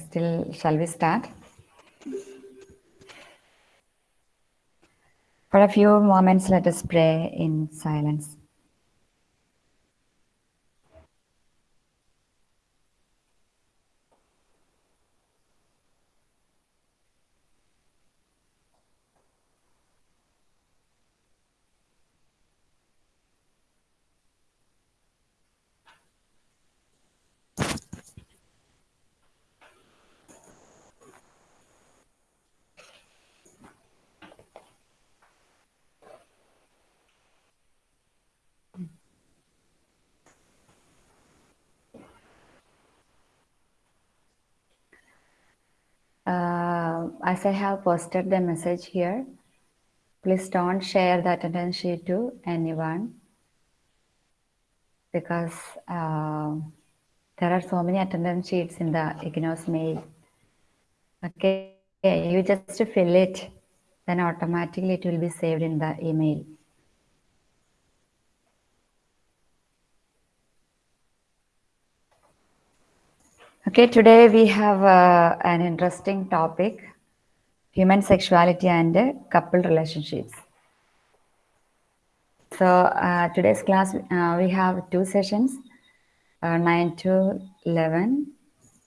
still, shall we start? For a few moments, let us pray in silence. Uh, as I have posted the message here, please don't share the attendance sheet to anyone because uh, there are so many attendance sheets in the IGNOS mail. Okay, you just fill it, then automatically it will be saved in the email. Okay, today we have uh, an interesting topic, human sexuality and uh, couple relationships. So uh, today's class, uh, we have two sessions, uh, 9 to 11,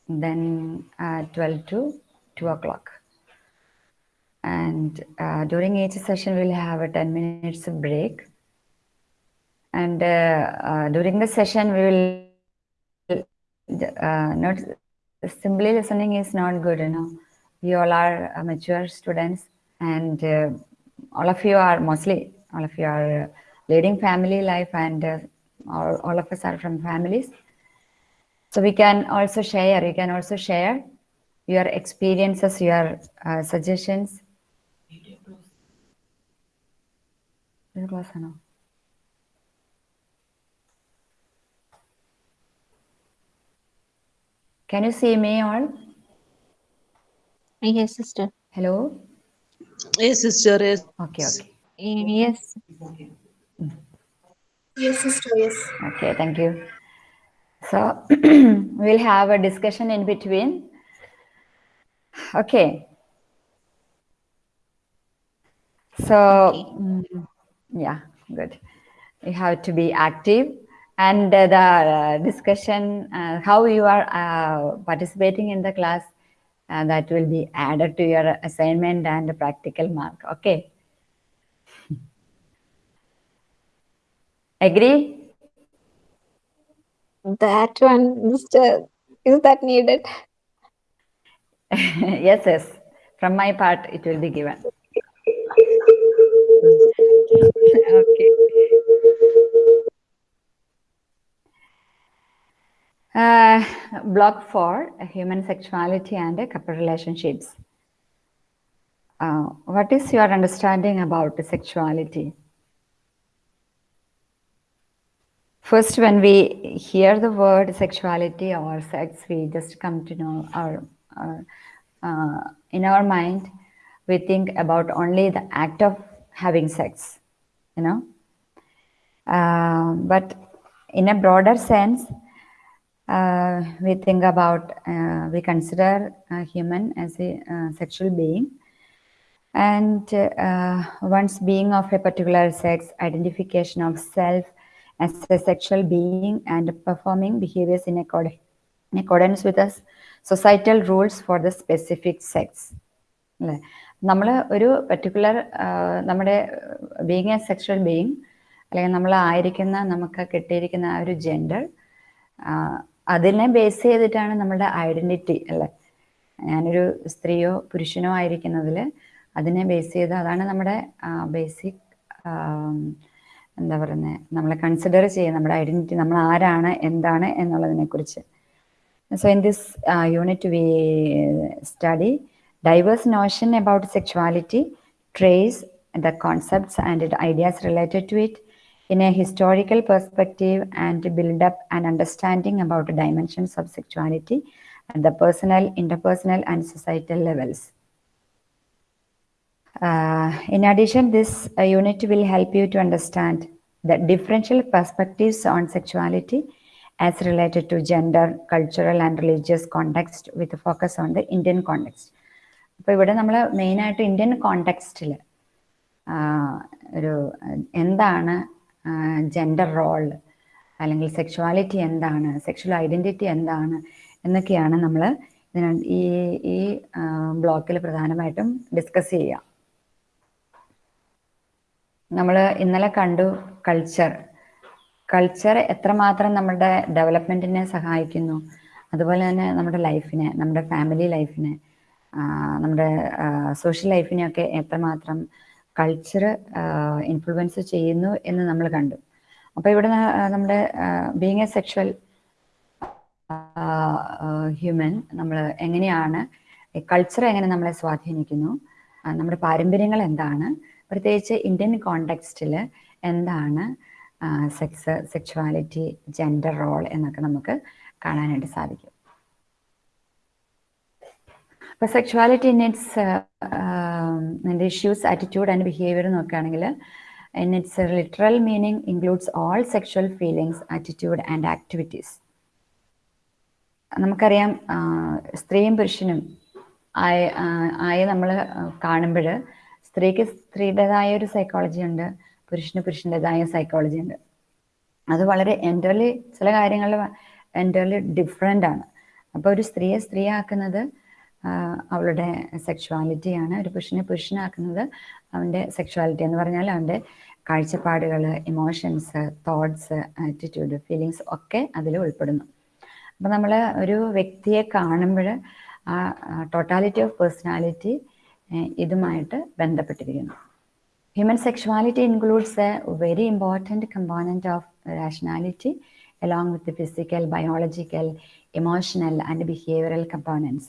then uh, 12 to 2 o'clock. And uh, during each session, we'll have a 10 minutes break. And during the session, we will not simply listening is not good you know you all are uh, mature students and uh, all of you are mostly, all of you are uh, leading family life and uh, all, all of us are from families. So we can also share, you can also share your experiences, your uh, suggestions. Can you see me all? Yes, sister. Hello? Yes, sister. Yes. Okay, okay. Yes. Yes, sister, yes. Okay, thank you. So we'll have a discussion in between. Okay. So, mm, yeah, good. You have to be active and uh, the uh, discussion, uh, how you are uh, participating in the class, uh, that will be added to your assignment and the practical mark. Okay. Agree? That one, Mr. is that needed? yes, yes. From my part, it will be given. okay. Uh, block four, human sexuality and a couple relationships. Uh, what is your understanding about sexuality? First, when we hear the word sexuality or sex, we just come to know our, our uh, in our mind, we think about only the act of having sex, you know. Uh, but in a broader sense, uh, we think about, uh, we consider a human as a uh, sexual being. And uh, once being of a particular sex, identification of self as a sexual being and performing behaviors in, accord in accordance with us societal rules for the specific sex. അല്ലേ നമ്മൾ ഒരു particular നമ്മുടെ being A sexual being അല്ലെങ്കിൽ നമ്മൾ ആയിരിക്കുന്ന നമുക്ക് കിട്ടിയിരിക്കുന്ന ആ ഒരു ജെൻഡർ അതിനെ ബേസ് ചെയ്തിട്ടാണ് നമ്മുടെ ഐഡന്റിറ്റി അല്ലേ? ഞാനൊരു സ്ത്രീയോ പുരുഷനോ ആയിരിക്കുന്നതിൽ അതിനെ ബേസ് ചെയ്ത് അതാണ് നമ്മുടെ ബേസിക് എന്താ പറയുന്നത് നമ്മളെ കൺസിഡർ ചെയ്യുക നമ്മുടെ ഐഡന്റിറ്റി നമ്മൾ ആരാണ് എന്താണ് എന്നുള്ളതിനെ കുറിച്ച്. So in this unit we study diverse notion about sexuality trace the concepts and ideas related to it in a historical perspective and build up an understanding about the dimensions of sexuality at the personal, interpersonal, and societal levels. Uh, in addition, this uh, unit will help you to understand the differential perspectives on sexuality as related to gender, cultural and religious context with a focus on the Indian context. അപ്പോൾ ഇവിടെ നമ്മൾ മെയിനായിട്ട് Indian കോണ്ടെക്സ്റ്റിൽ ഒരു എന്താണ് gender role അല്ലെങ്കിൽ sexuality എന്താണ് sexual identity എന്താണ് എന്നൊക്കെയാണ് നമ്മൾ ഈ ഈ ബ്ലോക്കിൽ പ്രധാനമായിട്ടും ഡിസ്കസ് ചെയ്യുക നമ്മൾ ഇന്നലെ കണ്ടു കൾച്ചർ കൾച്ചർ എത്രമാത്രം നമ്മുടെ ഡെവലപ്മെന്റിനെ സഹായിക്കുന്നു. അതുപോലെ തന്നെ നമ്മുടെ ലൈഫിനെ നമ്മുടെ ഫാമിലി ലൈഫിനെ നമ്മുടെ സോഷ്യൽ ലൈഫിനെയൊക്കെ എത്രമാത്രം കൾച്ചർ ഇൻഫ്ലുവൻസ് ചെയ്യുന്നു എന്ന് നമ്മൾ കണ്ടു. അപ്പോൾ ഇവിടെ നമ്മുടെ ബീങ് എ സെക്ഷൽ ഹ്യൂമൻ നമ്മൾ എങ്ങനെയാണ് കൾച്ചർ എങ്ങനെ നമ്മളെ സ്വാധീനിക്കുന്നു നമ്മുടെ പാരമ്പര്യങ്ങൾ എന്താണ് പ്രത്യേകിച്ച് ഇന്ത്യൻ കോണ്ടെക്സ്റ്റിൽ എന്താണ് സെക്സ് സെക്ഷുവാലിറ്റി ജെൻഡർ റോൾ എന്നൊക്കെ നമുക്ക് കാണാനായിട്ട് സാധിക്കും. അപ്പോൾ സെക്ഷുവാലിറ്റി ഇൻ ഇറ്റ്സ് അതിന്റെ ഇഷ്യൂസ് ആറ്റിറ്റ്യൂഡ് ആൻഡ് ബിഹേവിയർ നോക്കുകയാണെങ്കിൽ in its literal meaning includes all sexual feelings attitude and activities നമുക്കറിയാം സ്ത്രീയും പുരുഷനും ആയ ആയി നമ്മൾ കാണുമ്പോൾ സ്ത്രീക്ക് സ്ത്രീയുടേതായ ഒരു സൈക്കോളജി ഉണ്ട് പുരുഷന് പുരുഷന്റെതായ സൈക്കോളജി ഉണ്ട്. അത് വളരെ എന്റർലി ചില കാര്യങ്ങളിൽ എന്റർലി ഡിഫറെന്റ് ആണ്. അപ്പോൾ ഒരു സ്ത്രീയെ സ്ത്രീയാക്കുന്നത് അവളുടെ സെക്ഷുവാലിറ്റിയാണ് ഒരു പുരുഷനെ പുരുഷനാക്കുന്നത് അവന്റെ സെക്ഷുവാലിറ്റി എന്ന് പറഞ്ഞാൽ അവന്റെ കാഴ്ചപ്പാടുകൾ ഇമോഷൻസ് തോട്ട്സ് ആറ്റിറ്റ്യൂഡ് ഫീലിങ്സ് ഒക്കെ അതിൽ ഉൾപ്പെടുന്നു. അപ്പം നമ്മൾ ഒരു വ്യക്തിയെ കാണുമ്പോൾ ആ ടോട്ടാലിറ്റി ഓഫ് പേഴ്സണാലിറ്റി ഇതുമായിട്ട് ബന്ധപ്പെട്ടിരിക്കുന്നു. Human sexuality includes a very important component of rationality along with physical biological emotional and behavioural components.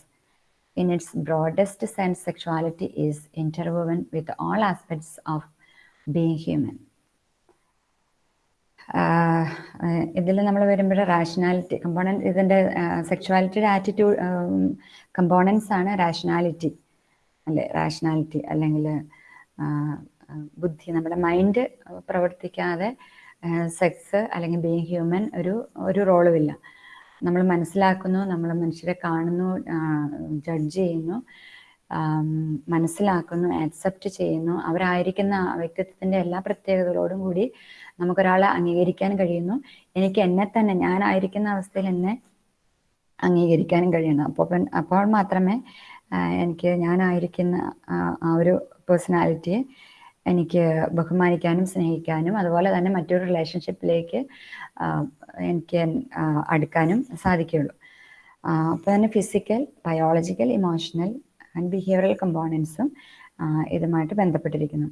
In its broadest sense, sexuality is interwoven with all aspects of being human. ഇതിൽ നമ്മൾ വരുമ്പോൾ rationality component ഇതിന്റെ സെക്ഷുവാലിറ്റിയുടെ attitude components ആണ് rationality അല്ലെ? Rationality അല്ലെങ്കിൽ ബുദ്ധി. നമ്മുടെ മൈൻഡ് പ്രവർത്തിക്കാതെ സെക്സ് അല്ലെങ്കിൽ ബീങ് ഹ്യൂമൻ ഒരു ഒരു റോളുമില്ല നമ്മൾ മനസ്സിലാക്കുന്നു നമ്മൾ മനുഷ്യരെ കാണുന്നു ജഡ്ജ് ചെയ്യുന്നു മനസ്സിലാക്കുന്നു ആക്സെപ്റ്റ് ചെയ്യുന്നു. അവരായിരിക്കുന്ന വ്യക്തിത്വത്തിന്റെ എല്ലാ പ്രത്യേകതകളോടും കൂടി നമുക്കൊരാളെ അംഗീകരിക്കാൻ കഴിയുന്നു. എനിക്ക് എന്നെ തന്നെ ഞാനായിരിക്കുന്ന അവസ്ഥയിൽ എന്നെ അംഗീകരിക്കാനും കഴിയണം അപ്പോൾ അപ്പോൾ മാത്രമേ എനിക്ക് ഞാനായിരിക്കുന്ന ആ ഒരു പേഴ്സണാലിറ്റിയെ എനിക്ക് ബഹുമാനിക്കാനും സ്നേഹിക്കാനും അതുപോലെ തന്നെ മറ്റൊരു റിലേഷൻഷിപ്പിലേക്ക് എനിക്ക് അടുക്കാനും സാധിക്കുകയുള്ളൂ. അപ്പോൾ തന്നെ physical biological emotional and behavioural കമ്പോണൻസും ഇതുമായിട്ട് ബന്ധപ്പെട്ടിരിക്കുന്നു.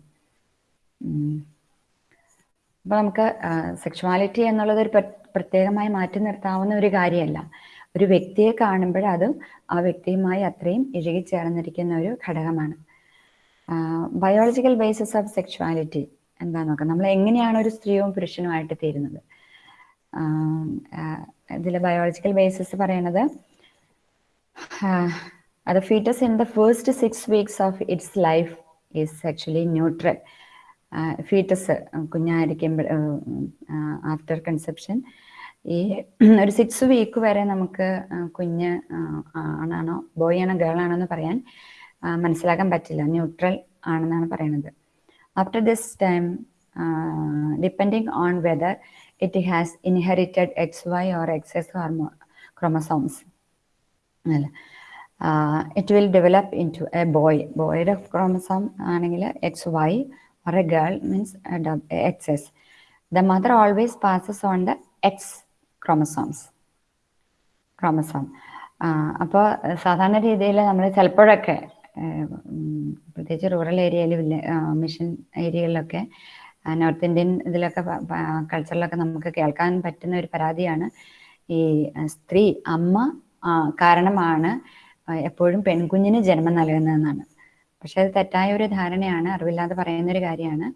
അപ്പോൾ നമുക്ക് സെക്ഷുവാലിറ്റി എന്നുള്ളത് ഒരു പ്രത്യേകമായി മാറ്റി നിർത്താവുന്ന ഒരു കാര്യമല്ല. ഒരു വ്യക്തിയെ കാണുമ്പോൾ അത് ആ വ്യക്തിയുമായി അത്രയും ഇഴുകിച്ചേർന്നിരിക്കുന്ന ഒരു ഘടകമാണ്. ബയോളജിക്കൽ ബേസിസ് ഓഫ് സെക്ഷുവാലിറ്റി എന്താ നോക്കാം. നമ്മൾ എങ്ങനെയാണ് ഒരു സ്ത്രീയും പുരുഷനുമായിട്ട് തീരുന്നത്? ഇതിൽ ബയോളജിക്കൽ ബേസിസ് പറയണത് അത് foetus in the first six weeks of its life is actually neutral foetus കുഞ്ഞായിരിക്കുമ്പോൾ after conception ഈ ഒരു സിക്സ് വീക്ക് വരെ നമുക്ക് കുഞ്ഞ് ആണാണോ ബോയ് ആണോ ഗേൾ ആണോ എന്ന് പറയാൻ മനസ്സിലാക്കാൻ പറ്റില്ല. ന്യൂട്രൽ ആണെന്നാണ് പറയുന്നത് after this time depending on whether it has inherited X Y or X S hormone chromosomes അല്ല? It will develop into a boy ബോയുടെ chromosome ആണെങ്കിൽ X Y or a girl means X S the mother always passes on the X chromosomes chromosome അപ്പോൾ സാധാരണ രീതിയിൽ നമ്മൾ ചിലപ്പോഴൊക്കെ പ്രത്യേകിച്ച് rural ഏരിയയിൽ mission ഏരിയകളിലൊക്കെ നോർത്ത് ഇന്ത്യൻ ഇതിലൊക്കെ കൾച്ചറിലൊക്കെ നമുക്ക് കേൾക്കാൻ പറ്റുന്ന ഒരു പരാതിയാണ്. ഈ സ്ത്രീ അമ്മ കാരണമാണ് എപ്പോഴും പെൺകുഞ്ഞിന് ജന്മം നൽകുന്നതെന്നാണ്. പക്ഷെ അത് തെറ്റായ ഒരു ധാരണയാണ് അറിവില്ലാതെ പറയുന്ന ഒരു കാര്യമാണ്.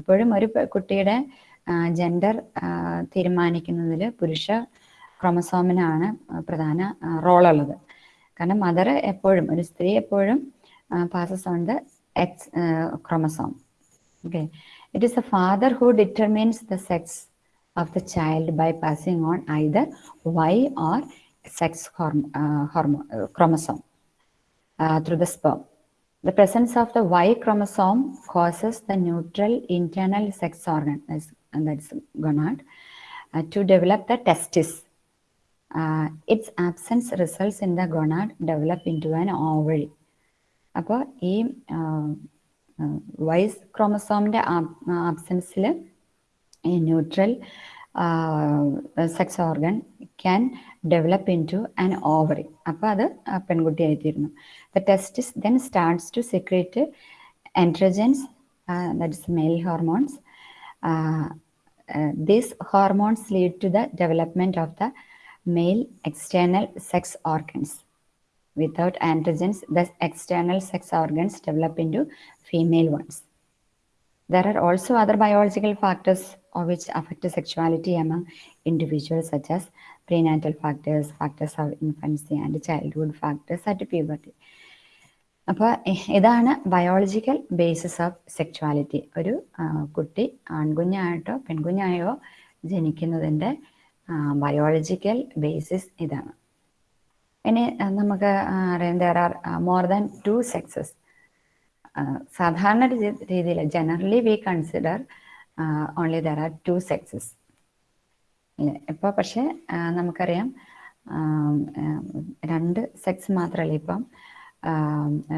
എപ്പോഴും ഒരു കുട്ടിയുടെ ജെൻഡർ തീരുമാനിക്കുന്നതിൽ പുരുഷ ക്രോമസോമിനാണ് പ്രധാന റോളുള്ളത് കാരണം മദർ എപ്പോഴും ഒരു സ്ത്രീ എപ്പോഴും passes on the X uh, chromosome. Okay, it is the father who determines the sex of the child by passing on either Y or sex horm uh, horm uh, chromosome uh, through the sperm. The presence of the Y chromosome causes the neutral internal sex organ, and that's gonad, uh, to develop the testis. its absence results in the gonad develop into an ovary. അപ്പോൾ ഈ vice ക്രോമസോമിന്റെ ആബ്സെൻസിൽ ഈ neutral sex organ can develop into an ovary അപ്പോൾ അത് ആ പെൺകുട്ടിയായിത്തീരുന്നു. The testis then starts to secrete androgens that is male hormones these hormones lead to the development of the male external sex organs without androgens, the external sex organs develop into female ones. There are also other biological factors which affect sexuality among individuals, such as prenatal factors, factors of infancy, and childhood factors at puberty. അപ്പോൾ ഇതാണ് biological basis of sexuality ഒരു കുട്ടി ആൺകുഞ്ഞായിട്ടോ പെൺകുഞ്ഞായോ ജനിക്കുന്നതിന്റെ biological basis ഇതാണ് ഇനി നമുക്ക് there are more than two sexes സാധാരണ രീതിയിൽ generally we consider only there are two sexes ഇപ്പൊ പക്ഷേ നമുക്കറിയാം രണ്ട് സെക്സ് മാത്രമല്ല ഇപ്പം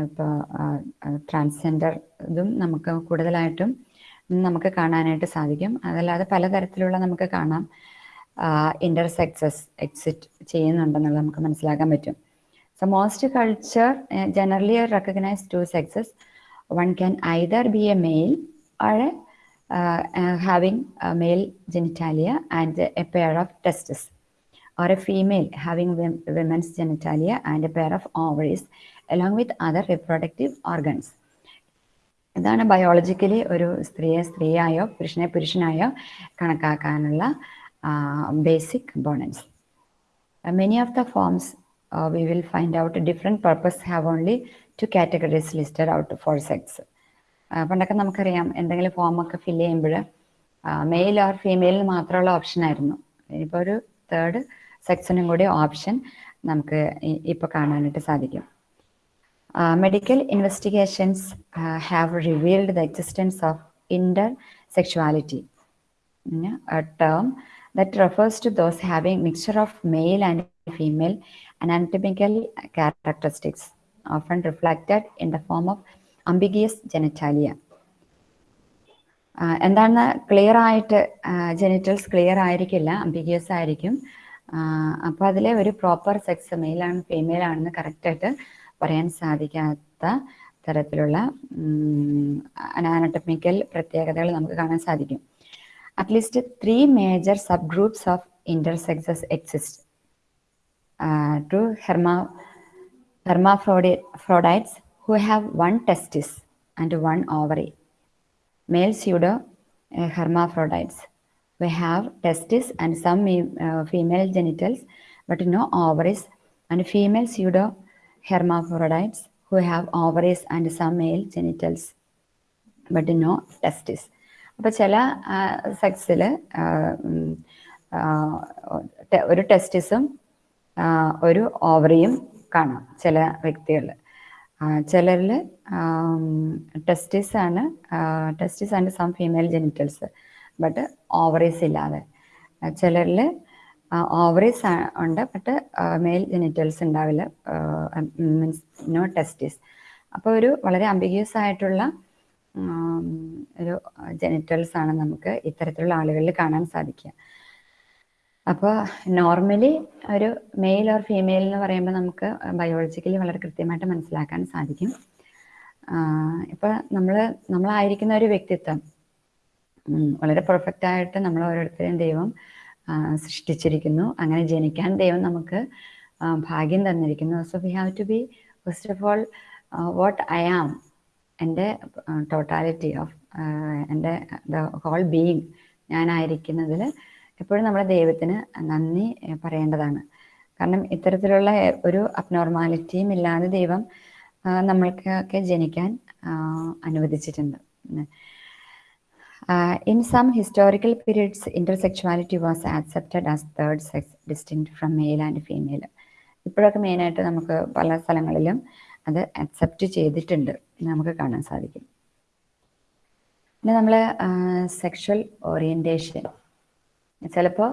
ഇപ്പോൾ ട്രാൻസ്ജെൻഡർ ഇതും നമുക്ക് കൂടുതലായിട്ടും നമുക്ക് കാണാനായിട്ട് സാധിക്കും. അതല്ലാതെ പലതരത്തിലുള്ള നമുക്ക് കാണാം. ഇന്റർസെക്സസ് എക്സിറ്റ് ചെയ്യുന്നുണ്ടെന്നുള്ളത് നമുക്ക് മനസ്സിലാക്കാൻ പറ്റും so most culture generally recognise two sexes one can either be a male uh, uh, having a male genitalia and a pair of testes, or a female having women's genitalia and a pair of ovaries, along with other reproductive organs. ഇതാണ് biologically ഒരു സ്ത്രീയെ സ്ത്രീയായോ പുരുഷനെ പുരുഷനായോ കണക്കാക്കാനുള്ള basic components many of the forms we will find out different purpose have only two categories listed out for sex. പണ്ടൊക്കെ നമുക്കറിയാം എന്തെങ്കിലും ഫോമൊക്കെ ഫില്ല് ചെയ്യുമ്പോൾ മെയിൽ ഓർ ഫീമെയിൽ മാത്രമുള്ള ഓപ്ഷൻ ആയിരുന്നു. ഇനിയിപ്പോൾ ഒരു തേർഡ് സെക്സിനും കൂടി ഓപ്ഷൻ നമുക്ക് ഇപ്പോൾ കാണാനായിട്ട് സാധിക്കും. Medical investigations have revealed the existence of intersexuality term that refers to those having mixture of male and female anatomical characteristics, often reflected in the form of ambiguous genitalia. Ah എന്താണ് clear ആയിട്ട് genitals clear ആയിരിക്കില്ല ambiguous ആയിരിക്കും അപ്പോൾ അതിലെ ഒരു proper sex മെയിലാണ് female ആണെന്ന് കറക്റ്റായിട്ട് പറയാൻ സാധിക്കാത്ത തരത്തിലുള്ള അനാനട്ടമിക്കൽ പ്രത്യേകതകൾ നമുക്ക് കാണാൻ സാധിക്കും at least three major subgroups of intersexes exist. Uh, herma, hermaphrodites who have one testis and one ovary. Male pseudo uh, hermaphrodites we have testis and some uh, female genitals but no ovaries and female pseudo hermaphrodites who have ovaries and some male genitals but no testis അപ്പോൾ ചില സെക്സിൽ ഒരു ടെസ്റ്റിസും ഒരു ഓവറിയും കാണാം ചില വ്യക്തികളിൽ ചിലരിൽ testis ആണ് testis and some female genitals but ovaries ഇല്ലാതെ. ചിലരിൽ ഓവറീസ് ഉണ്ട് ബട്ട് മെയിൽ ജെനിറ്റൽസ് ഉണ്ടാവില്ല മീൻസ് നോ ടെസ്റ്റിസ്. അപ്പോൾ ഒരു വളരെ അംബിഗ്യസ് ആയിട്ടുള്ള ഒരു ജെനിറ്റൽസ് ആണ് നമുക്ക് ഇത്തരത്തിലുള്ള ആളുകളിൽ കാണാൻ സാധിക്കുക. അപ്പോൾ നോർമലി ഒരു മെയിൽ ഓർ ഫീമെയിൽ എന്ന് പറയുമ്പോൾ നമുക്ക് ബയോളജിക്കലി വളരെ കൃത്യമായിട്ട് മനസ്സിലാക്കാൻ സാധിക്കും. ഇപ്പോൾ നമ്മൾ നമ്മളായിരിക്കുന്ന ഒരു വ്യക്തിത്വം വളരെ പെർഫെക്റ്റ് ആയിട്ട് നമ്മൾ ഓരോരുത്തരെയും ദൈവം സൃഷ്ടിച്ചിരിക്കുന്നു. അങ്ങനെ ജനിക്കാൻ ദൈവം നമുക്ക് ഭാഗ്യം തന്നിരിക്കുന്നു. So we have to be first of all what I am എന്റെ ടോട്ടാലിറ്റി ഓഫ് എന്റെ ദ ഹോൾ ബീങ് ഞാനായിരിക്കുന്നതിൽ എപ്പോഴും നമ്മുടെ ദൈവത്തിന് നന്ദി പറയേണ്ടതാണ്. കാരണം ഇത്തരത്തിലുള്ള ഒരു അബ്നോർമാലിറ്റിയും ഇല്ലാതെ ദൈവം നമ്മൾക്കൊക്കെ ജനിക്കാൻ അനുവദിച്ചിട്ടുണ്ട്. In some historical periods periods, was accepted as third sex, distinct from male and female. ഇപ്പോഴൊക്കെ മെയിനായിട്ട് നമുക്ക് പല സ്ഥലങ്ങളിലും അത് അക്സെപ്റ്റ് ചെയ്തിട്ടുണ്ട്. നമുക്ക് കാണാൻ സാധിക്കും. പിന്നെ നമ്മൾ സെക്ഷൽ ഓറിയന്റേഷൻ ചിലപ്പോൾ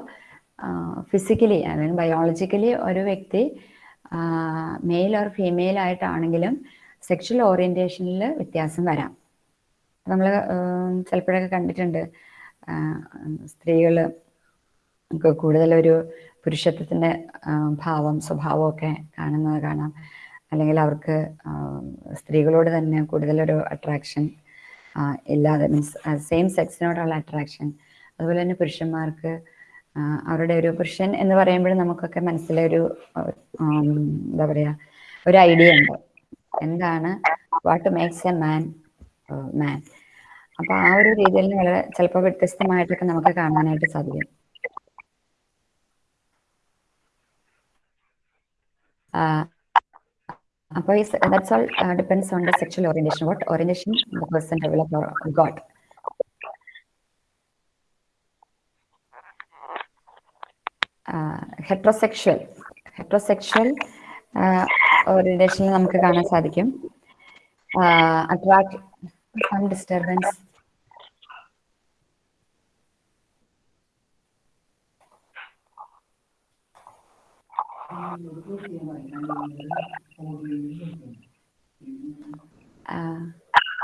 ഫിസിക്കലി അല്ലെങ്കിൽ ബയോളജിക്കലി ഒരു വ്യക്തി മെയിൽ ഓർ ഫീമെയിൽ ആയിട്ടാണെങ്കിലും സെക്ഷൽ ഓറിയന്റേഷനിൽ വ്യത്യാസം വരാം. നമ്മൾ ചിലപ്പോഴൊക്കെ കണ്ടിട്ടുണ്ട് സ്ത്രീകൾ കൂടുതലൊരു പുരുഷത്വത്തിന്റെ ഭാവം സ്വഭാവമൊക്കെ കാണുന്നത് കാണാം. അല്ലെങ്കിൽ അവർക്ക് സ്ത്രീകളോട് തന്നെ കൂടുതലൊരു അട്രാക്ഷൻ ഇല്ലാതെ മീൻസ് സെയിം സെക്സിനോടുള്ള അട്രാക്ഷൻ അതുപോലെ തന്നെ പുരുഷന്മാർക്ക് അവരുടെ ഒരു പുരുഷൻ എന്ന് പറയുമ്പോൾ നമുക്കൊക്കെ മനസ്സിലൊരു എന്താ പറയുക ഒരു ഐഡിയ ഉണ്ട്. എന്താണ് what makes a man man അപ്പൊ ആ ഒരു രീതിയിൽ വളരെ ചിലപ്പോൾ വ്യത്യസ്തമായിട്ടൊക്കെ നമുക്ക് കാണാനായിട്ട് സാധിക്കും. അപ്പോൾ that's all depends on the sexual orientation what orientation the person develop got heterosexual heterosexual ഓറിയന്റേഷനിൽ നമുക്ക് കാണാൻ സാധിക്കും. Attract some disturbance. Uh,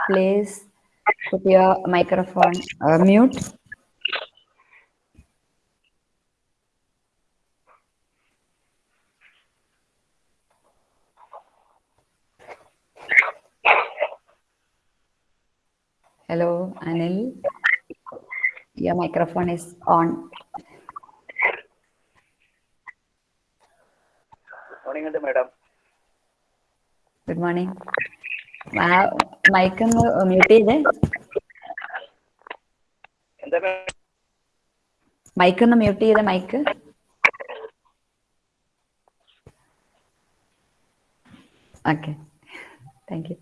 please put your microphone uh, mute. Hello, Anil. Your microphone is on. Morning madam good morning mic ഒന്ന് mute ചെയ്തേ. എന്താ mic ഒന്ന് mute ചെയ്തേ mic okay thank you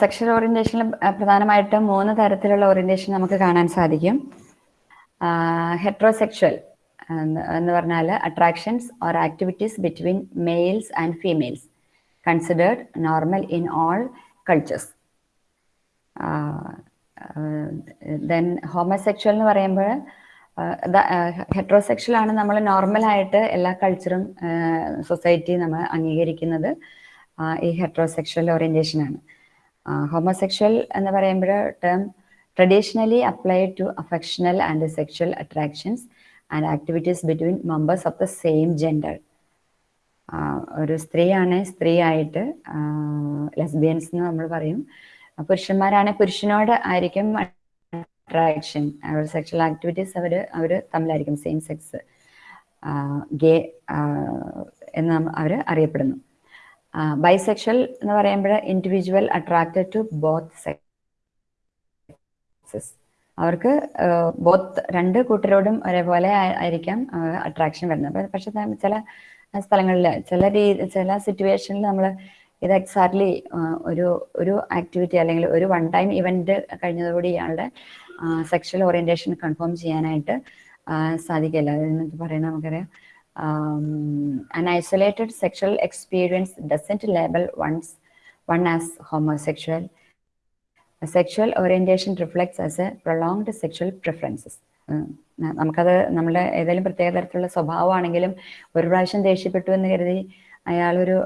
sexual ഓറിയന്റേഷനിൽ പ്രധാനമായിട്ടും മൂന്ന് തരത്തിലുള്ള ഓറിയന്റേഷൻ നമുക്ക് കാണാൻ സാധിക്കും. ഹെട്രോസെക്ഷൽ എന്ന് പറഞ്ഞാൽ attractions or activities between males and females considered normal in all cultures then homosexual എന്ന് പറയുമ്പോൾ ഹെട്രോസെക്ഷൽ ആണ് നമ്മൾ നോർമൽ ആയിട്ട് എല്ലാ കൾച്ചറും സൊസൈറ്റി നമ്മൾ അംഗീകരിക്കുന്നത് ഈ ഹെട്രോസെക്ഷൽ ഓറിയന്റേഷൻ ആണ്. ഹോമോസെക്ഷൽ എന്ന് പറയുമ്പോൾ term traditionally applied to affectional and sexual attractions and activities between members of the same gender ഒരു സ്ത്രീയാണ് സ്ത്രീ ആയിട്ട് ലെസ്ബിയൻസ് എന്ന് നമ്മൾ പറയും. പുരുഷന്മാരാണ് പുരുഷനോട് ആയിരിക്കും അട്രാക്ഷൻ സെക്ഷൽ ആക്ടിവിറ്റീസ് അവർ അവർ തമ്മിലായിരിക്കും സെയിം സെക്സ് ഗേ എന്ന് അവർ അറിയപ്പെടുന്നു. ബൈസെക്ഷൽ എന്ന് പറയുമ്പോൾ individual attracted to both sexes അവർക്ക് ബോത്ത് രണ്ട് കൂട്ടരോടും ഒരേപോലെ ആയിരിക്കാം അട്രാക്ഷൻ വരുന്നത്. പക്ഷെ ചില സ്ഥലങ്ങളിൽ ചില രീതി ചില സിറ്റുവേഷനിൽ നമ്മൾ ഇത് എക്സാക്ട്ലി ഒരു ഒരു ആക്ടിവിറ്റി അല്ലെങ്കിൽ ഒരു വൺ ടൈം ഇവന്റ് കഴിഞ്ഞതോടുകൂടി ഇയാളുടെ സെക്ഷൽ ഓറിയന്റേഷൻ കൺഫേം ചെയ്യാനായിട്ട് സാധിക്കില്ല. എന്ന് പറയുന്നത് നമുക്കറിയാം. Um, an isolated sexual experience doesn't label one's, one as homosexual. A sexual orientation reflects as a prolonged sexual preferences. നമുക്കത് നമ്മുടെ ഏതെങ്കിലും പ്രത്യേക തരത്തിലുള്ള സ്വഭാവമാണെങ്കിലും ഒരു പ്രാവശ്യം ദേഷ്യപ്പെട്ടു എന്ന് കരുതി അയാളൊരു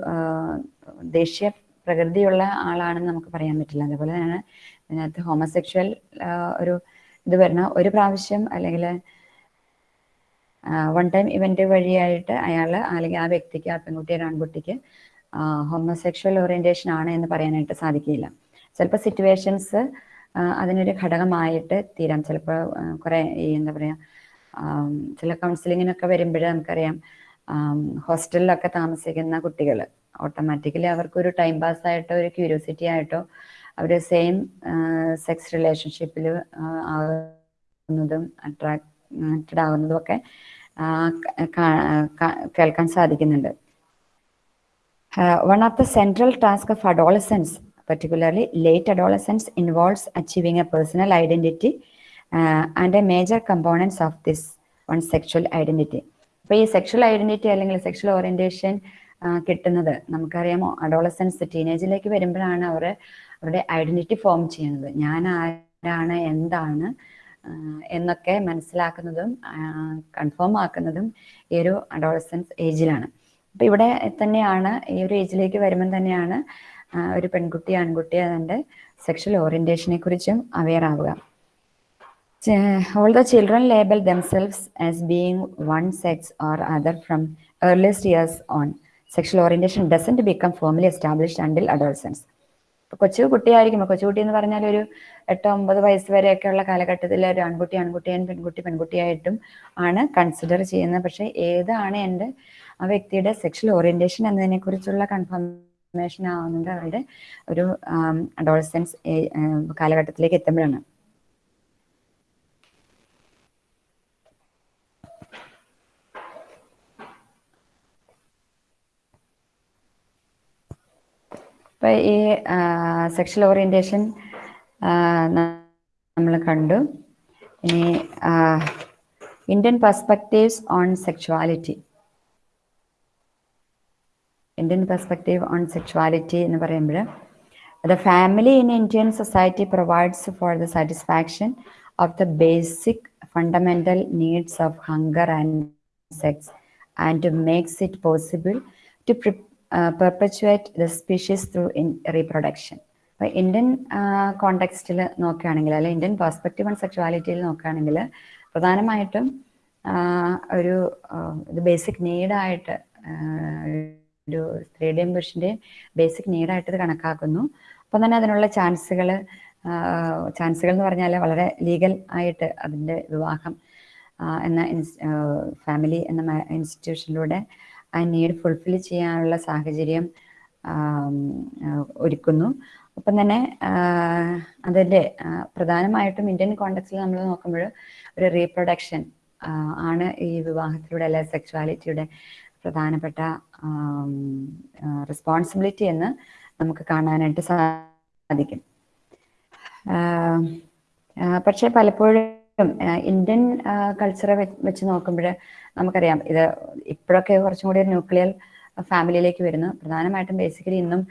ദേഷ്യ പ്രകൃതിയുള്ള ആളാണെന്ന് നമുക്ക് പറയാൻ പറ്റില്ല അതേപോലെ തന്നെയാണ് ഇതിനകത്ത് ഹോമോസെക്ഷൽ ഒരു ഇത് വരണ ഒരു പ്രാവശ്യം അല്ലെങ്കിൽ വൺ ടൈം ഇവന്റ് വഴിയായിട്ട് അയാൾ അല്ലെങ്കിൽ ആ വ്യക്തിക്ക് ആ പെൺകുട്ടി ഒരു ആൺകുട്ടിക്ക് ഹോമോസെക്ഷൽ ഓറിയന്റേഷൻ ആണ് എന്ന് പറയാനായിട്ട് സാധിക്കില്ല. ചിലപ്പോൾ സിറ്റുവേഷൻസ് അതിനൊരു ഘടകമായിട്ട് തീരാം. ചിലപ്പോൾ കുറെ ഈ എന്താ പറയുക ചില കൗൺസിലിങ്ങിനൊക്കെ വരുമ്പോഴേ നമുക്കറിയാം ഹോസ്റ്റലിലൊക്കെ താമസിക്കുന്ന കുട്ടികൾ ഓട്ടോമാറ്റിക്കലി അവർക്കൊരു ടൈം പാസ് ആയിട്ടോ ഒരു ക്യൂരിയോസിറ്റി ആയിട്ടോ അവർ സെയിം സെക്സ് റിലേഷൻഷിപ്പിൽ ആവുന്നതും അട്രാക്റ്റഡ് ആകുന്നതും ഒക്കെ ആ, ക- ക- കേൾക്കാൻ സാധിക്കുന്നുണ്ട് Uh, one of the central tasks of adolescence, particularly late adolescence, involves achieving a personal identity uh, and a major components of this one sexual identity. ഈ സെക്ഷൽ ഐഡന്റിറ്റി അല്ലെങ്കിൽ sexual orientation കിട്ടുന്നത് നമുക്കറിയാമോ അഡോളസൻസ് ടീനേജിലേക്ക് വരുമ്പോഴാണ് അവർ അവരുടെ identity form ചെയ്യുന്നത് ഞാൻ ആരാണ് എന്താണ് എന്നൊക്കെ മനസ്സിലാക്കുന്നതും കൺഫേം ആക്കുന്നതും ഈ ഒരു അഡോളസൻസ് ഏജിലാണ് അപ്പൊ ഇവിടെ തന്നെയാണ് ഈ ഒരു ഏജിലേക്ക് വരുമ്പം തന്നെയാണ് ഒരു പെൺകുട്ടി ആൺകുട്ടി അതിന്റെ സെക്ഷൽ ഓറിയന്റേഷനെ കുറിച്ചും അവെയർ ആവുക. All the children label themselves as being one sex or other from earliest years on sexual orientation doesn't become formally established until adolescence കൊച്ചു കുട്ടിയായിരിക്കുമ്പോൾ കൊച്ചുകുട്ടി എന്ന് പറഞ്ഞാൽ ഒരു എട്ടോ ഒമ്പത് വയസ്സ് വരെയൊക്കെയുള്ള കാലഘട്ടത്തിൽ ഒരു ആൺകുട്ടി ആൺകുട്ടിയും പെൺകുട്ടി പെൺകുട്ടിയായിട്ടും ആണ് കൺസിഡർ ചെയ്യുന്നത്. പക്ഷെ ഏതാണ് എന്റെ ആ വ്യക്തിയുടെ സെക്ഷൽ ഓറിയന്റേഷൻ എന്നതിനെ കുറിച്ചുള്ള കൺഫർമേഷൻ ആവുന്നത് അവരുടെ ഒരു അഡോൾസെൻസ് കാലഘട്ടത്തിലേക്ക് എത്തുമ്പോഴാണ്. ഇപ്പൊ ഈ സെക്ഷൽ ഓറിയന്റേഷൻ നമ്മൾ കണ്ടു ഇനി Indian perspectives on sexuality Indian perspective on sexuality എന്ന് പറയുമ്പോൾ the family in Indian society provides for the satisfaction of the basic fundamental needs of hunger and sex and makes it possible to perpetuate the species through in reproduction അപ്പോൾ Indian കോണ്ടെക്സ്റ്റിൽ നോക്കുകയാണെങ്കിൽ അല്ലെങ്കിൽ Indian perspective on സെക്ഷുവാലിറ്റിയിൽ നോക്കുകയാണെങ്കിൽ പ്രധാനമായിട്ടും ഒരു ഇത് basic നീഡായിട്ട് ഒരു സ്ത്രീയുടെയും പുരുഷന്റെയും basic നീഡായിട്ട് ഇത് കണക്കാക്കുന്നു. അപ്പം തന്നെ അതിനുള്ള ചാൻസുകൾ ചാൻസുകൾ എന്ന് പറഞ്ഞാൽ വളരെ ലീഗൽ ആയിട്ട് അതിന്റെ വിവാഹം എന്ന ഫാമിലി എന്ന ഇൻസ്റ്റിറ്റ്യൂഷനിലൂടെ ആ നീഡ് ഫുൾഫിൽ ചെയ്യാനുള്ള സാഹചര്യം ഒരുക്കുന്നു. ഒപ്പം തന്നെ അതിന്റെ പ്രധാനമായിട്ടും ഇന്ത്യൻ കോണ്ടക്സ്റ്റിൽ നമ്മൾ നോക്കുമ്പോൾ ഒരു റീപ്രൊഡക്ഷൻ ആണ് ഈ വിവാഹത്തിലൂടെ അല്ലെ സെക്ഷുവാലിറ്റിയുടെ പ്രധാനപ്പെട്ട റെസ്പോൺസിബിലിറ്റി എന്ന് നമുക്ക് കാണാനായിട്ട് സാധിക്കും. പക്ഷെ പലപ്പോഴും ഇന്ത്യൻ കൾച്ചറെ വെച്ച് നോക്കുമ്പോൾ നമുക്കറിയാം. ഇത് ഇപ്പോഴൊക്കെ കുറച്ചും കൂടി ഒരു ന്യൂക്ലിയർ ഫാമിലിയിലേക്ക് വരുന്നു. പ്രധാനമായിട്ടും ബേസിക്കലി ഇന്നും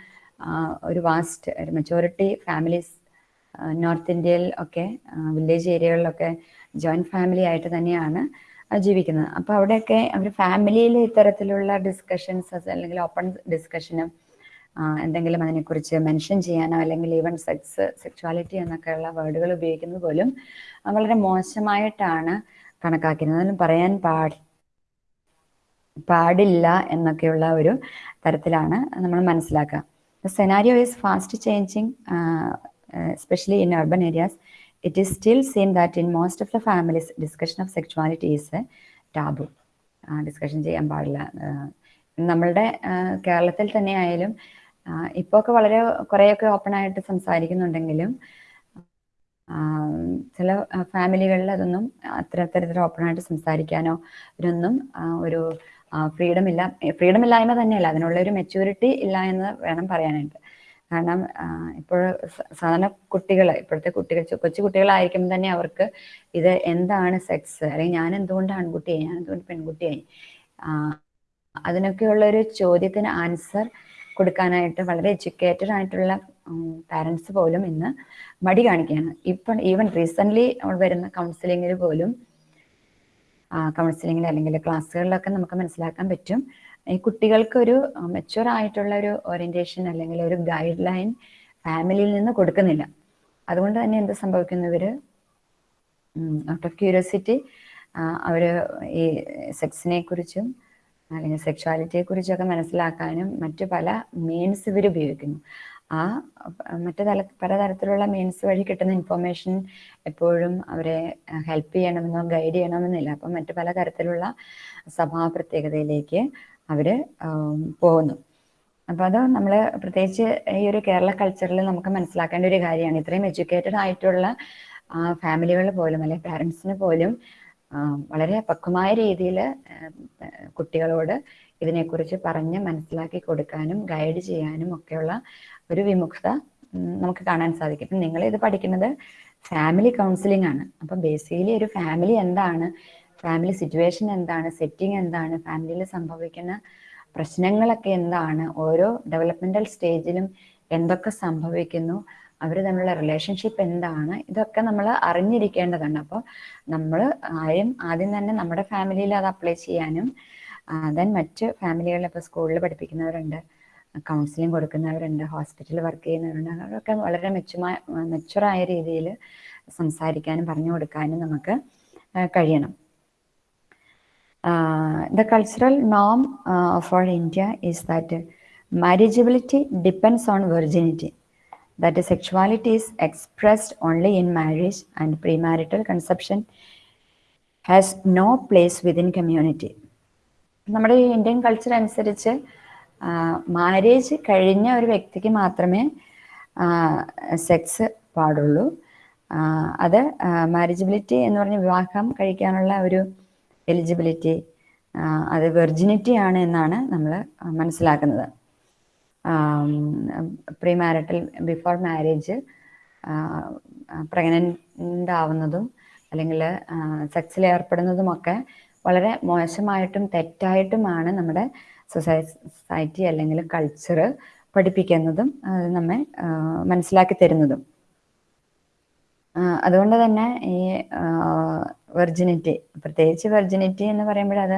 ഒരു വാസ്റ്റ് ഒരു മെജോറിറ്റി ഫാമിലീസ് നോർത്ത് ഇന്ത്യയിൽ ഒക്കെ വില്ലേജ് ഏരിയകളിലൊക്കെ ജോയിന്റ് ഫാമിലി ആയിട്ട് തന്നെയാണ് ജീവിക്കുന്നത്. അപ്പോൾ അവിടെയൊക്കെ അവർ ഫാമിലിയിൽ ഇത്തരത്തിലുള്ള ഡിസ്കഷൻസ് അല്ലെങ്കിൽ ഓപ്പൺ ഡിസ്കഷനും എന്തെങ്കിലും അതിനെക്കുറിച്ച് മെൻഷൻ ചെയ്യാനോ അല്ലെങ്കിൽ ഈവൻ സെക്സ് സെക്ച്വാലിറ്റി എന്നൊക്കെയുള്ള വേർഡുകൾ ഉപയോഗിക്കുന്നത് പോലും വളരെ മോശമായിട്ടാണ് കണക്കാക്കുന്നത്. അതിന് പറയാൻ പാടി പാടില്ല എന്നൊക്കെയുള്ള ഒരു തരത്തിലാണ് നമ്മൾ മനസ്സിലാക്കുക. Scenario is fast changing especially in urban areas it is still seen that in most of the families discussion of sexuality is taboo discussion ചെയ്യാൻ പാടില്ല. നമ്മളുടെ കേരളത്തിൽ തന്നെ ആയാലും ഇപ്പോൾ ഒക്കെ വളരെ കുറേയൊക്കെ ഓപ്പൺ ആയിട്ട് സംസാരിക്കുന്നുണ്ടെങ്കിലും ചില ഫാമിലികളിൽ അതൊന്നും അത്ര തരത്തിൽ ഓപ്പൺ ആയിട്ട് സംസാരിക്കാനോ ഇതിനൊന്നും ഒരു ഫ്രീഡം ഇല്ല ഫ്രീഡം ഇല്ലായ്മ തന്നെയല്ല അതിനുള്ള ഒരു മെച്യൂരിറ്റി ഇല്ല എന്ന് വേണം പറയാനായിട്ട്. കാരണം ഇപ്പോൾ സാധാരണ കുട്ടികൾ ഇപ്പോഴത്തെ കുട്ടികൾ കൊച്ചു കുട്ടികളായിരിക്കുമ്പോൾ തന്നെ അവർക്ക് ഇത് എന്താണ് സെക്സ് അല്ലെങ്കിൽ ഞാൻ എന്തുകൊണ്ട് ആൺകുട്ടിയായി? ഞാൻ എന്തുകൊണ്ട് പെൺകുട്ടിയായി? അതിനൊക്കെയുള്ള ഒരു ചോദ്യത്തിന് ആൻസർ കൊടുക്കാനായിട്ട് വളരെ എഡ്യൂക്കേറ്റഡ് ആയിട്ടുള്ള പാരൻസ് പോലും ഇന്ന് മടി കാണിക്കുകയാണ്. ഇപ്പം ഈവൻ റീസെന്റ്ലി വരുന്ന കൗൺസിലിങ്ങിൽ പോലും കൗൺസിലിങ്ങിൽ അല്ലെങ്കിൽ ക്ലാസ്സുകളിലൊക്കെ നമുക്ക് മനസ്സിലാക്കാൻ പറ്റും. ഈ കുട്ടികൾക്ക് ഒരു മെച്ചുവർ ആയിട്ടുള്ള ഒരു ഓറിയന്റേഷൻ അല്ലെങ്കിൽ ഒരു ഗൈഡ് ലൈൻ ഫാമിലിയിൽ നിന്ന് കൊടുക്കുന്നില്ല. അതുകൊണ്ട് തന്നെ എന്ത് സംഭവിക്കുന്നു ഇവർ? ഔട്ട് ഓഫ് ക്യൂരിയോസിറ്റി അവർ ഈ സെക്സിനെ കുറിച്ചും അല്ലെങ്കിൽ സെക്ഷുവാലിറ്റിയെ കുറിച്ചൊക്കെ മനസ്സിലാക്കാനും മറ്റു പല മീൻസ് ഇവർ ഉപയോഗിക്കുന്നു. ആ മറ്റു തല പലതരത്തിലുള്ള മീൻസ് വഴി കിട്ടുന്ന ഇൻഫോർമേഷൻ എപ്പോഴും അവരെ ഹെൽപ്പ് ചെയ്യണമെന്നോ ഗൈഡ് ചെയ്യണമെന്നില്ല. അപ്പം മറ്റു പല തരത്തിലുള്ള സ്വഭാവ പ്രത്യേകതയിലേക്ക് അവർ പോകുന്നു. അപ്പോൾ അത് നമ്മൾ പ്രത്യേകിച്ച് ഈ ഒരു കേരള കൾച്ചറിൽ നമുക്ക് മനസ്സിലാക്കേണ്ട ഒരു കാര്യമാണ്. ഇത്രയും എഡ്യൂക്കേറ്റഡ് ആയിട്ടുള്ള ഫാമിലികൾ പോലും അല്ലെങ്കിൽ പാരൻസിന് പോലും വളരെ പക്വമായ രീതിയിൽ കുട്ടികളോട് ഇതിനെക്കുറിച്ച് പറഞ്ഞ് മനസ്സിലാക്കി കൊടുക്കാനും ഗൈഡ് ചെയ്യാനും ഒക്കെയുള്ള ഒരു വിമുക്ത നമുക്ക് കാണാൻ സാധിക്കും. ഇപ്പം നിങ്ങൾ ഇത് പഠിക്കുന്നത് ഫാമിലി കൗൺസിലിംഗ് ആണ്. അപ്പം ബേസിക്കലി ഒരു ഫാമിലി എന്താണ് ഫാമിലി സിറ്റുവേഷൻ എന്താണ് സെറ്റിംഗ് എന്താണ് ഫാമിലിയിൽ സംഭവിക്കുന്ന പ്രശ്നങ്ങളൊക്കെ എന്താണ് ഓരോ ഡെവലപ്മെന്റൽ സ്റ്റേജിലും എന്തൊക്കെ സംഭവിക്കുന്നു അവർ തമ്മിലുള്ള റിലേഷൻഷിപ്പ് എന്താണ്? ഇതൊക്കെ നമ്മൾ അറിഞ്ഞിരിക്കേണ്ടതാണ്. അപ്പോൾ നമ്മൾ ആരും ആദ്യം തന്നെ നമ്മുടെ ഫാമിലിയിൽ അത് അപ്ലൈ ചെയ്യാനും ദെൻ മറ്റ് ഫാമിലികളിൽ ഇപ്പോൾ സ്കൂളിൽ പഠിപ്പിക്കുന്നവരുണ്ട് കൗൺസിലിംഗ് കൊടുക്കുന്നവരുണ്ട് ഹോസ്പിറ്റലിൽ വർക്ക് ചെയ്യുന്നവരുണ്ട്. അവരൊക്കെ വളരെ മെച്ചുമായ മെച്ചുറായ രീതിയിൽ സംസാരിക്കാനും പറഞ്ഞു കൊടുക്കാനും നമുക്ക് കഴിയണം. The cultural Noam of all India is that marriageability uh, on virginity that the sexuality is expressed only in marriage and premarital conception has no place within community. നമ്മുടെ ഇന്ത്യൻ കൾച്ചർ അനുസരിച്ച് മാരേജ് കഴിഞ്ഞ ഒരു വ്യക്തിക്ക് മാത്രമേ sex പാടുള്ളൂ അത് മാരേജബിലിറ്റി എന്ന് പറഞ്ഞ വിവാഹം കഴിക്കാനുള്ള ഒരു എലിജിബിലിറ്റി അത് വെർജിനിറ്റി ആണ് എന്നാണ് നമ്മൾ മനസ്സിലാക്കുന്നത് pre marital before marriage pregnant ആവുന്നതും അല്ലെങ്കിൽ സെക്സിൽ ഏർപ്പെടുന്നതുമൊക്കെ വളരെ മോശമായിട്ടും തെറ്റായിട്ടുമാണ് നമ്മുടെ സൊസൈറ്റി അല്ലെങ്കിൽ കൾച്ചർ പഠിപ്പിക്കുന്നതും നമ്മെ മനസ്സിലാക്കി തരുന്നതും. അതുകൊണ്ട് തന്നെ ഈ വെർജിനിറ്റി പ്രത്യേകിച്ച് വെർജിനിറ്റി എന്ന് പറയുമ്പോൾ അത്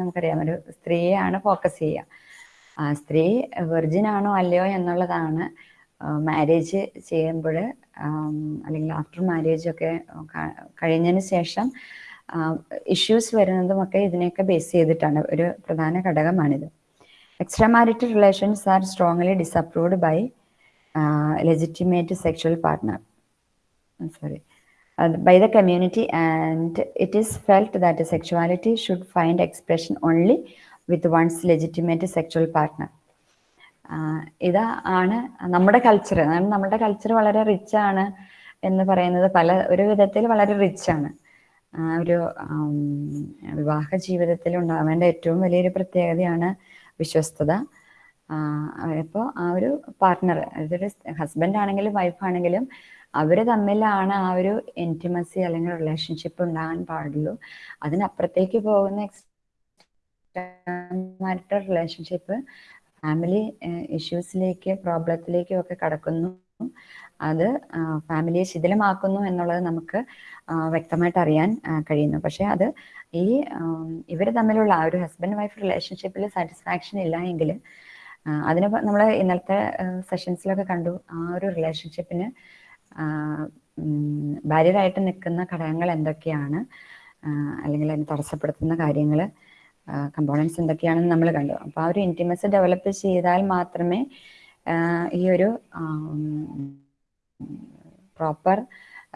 നമുക്കറിയാം. ഒരു സ്ത്രീയെയാണ് ഫോക്കസ് ചെയ്യുക. ആ സ്ത്രീ വെർജിൻ ആണോ അല്ലയോ എന്നുള്ളതാണ് മാരേജ് ചെയ്യുമ്പോൾ അല്ലെങ്കിൽ ആഫ്റ്റർ മാരേജ് ഒക്കെ കഴിഞ്ഞതിന് ശേഷം ഇഷ്യൂസ് വരുന്നതുമൊക്കെ ഇതിനെയൊക്കെ ബേസ് ചെയ്തിട്ടാണ്. ഒരു പ്രധാന ഘടകമാണിത്. Extra marital relations are strongly disapproved by legitimate sexual partner sorry by the community and it is felt that sexuality should find expression expression only once legitimate legitimate partner ഇത് ആണ് നമ്മുടെ culture നമ്മുടെ culture വളരെ rich ആണ് എന്ന് പറയുന്നത് പല ഒരു വിധത്തിൽ വളരെ റിച്ച് ആണ്. ഒരു വിവാഹ ജീവിതത്തിൽ ഉണ്ടാവേണ്ട ഏറ്റവും വലിയൊരു പ്രത്യേകതയാണ് വിശ്വസ്തത. അപ്പോൾ ആ ഒരു പാർട്ട്ണർ അതൊരു ഹസ്ബൻഡ് ആണെങ്കിലും വൈഫ് ആണെങ്കിലും അവർ തമ്മിലാണ് ആ ഒരു ഇന്റിമസി അല്ലെങ്കിൽ റിലേഷൻഷിപ്പ് ഉണ്ടാകാൻ പാടുള്ളൂ. അതിനപ്പുറത്തേക്ക് പോകുന്ന മാരിറ്റൽ റിലേഷൻഷിപ്പ് ഫാമിലി ഇഷ്യൂസിലേക്ക് പ്രോബ്ലത്തിലേക്കും ഒക്കെ കടക്കുന്നു. അത് ഫാമിലിയെ ശിഥിലമാക്കുന്നു എന്നുള്ളത് നമുക്ക് വ്യക്തമായിട്ട് അറിയാൻ കഴിയുന്നു. പക്ഷെ അത് ഈ ഇവർ തമ്മിലുള്ള ആ ഒരു ഹസ്ബൻഡ് വൈഫ് റിലേഷൻഷിപ്പിൽ സാറ്റിസ്ഫാക്ഷൻ ഇല്ല എങ്കിൽ അതിന് നമ്മൾ ഇന്നലത്തെ സെഷൻസിലൊക്കെ കണ്ടു. ആ ഒരു റിലേഷൻഷിപ്പിന് ബാരിയറായിട്ട് നിൽക്കുന്ന ഘടകങ്ങൾ എന്തൊക്കെയാണ്? അല്ലെങ്കിൽ അതിനെ തടസ്സപ്പെടുത്തുന്ന കാര്യങ്ങൾ കമ്പോണൻസ് എന്തൊക്കെയാണെന്ന് നമ്മൾ കണ്ടു. അപ്പോൾ ആ ഒരു ഇന്റിമസി ഡെവലപ്പ് ചെയ്താൽ മാത്രമേ ഈ ഒരു പ്രോപ്പർ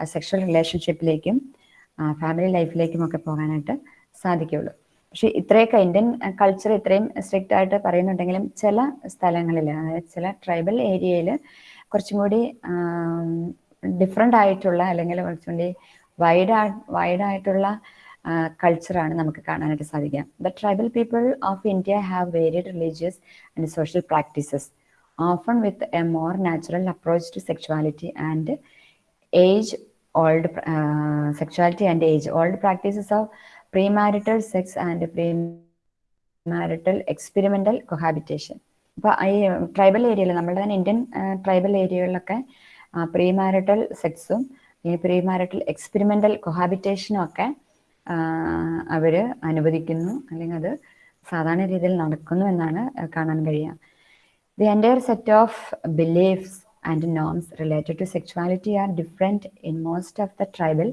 സെക്ഷൽ റിലേഷൻഷിപ്പിലേക്കും ഫാമിലി ലൈഫിലേക്കും ഒക്കെ പോകാനായിട്ട് സാധിക്കുള്ളൂ പക്ഷെ ഇത്രയൊക്കെ ഇന്ത്യൻ കൾച്ചർ ഇത്രയും സ്ട്രിക്റ്റ് ആയിട്ട് പറയുന്നുണ്ടെങ്കിലും ചില സ്ഥലങ്ങളിൽ അതായത് ചില ട്രൈബൽ ഏരിയയിൽ കുറച്ചും കൂടി ഡിഫറെന്റ് ആയിട്ടുള്ള അല്ലെങ്കിൽ കുറച്ചും കൂടി വൈഡ് വൈഡ് ആയിട്ടുള്ള കൾച്ചറാണ് നമുക്ക് കാണാനായിട്ട് സാധിക്കുക. The tribal people of India have varied religious and social practices often with a more natural approach to sexuality and age old sexuality sexuality and age old practices of sex and pre marital experimental cohabitation അപ്പോൾ ഈ tribal ഏരിയയിൽ നമ്മുടെ തന്നെ Indian tribal ഏരിയകളിലൊക്കെ premarital സെക്സും premarital experimental കൊഹാബിറ്റേഷനും ഒക്കെ അവർ അനുവദിക്കുന്നു അല്ലെങ്കിൽ അത് സാധാരണ രീതിയിൽ നടക്കുന്നു എന്നാണ് കാണാൻ കഴിയുക of beliefs and norms related to sexuality are different in most of the tribal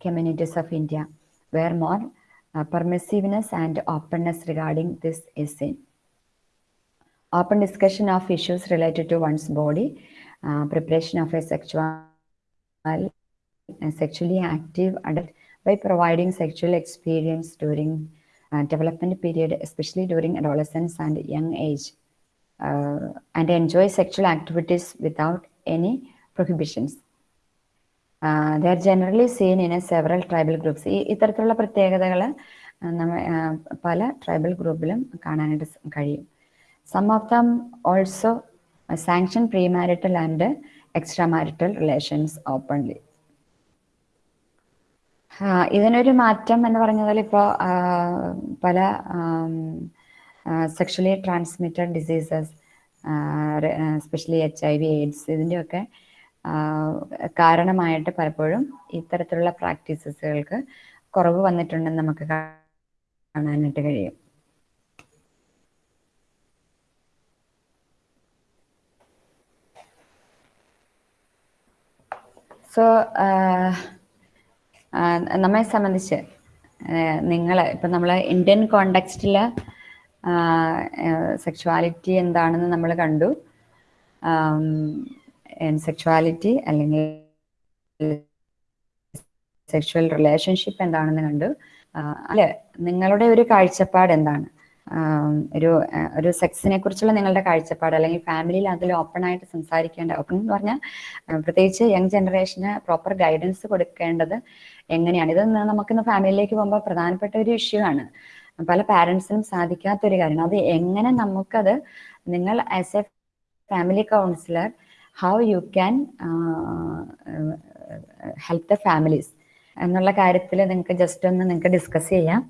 communities of India, where more uh, permissiveness and openness regarding this is seen. Open discussion of issues related to one's body, uh, preparation of a sexual and sexually active adult by providing sexual experience during uh, development period, especially during adolescence and young age uh, and enjoy sexual activities without any prohibitions. Uh, they are generally seen in a several tribal groups. ഈ ഇത്തരത്തിലുള്ള പ്രത്യേകതകൾ നമ്മ uh, പല tribal ഗ്രൂപ്പിലും കാണാനായിട്ട് കഴിയും some of them also sanction pre marital and extra marital relations openly ഇതിനൊരു മാറ്റം എന്ന് പറഞ്ഞാൽ ഇപ്പോൾ പല sexually transmitted diseases especially H I V AIDS ഇതിന്റെയൊക്കെ കാരണമായിട്ട് പലപ്പോഴും ഇത്തരത്തിലുള്ള പ്രാക്ടീസസുകൾക്ക് കുറവ് വന്നിട്ടുണ്ടെന്ന് നമുക്ക് കാണാനായിട്ട് കഴിയും. സോ നമ്മെ സംബന്ധിച്ച് നിങ്ങൾ ഇപ്പം നമ്മൾ ഇന്ത്യൻ കോണ്ടെക്സ്റ്റിൽ സെക്ഷുവാലിറ്റി എന്താണെന്ന് നമ്മൾ കണ്ടു. സെക്ഷുവാലിറ്റി അല്ലെങ്കിൽ സെക്ഷുവൽ റിലേഷൻഷിപ്പ് എന്താണെന്ന് കണ്ടു. അല്ലെ? നിങ്ങളുടെ ഒരു കാഴ്ചപ്പാട് എന്താണ്? ഒരു ഒരു സെക്സിനെ കുറിച്ചുള്ള നിങ്ങളുടെ കാഴ്ചപ്പാട് അല്ലെങ്കിൽ ഫാമിലിയിൽ അതിൽ ഓപ്പൺ ആയിട്ട് സംസാരിക്കേണ്ട ഓപ്പൺ എന്ന് പറഞ്ഞാൽ പ്രത്യേകിച്ച് യങ് ജനറേഷന് പ്രോപ്പർ ഗൈഡൻസ് കൊടുക്കേണ്ടത് എങ്ങനെയാണ്? ഇത് നമുക്ക് നമുക്കിന്ന് ഫാമിലിയിലേക്ക് പോകുമ്പോൾ പ്രധാനപ്പെട്ട ഒരു ഇഷ്യൂ ആണ്. പല പാരന്റ്സിനും സാധിക്കാത്ത ഒരു കാര്യമാണ്. അത് എങ്ങനെ നമുക്കത് നിങ്ങൾ as a family counsellor how you can help the families എന്നുള്ള കാര്യത്തിൽ നിങ്ങൾക്ക് ജസ്റ്റ് ഒന്ന് നിങ്ങൾക്ക് ഡിസ്കസ് ചെയ്യാം.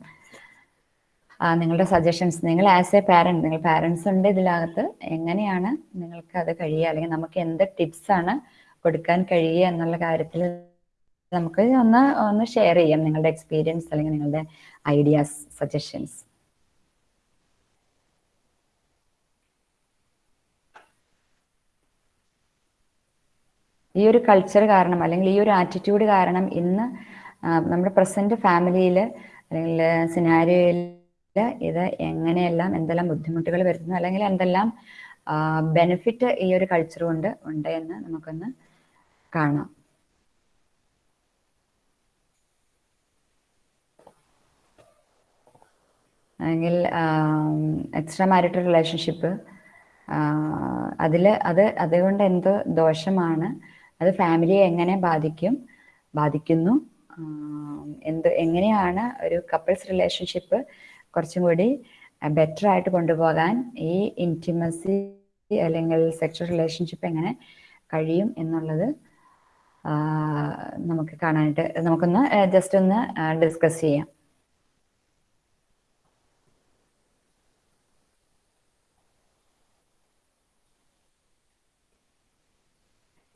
നിങ്ങളുടെ സജഷൻസ് നിങ്ങൾ ആസ് എ പാരന്റ് നിങ്ങൾ പാരന്റ്സ് ഉണ്ട് ഇതിനകത്ത് എങ്ങനെയാണ് നിങ്ങൾക്ക് അത് കഴിയുക? അല്ലെങ്കിൽ നമുക്ക് എന്ത് ടിപ്സ് ആണ് കൊടുക്കാൻ കഴിയുക എന്നുള്ള കാര്യത്തിൽ നമുക്ക് ഒന്ന് ഒന്ന് ഷെയർ ചെയ്യാം നിങ്ങളുടെ എക്സ്പീരിയൻസ് അല്ലെങ്കിൽ നിങ്ങളുടെ ഐഡിയാസ് സജഷൻസ് ഈ ഒരു കൾച്ചർ കാരണം അല്ലെങ്കിൽ ഈ ഒരു ആറ്റിറ്റ്യൂഡ് കാരണം ഇന്ന് നമ്മുടെ പ്രസന്റ് ഫാമിലിയിൽ അല്ലെങ്കിൽ സിനാരിയോയിൽ ഇത് എങ്ങനെയെല്ലാം എന്തെല്ലാം ബുദ്ധിമുട്ടുകൾ വരുന്നു അല്ലെങ്കിൽ എന്തെല്ലാം ബെനിഫിറ്റ് ഈ ഒരു കൾച്ചർ കൊണ്ട് ഉണ്ട് എന്ന് നമുക്കൊന്ന് കാണാം. അല്ലെങ്കിൽ എക്സ്ട്രാ മാരിറ്റൽ റിലേഷൻഷിപ്പ് അതിൽ അത് അതുകൊണ്ട് എന്തോ ദോഷമാണ് അത് ഫാമിലിയെ എങ്ങനെ ബാധിക്കും ബാധിക്കുന്നു എന്ത് എങ്ങനെയാണ് ഒരു കപ്പിൾസ് റിലേഷൻഷിപ്പ് കുറച്ചും കൂടി ബെറ്റർ ആയിട്ട് കൊണ്ടുപോകാൻ ഈ ഇന്റിമസി അല്ലെങ്കിൽ സെക്ഷൽ റിലേഷൻഷിപ്പ് എങ്ങനെ കഴിയും എന്നുള്ളത് നമുക്ക് കാണാനായിട്ട് നമുക്കൊന്ന് ജസ്റ്റ് ഒന്ന് ഡിസ്കസ് ചെയ്യാം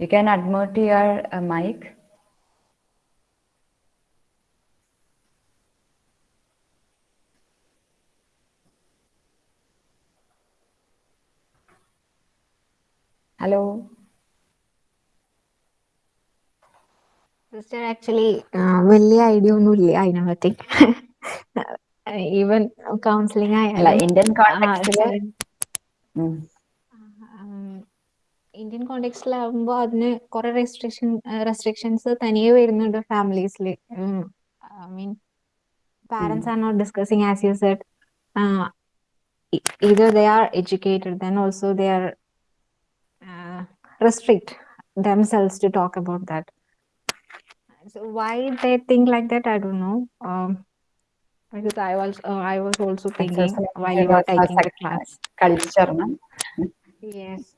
you can unmute your mic mic. Hello. Sister actually വലിയ ഐഡിയ ഒന്നും ഇല്ല അതിനെ പറ്റി ഈവൻ കൗൺസിലിംഗ് ആയാലും. ഇന്ത്യൻ ഇന്ത്യൻ കോണ്ടെക്സ്റ്റിലാവുമ്പോൾ അതിന് കുറെ റെസ്ട്രിക്ഷൻ റെസ്ട്രിക്ഷൻസ് തനിയെ വരുന്നുണ്ട് ഫാമിലീസിൽ I mean parents are not discussing as you said they are educated then also they are uh, restrict themselves to talk about that. So why they think like that i don't know. Um, because i was uh, i was also thinking while you were taking the class. culture no? yes.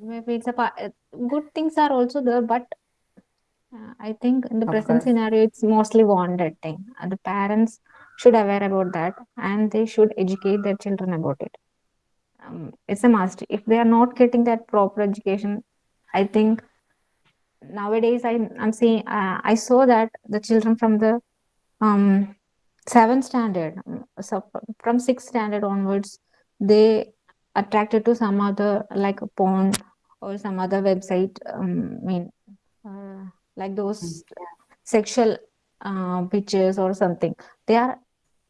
Maybe it's a uh, good things are also there but uh, i think in the of present course. scenario it's mostly wanted thing. Uh, the parents should aware about that and they should educate their children about it um, it's a must. If they are not getting that proper education i think nowadays I, i'm seeing uh, i saw that the children from the um seventh standard um, so from sixth standard onwards they attracted to some other like a porn or some other website um, i mean uh, like those sexual uh, pictures or something. They are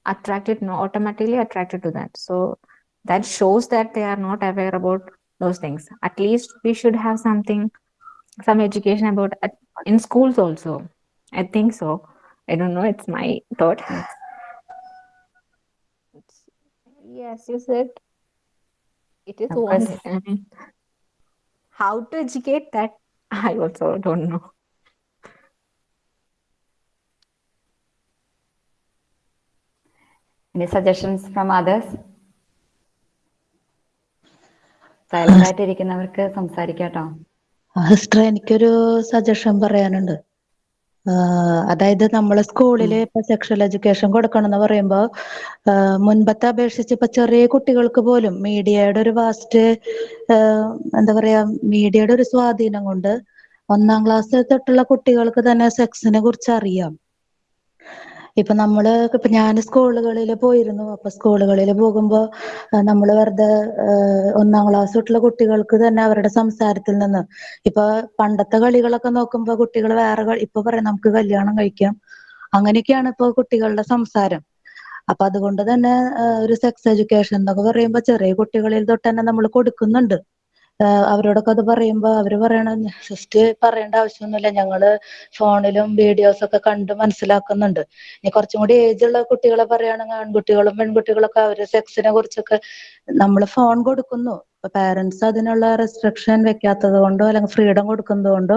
attracted no automatically attracted to that. So that shows that they are not aware about those things at least we should have something some education about at, in schools also i think so i don't know it's my thought yes you said It is Of course. wanted. I mean, how to educate that, I also don't know. Any suggestions from others? Silent ഇരിക്കുന്നവർക്ക് സംസാരിക്കാട്ടോ. Sister എനിക്കൊരു suggestion പറയാനുണ്ട്. അതായത് നമ്മൾ സ്കൂളിൽ ഇപ്പൊ sexual education കൊടുക്കണം എന്ന് പറയുമ്പോ ആഹ് മുൻപത്തെ അപേക്ഷിച്ച് ഇപ്പൊ ചെറിയ കുട്ടികൾക്ക് പോലും മീഡിയയുടെ ഒരു വാസ്റ്റ് എന്താ പറയാ മീഡിയയുടെ ഒരു സ്വാധീനം കൊണ്ട് ഒന്നാം ക്ലാസ് തൊട്ടുള്ള കുട്ടികൾക്ക് തന്നെ സെക്സിനെ കുറിച്ച് അറിയാം. ഇപ്പൊ നമ്മൾ ഇപ്പൊ ഞാൻ സ്കൂളുകളിൽ പോയിരുന്നു. അപ്പൊ സ്കൂളുകളിൽ പോകുമ്പോ നമ്മൾ വെറുതെ ഒന്നാം ക്ലാസ് തൊട്ടുള്ള കുട്ടികൾക്ക് തന്നെ അവരുടെ സംസാരത്തിൽ നിന്ന് ഇപ്പൊ പണ്ടത്തെ കളികളൊക്കെ നോക്കുമ്പോ കുട്ടികൾ വേറെ ഇപ്പൊ പറയാം നമുക്ക് കല്യാണം കഴിക്കാം. അങ്ങനെയൊക്കെയാണ് ഇപ്പൊ കുട്ടികളുടെ സംസാരം. അപ്പൊ അതുകൊണ്ട് തന്നെ ഒരു സെക്സ് എഡ്യൂക്കേഷൻ എന്നൊക്കെ പറയുമ്പോ ചെറിയ കുട്ടികളിൽ തൊട്ട് തന്നെ നമ്മൾ കൊടുക്കുന്നുണ്ട്. അവരോടൊക്കെ അത് പറയുമ്പോ അവർ പറയണ ജസ്റ്റ് പറയേണ്ട ആവശ്യമൊന്നുമില്ല. ഞങ്ങൾ ഫോണിലും വീഡിയോസ് ഒക്കെ കണ്ട് മനസ്സിലാക്കുന്നുണ്ട്. ഇനി കുറച്ചും കൂടി ഏജ് ഉള്ള കുട്ടികളെ പറയുകയാണെങ്കിൽ ആൺകുട്ടികളും പെൺകുട്ടികളൊക്കെ അവർ സെക്സിനെ കുറിച്ചൊക്കെ നമ്മൾ ഫോൺ കൊടുക്കുന്നു. പാരന്റ്സ് അതിനുള്ള റെസ്ട്രിക്ഷൻ വെക്കാത്തത് കൊണ്ടോ അല്ലെങ്കിൽ ഫ്രീഡം കൊടുക്കുന്നത് കൊണ്ടോ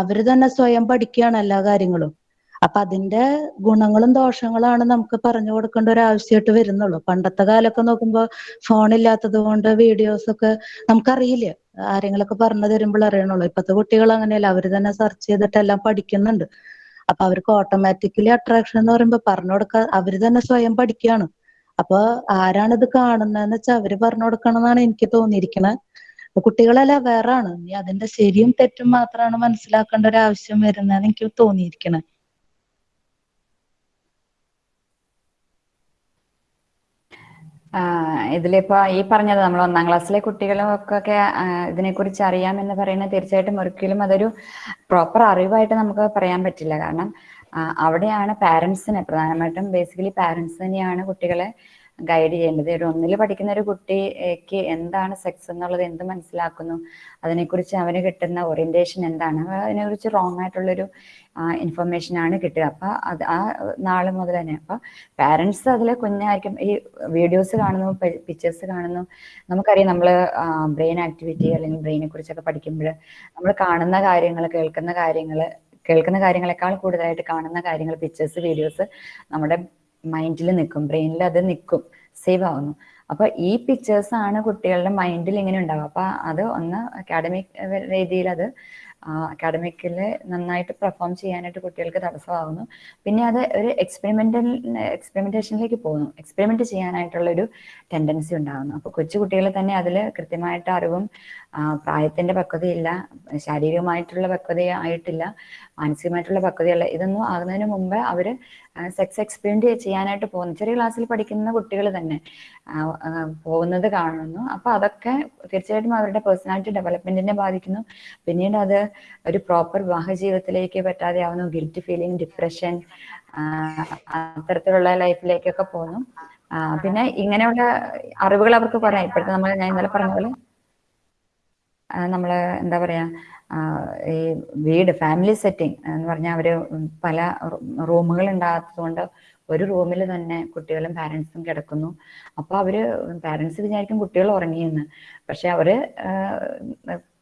അവർ തന്നെ സ്വയം പഠിക്കുകയാണ് എല്ലാ കാര്യങ്ങളും. അപ്പൊ അതിന്റെ ഗുണങ്ങളും ദോഷങ്ങളാണ് നമുക്ക് പറഞ്ഞു കൊടുക്കേണ്ട ഒരു ആവശ്യമായിട്ട് വരുന്നുള്ളൂ. പണ്ടത്തെ കാലമൊക്കെ നോക്കുമ്പോ ഫോൺ ഇല്ലാത്തത് കൊണ്ട് വീഡിയോസ് ഒക്കെ നമുക്കറിയില്ല? ആരെങ്കിലൊക്കെ പറഞ്ഞു തരുമ്പോൾ അറിയണുള്ളൂ. ഇപ്പത്തെ കുട്ടികൾ അങ്ങനെയല്ല. അവർ തന്നെ സെർച്ച് ചെയ്തിട്ട് എല്ലാം പഠിക്കുന്നുണ്ട്. അപ്പൊ അവർക്ക് ഓട്ടോമാറ്റിക്കലി അട്രാക്ഷൻ എന്ന് പറയുമ്പോ പറഞ്ഞു കൊടുക്കാൻ അവർ തന്നെ സ്വയം പഠിക്കുകയാണ്. അപ്പൊ ആരാണ് ഇത് കാണുന്നതെന്ന് വെച്ചാൽ അവർ പറഞ്ഞു കൊടുക്കണം എന്നാണ് എനിക്ക് തോന്നിയിരിക്കുന്നത് കുട്ടികളെല്ലാം വേറാണ് നീ അതിന്റെ ശരിയും തെറ്റും മാത്രമാണ് മനസ്സിലാക്കേണ്ട ഒരു ആവശ്യം വരുന്നതെന്ന് എനിക്ക് തോന്നിയിരിക്കണേ. ഇതിലിപ്പോ ഈ പറഞ്ഞത് നമ്മൾ ഒന്നാം ക്ലാസ്സിലെ കുട്ടികളൊക്കെ ഇതിനെക്കുറിച്ച് അറിയാമെന്ന് പറയുന്നത് തീർച്ചയായിട്ടും ഒരിക്കലും അതൊരു പ്രോപ്പർ അറിവായിട്ട് നമുക്ക് പറയാൻ പറ്റില്ല. കാരണം അവിടെയാണ് പാരന്റ്സിനെ പ്രധാനമായിട്ടും ബേസിക്കലി പാരന്റ്സ് തന്നെയാണ് കുട്ടികളെ ഗൈഡ് ചെയ്യേണ്ടത്. ഒരു ഒന്നിൽ പഠിക്കുന്ന ഒരു കുട്ടിക്ക് എന്താണ് സെക്സ് എന്നുള്ളത് എന്ത് മനസ്സിലാക്കുന്നു? അതിനെക്കുറിച്ച് അവന് കിട്ടുന്ന ഓറിയന്റേഷൻ എന്താണ്? അതിനെക്കുറിച്ച് റോങ് ആയിട്ടുള്ളൊരു ഇൻഫർമേഷൻ ആണ് കിട്ടുക. അപ്പൊ അത് ആ നാൾ മുതൽ തന്നെ. അപ്പൊ പാരന്റ്സ് അതിൽ കുഞ്ഞായിരിക്കും. ഈ വീഡിയോസ് കാണുന്നു പിക്ചേഴ്സ് കാണുന്നു. നമുക്കറിയാം നമ്മൾ ബ്രെയിൻ ആക്ടിവിറ്റി അല്ലെങ്കിൽ ബ്രെയിനെ കുറിച്ചൊക്കെ പഠിക്കുമ്പോൾ നമ്മൾ കാണുന്ന കാര്യങ്ങൾ കേൾക്കുന്ന കാര്യങ്ങൾ കേൾക്കുന്ന കാര്യങ്ങളെക്കാൾ കൂടുതലായിട്ട് കാണുന്ന കാര്യങ്ങൾ പിക്ചേഴ്സ് വീഡിയോസ് നമ്മുടെ മൈൻഡിൽ നിൽക്കും ബ്രെയിനിൽ അത് നിൽക്കും സേവ് ആവുന്നു. അപ്പൊ ഈ പിക്ചേഴ്സ് ആണ് കുട്ടികളുടെ മൈൻഡിൽ ഇങ്ങനെ ഉണ്ടാവുക. അപ്പൊ അത് ഒന്ന് അക്കാഡമിക് രീതിയിൽ അത് അക്കാഡമിക്കിൽ നന്നായിട്ട് പെർഫോം ചെയ്യാനായിട്ട് കുട്ടികൾക്ക് തടസ്സമാകുന്നു പിന്നെ അത് ഒരു എക്സ്പെരിമെന്റൽ എക്സ്പെരിമെന്റേഷനിലേക്ക് പോകുന്നു. എക്സ്പെരിമെന്റ് ചെയ്യാനായിട്ടുള്ള ഒരു ടെൻഡൻസി ഉണ്ടാകുന്നു അപ്പൊ കൊച്ചു കുട്ടികൾ തന്നെ അതിൽ കൃത്യമായിട്ട് അറിവും പ്രായത്തിന്റെ പക്വതയില്ല ശാരീരികമായിട്ടുള്ള പക്വത ആയിട്ടില്ല മാനസികമായിട്ടുള്ള പക്വതയല്ല. ഇതൊന്നും ആകുന്നതിന് മുമ്പ് അവർ സെക്സ് എക്സ്പീരിയൻസ് ചെയ്യാനായിട്ട് പോകുന്നു. ചെറിയ ക്ലാസ്സിൽ പഠിക്കുന്ന കുട്ടികൾ തന്നെ പോകുന്നത് കാണുന്നു. അപ്പൊ അതൊക്കെ തീർച്ചയായിട്ടും അവരുടെ പേഴ്സണാലിറ്റി ഡെവലപ്മെന്റിനെ ബാധിക്കുന്നു. പിന്നീട് അത് ഒരു പ്രോപ്പർ വിവാഹ ജീവിതത്തിലേക്ക് പറ്റാതെ ആവുന്നു. ഗിൽറ്റ് ഫീലിംഗ് ഡിപ്രഷൻ അത്തരത്തിലുള്ള ലൈഫിലേക്കൊക്കെ പോകുന്നു. പിന്നെ ഇങ്ങനെയുള്ള അറിവുകൾ അവർക്ക് പറയാം ഇപ്പോഴത്തെ നമ്മൾ ഞാൻ ഇന്നലെ പറഞ്ഞ പോലെ ആ, നമ്മൾ എന്താ പറയാ ഈ വീട് ഫാമിലി സെറ്റിംഗ് എന്ന് പറഞ്ഞാൽ അവർ പല റൂമുകൾ ഉണ്ടാകാത്തതുകൊണ്ട് ഒരു റൂമിൽ തന്നെ കുട്ടികളും പാരൻസും കിടക്കുന്നു. അപ്പൊ അവർ പാരൻസ് വിചാരിക്കും കുട്ടികൾ ഉറങ്ങിയെന്ന്. പക്ഷെ അവർ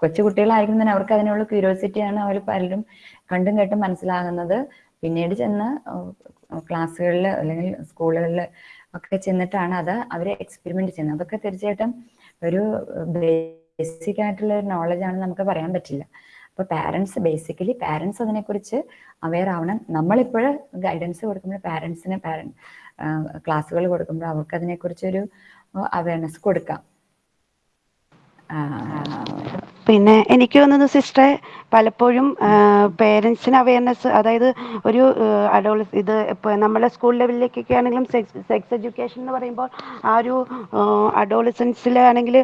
കൊച്ചു കുട്ടികളായിരിക്കും തന്നെ അവർക്ക് അതിനുള്ള ക്യൂരിയോസിറ്റിയാണ് അവർ പലരും കണ്ടും കേട്ടും മനസ്സിലാകുന്നത്. പിന്നീട് ചെന്ന് ക്ലാസ്സുകളിൽ അല്ലെങ്കിൽ സ്കൂളുകളിൽ ഒക്കെ ചെന്നിട്ടാണ് അത് അവർ എക്സ്പെരിമെന്റ് ചെയ്യുന്നത്. അതൊക്കെ തീർച്ചയായിട്ടും ഒരു ബേസിക് ആയിട്ടുള്ള ഒരു നോളജ് ആണെന്ന് നമുക്ക് പറയാൻ പറ്റില്ല. അപ്പൊ പാരന്റ്സ് ബേസിക്കലി പാരന്റ്സ് അതിനെക്കുറിച്ച് അവെയർ ആവണം. നമ്മളിപ്പോൾ ഗൈഡൻസ് കൊടുക്കുമ്പോൾ പാരന്റ്സിന് പാരന്റ് ക്ലാസ്സുകൾ കൊടുക്കുമ്പോൾ അവർക്ക് അതിനെക്കുറിച്ചൊരു അവയർനെസ് കൊടുക്കാം. പിന്നെ എനിക്ക് തോന്നുന്നു സിസ്റ്ററെ പലപ്പോഴും പേരൻസിന് അവയർനെസ് അതായത് ഒരു അഡോൾ ഇത് ഇപ്പോൾ നമ്മളെ സ്കൂൾ ലെവലിലേക്കൊക്കെ ആണെങ്കിലും സെക്സ് സെക്സ് എഡ്യൂക്കേഷൻ എന്ന് പറയുമ്പോൾ ആ ഒരു അഡോളിസൻസിലാണെങ്കിൽ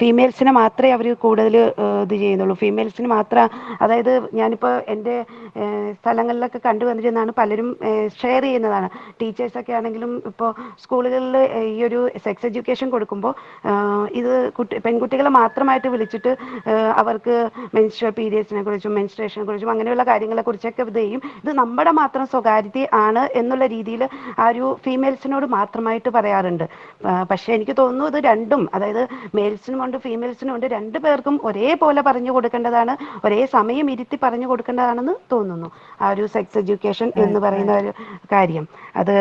ഫീമെയിൽസിനെ മാത്രമേ അവർ കൂടുതൽ ഇത് ചെയ്യുന്നുള്ളൂ. ഫീമെയിൽസിന് മാത്രം അതായത് ഞാനിപ്പോൾ എന്റെ സ്ഥലങ്ങളിലൊക്കെ കണ്ടുവന്നിരുന്നതാണ് പലരും ഷെയർ ചെയ്യുന്നതാണ്. ടീച്ചേഴ്സൊക്കെ ആണെങ്കിലും ഇപ്പോൾ സ്കൂളുകളിൽ ഈ ഒരു സെക്സ് എഡ്യൂക്കേഷൻ കൊടുക്കുമ്പോൾ ഇത് കുട്ടി പെൺകുട്ടികളെ മാത്രമായിട്ട് വിളിച്ചിട്ട് അവർക്ക് മെൻസ്ട്രൽ പീരിയഡ്സിനെ കുറിച്ചും മെൻസ്ട്രേഷനെ കുറിച്ചും അങ്ങനെയുള്ള കാര്യങ്ങളെ കുറിച്ചൊക്കെ ഇത് ചെയ്യും. ഇത് നമ്മുടെ മാത്രം സ്വകാര്യത ആണ് എന്നുള്ള രീതിയിൽ ആ ഒരു ഫീമെയിൽസിനോട് മാത്രമായിട്ട് പറയാറുണ്ട്. പക്ഷെ എനിക്ക് തോന്നുന്നു ഇത് രണ്ടും അതായത് മെയിൽസിനും ഉണ്ട് ഫീമെയിൽസിനും ഉണ്ട് രണ്ടു പേർക്കും ഒരേപോലെ പറഞ്ഞു കൊടുക്കേണ്ടതാണ് ഒരേ സമയം ഇരുത്തി പറഞ്ഞു കൊടുക്കേണ്ടതാണെന്ന് തോന്നുന്നു. ആ ഒരു സെക്സ് എഡ്യൂക്കേഷൻ എന്ന് പറയുന്ന ഒരു കാര്യം. അത്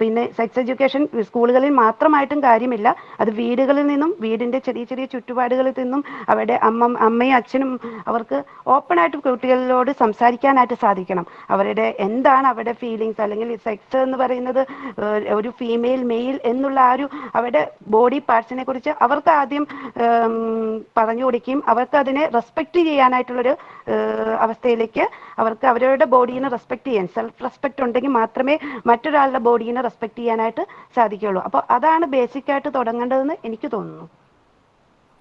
പിന്നെ സെക്സ് എഡ്യൂക്കേഷൻ സ്കൂളുകളിൽ മാത്രമായിട്ടും കാര്യമില്ല. അത് വീടുകളിൽ നിന്നും വീടിന്റെ ചെറിയ ചെറിയ ചുറ്റുപാടുകളിൽ നിന്നും അവരുടെ അമ്മ അമ്മയും അച്ഛനും അവർക്ക് ഓപ്പൺ ആയിട്ട് കുട്ടികളിലോട് സംസാരിക്കാനായിട്ട് സാധിക്കണം. അവരുടെ എന്താണ് അവരുടെ ഫീലിങ്സ് അല്ലെങ്കിൽ സെക്സ് എന്ന് പറയുന്നത് ഒരു ഫീമെയിൽ മെയിൽ എന്നുള്ള ആ ഒരു അവരുടെ ബോഡി പാർട്സിനെ കുറിച്ച് അവർക്ക് ആദ്യം പറഞ്ഞു കൊടുക്കുകയും അവർക്ക് അതിനെ റെസ്പെക്ട് ചെയ്യാനായിട്ടുള്ളൊരു അവസ്ഥയിലേക്ക് അവർക്ക് അവരുടെ ബോഡീനെ റെസ്പെക്ട് ചെയ്യാൻ സെൽഫ് റെസ്പെക്ട് ഉണ്ടെങ്കിൽ മാത്രമേ മറ്റൊരാളുടെ ബോഡീനെ റെസ്പെക്ട് ചെയ്യാനായിട്ട് സാധിക്കുകയുള്ളൂ. അപ്പോൾ അതാണ് ബേസിക് ആയിട്ട് തുടങ്ങേണ്ടതെന്ന് എനിക്ക് തോന്നുന്നു.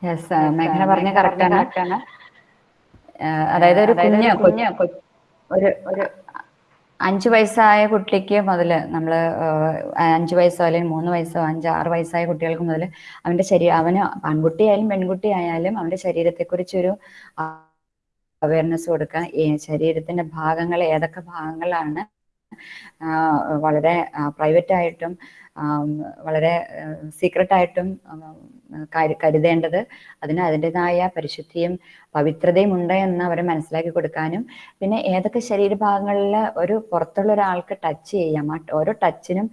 യെസ് മേഘന പറഞ്ഞ കറക്റ്റ് ആണ് അതായത് ഒരു കുഞ്ഞ് കുഞ്ഞ് ഒരു ഒരു അഞ്ചു വയസ്സായ കുട്ടിക്ക് മുതൽ നമ്മൾ അഞ്ചു വയസ്സോ അല്ലെങ്കിൽ മൂന്ന് വയസ്സോ അഞ്ച് ആറ് വയസ്സായ കുട്ടികൾക്ക് മുതൽ അവന്റെ ശരീരം അവന് ആൺകുട്ടിയായാലും പെൺകുട്ടിയായാലും അവന്റെ ശരീരത്തെക്കുറിച്ചൊരു അവയർനെസ് കൊടുക്കുക ഈ ശരീരത്തിന്റെ ഭാഗങ്ങൾ ഏതൊക്കെ ഭാഗങ്ങളാണ് വളരെ പ്രൈവറ്റ് ആയിട്ടും വളരെ സീക്രട്ട് ആയിട്ടും ഉം, കരു- കരുതേണ്ടത് അതിന് അതിന്റെതായ പരിശുദ്ധിയും പവിത്രതയും ഉണ്ട് എന്ന് അവരെ മനസ്സിലാക്കി കൊടുക്കാനും പിന്നെ ഏതൊക്കെ ശരീരഭാഗങ്ങളിൽ ഒരു പുറത്തുള്ള ഒരാൾക്ക് ടച്ച് ചെയ്യാം. ആ ഓരോ ടച്ചിനും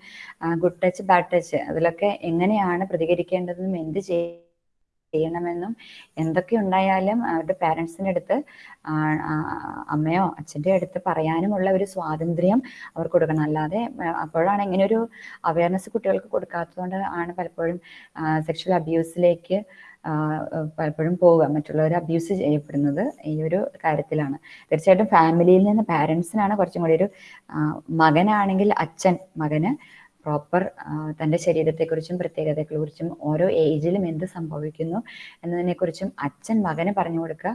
ഗുഡ് ടച്ച് ബാഡ് ടച്ച് അതിലൊക്കെ എങ്ങനെയാണ് പ്രതികരിക്കേണ്ടതെന്നും എന്ത് ചെയ്യ- ചെയ്യണമെന്നും എന്തൊക്കെ ഉണ്ടായാലും അവരുടെ പാരൻസിന്റെ അടുത്ത് അമ്മയോ അച്ഛന്റെ അടുത്ത് പറയാനുമുള്ള ഒരു സ്വാതന്ത്ര്യം അവർ കൊടുക്കണം. അല്ലാതെ അപ്പോഴാണ് ഇങ്ങനെ ഒരു അവയർനെസ് കുട്ടികൾക്ക് കൊടുക്കാത്തതുകൊണ്ട് ആണ് പലപ്പോഴും സെക്ഷൽ അബ്യൂസിലേക്ക് പലപ്പോഴും പോവുക. മറ്റുള്ളവർ അബ്യൂസ് ചെയ്യപ്പെടുന്നത് ഈ ഒരു കാര്യത്തിലാണ്. തീർച്ചയായിട്ടും ഫാമിലിയിൽ നിന്ന് പാരൻസിനാണ് കുറച്ചും കൂടി ഒരു മകനാണെങ്കിൽ അച്ഛൻ മകന് പ്രോപ്പർ തന്റെ ശരീരത്തെക്കുറിച്ചും പ്രത്യേകതയെക്കുറിച്ചും ഓരോ ഏജിലും എന്ത് സംഭവിക്കുന്നു എന്നതിനെക്കുറിച്ചും അച്ഛൻ മകനെ പറഞ്ഞു കൊടുക്കുക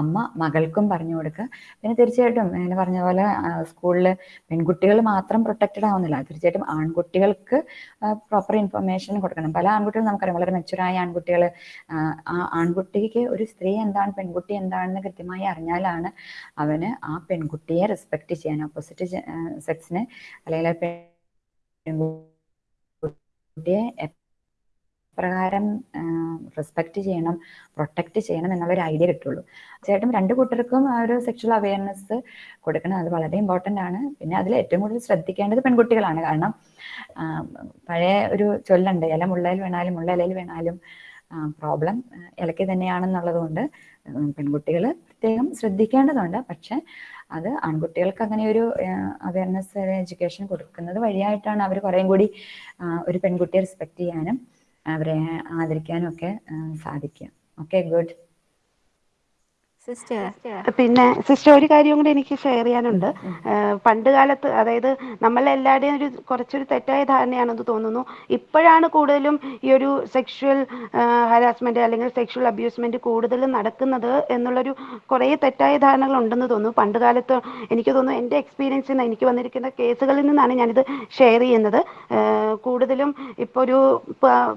അമ്മ മകൾക്കും പറഞ്ഞു കൊടുക്കുക. പിന്നെ തീർച്ചയായിട്ടും ഞാൻ പറഞ്ഞ പോലെ സ്കൂളിൽ പെൺകുട്ടികൾ മാത്രം പ്രൊട്ടക്റ്റഡ് ആവുന്നില്ല. തീർച്ചയായിട്ടും ആൺകുട്ടികൾക്ക് പ്രോപ്പർ ഇൻഫർമേഷൻ കൊടുക്കണം. പല ആൺകുട്ടികളും നമുക്കറിയാം വളരെ മെച്ചുറായ ആൺകുട്ടികൾ ആൺകുട്ടിക്ക് ഒരു സ്ത്രീ എന്താണ് പെൺകുട്ടി എന്താണെന്ന് കൃത്യമായി അറിഞ്ഞാലാണ് അവന് ആ പെൺകുട്ടിയെ റെസ്പെക്ട് ചെയ്യാൻ ഓപ്പോസിറ്റ് സെക്സിനെ അല്ലെങ്കിൽ എപ്രകാരം റെസ്പെക്ട് ചെയ്യണം പ്രൊട്ടക്ട് ചെയ്യണം എന്നുള്ള ഒരു ഐഡിയ കിട്ടുള്ളൂ. തീർച്ചയായിട്ടും രണ്ട് കൂട്ടർക്കും ആ ഒരു സെക്ഷൽ അവയർനെസ് കൊടുക്കണം. അത് വളരെ ഇമ്പോർട്ടന്റ് ആണ്. പിന്നെ അതിൽ ഏറ്റവും കൂടുതൽ ശ്രദ്ധിക്കേണ്ടത് പെൺകുട്ടികളാണ്. കാരണം പഴയ ഒരു ചൊല്ലുണ്ട് ഇല മുള്ളയിൽ വേണാലും മുള്ള ഇലയിൽ വീണാലും പ്രോബ്ലം ഇലയ്ക്ക് തന്നെയാണെന്നുള്ളത് കൊണ്ട് പെൺകുട്ടികൾ പ്രത്യേകം ശ്രദ്ധിക്കേണ്ടതുണ്ട്. പക്ഷെ അത് ആൺകുട്ടികൾക്ക് അങ്ങനെ ഒരു അവയർനെസ് എഡ്യൂക്കേഷൻ കൊടുക്കുന്നത് വഴിയായിട്ടാണ് അവർ കുറേയും കൂടി ഒരു പെൺകുട്ടിയെ റെസ്പെക്ട് ചെയ്യാനും അവരെ ആദരിക്കാനും ഒക്കെ സാധിക്കുക. ഓക്കെ ഗുഡ് പിന്നെ സിസ്റ്റർ ഒരു കാര്യം കൂടി എനിക്ക് ഷെയർ ചെയ്യാനുണ്ട്. പണ്ട് കാലത്ത് അതായത് നമ്മളെല്ലാവരുടെയും ഒരു കുറച്ചൊരു തെറ്റായ ധാരണയാണെന്ന് തോന്നുന്നു. ഇപ്പോഴാണ് കൂടുതലും ഈ ഒരു സെക്ഷുവൽ ഹരാസ്മെന്റ് അല്ലെങ്കിൽ സെക്ഷുവൽ അബ്യൂസ്മെന്റ് കൂടുതലും നടക്കുന്നത് എന്നുള്ളൊരു കുറേ തെറ്റായ ധാരണകൾ ഉണ്ടെന്ന് തോന്നുന്നു. പണ്ട് കാലത്ത് എനിക്ക് തോന്നുന്നു എന്റെ എക്സ്പീരിയൻസിൽ നിന്ന് എനിക്ക് വന്നിരിക്കുന്ന കേസുകളിൽ നിന്നാണ് ഞാനിത് ഷെയർ ചെയ്യുന്നത്. കൂടുതലും ഇപ്പോൾ ഒരു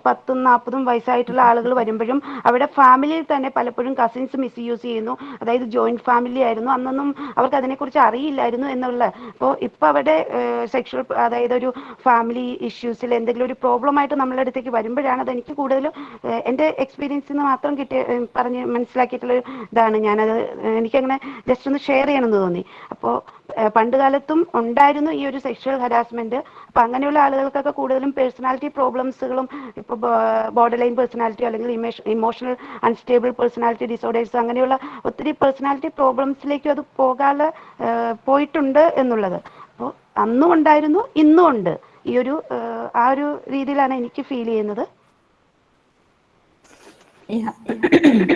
പത്തും നാൽപ്പതും വയസ്സായിട്ടുള്ള ആളുകൾ വരുമ്പോഴും അവിടെ ഫാമിലിയിൽ തന്നെ പലപ്പോഴും കസിൻസ് മിസ്യൂസ് ചെയ്യുന്നു. അതായത് ജോയിന്റ് ഫാമിലി ആയിരുന്നു. അന്നൊന്നും അവർക്ക് അതിനെക്കുറിച്ച് അറിയില്ലായിരുന്നു എന്നുള്ള. അപ്പോൾ ഇപ്പോൾ അവിടെ സെക്ഷൽ അതായത് ഒരു ഫാമിലി ഇഷ്യൂസിൽ എന്തെങ്കിലും ഒരു പ്രോബ്ലം ആയിട്ട് നമ്മളെ അടുത്തേക്ക് വരുമ്പോഴാണ് അത് എനിക്ക് കൂടുതലും എന്റെ എക്സ്പീരിയൻസിൽ നിന്ന് മാത്രം കിട്ടിയ പറഞ്ഞ് മനസ്സിലാക്കിയിട്ടുള്ള ഇതാണ്. ഞാനത് എനിക്കങ്ങനെ ജസ്റ്റ് ഒന്ന് ഷെയർ ചെയ്യണമെന്ന് തോന്നി. അപ്പോൾ പണ്ട് കാലത്തും ഉണ്ടായിരുന്നു ഈ ഒരു സെക്ഷൽ ഹരാസ്മെന്റ് അപ്പൊ അങ്ങനെയുള്ള ആളുകൾക്കൊക്കെ കൂടുതലും പേഴ്സണാലിറ്റി പ്രോബ്ലംസുകളും ഇപ്പൊ ബോർഡർ ലൈൻ പേഴ്സണാലിറ്റി അല്ലെങ്കിൽ ഇമോഷണൽ അൺസ്റ്റേബിൾ പേഴ്സണാലിറ്റി ഡിസോർഡേഴ്സ് അങ്ങനെയുള്ള ഒത്തിരി പേഴ്സണാലിറ്റി പ്രോബ്ലംസിലേക്കും അത് പോകാതെ പോയിട്ടുണ്ട് എന്നുള്ളത്. അപ്പോൾ അന്നും ഉണ്ടായിരുന്നു ഇന്നും ഉണ്ട്. ഈ ഒരു ആ ഒരു രീതിയിലാണ് എനിക്ക് ഫീൽ ചെയ്യുന്നത്.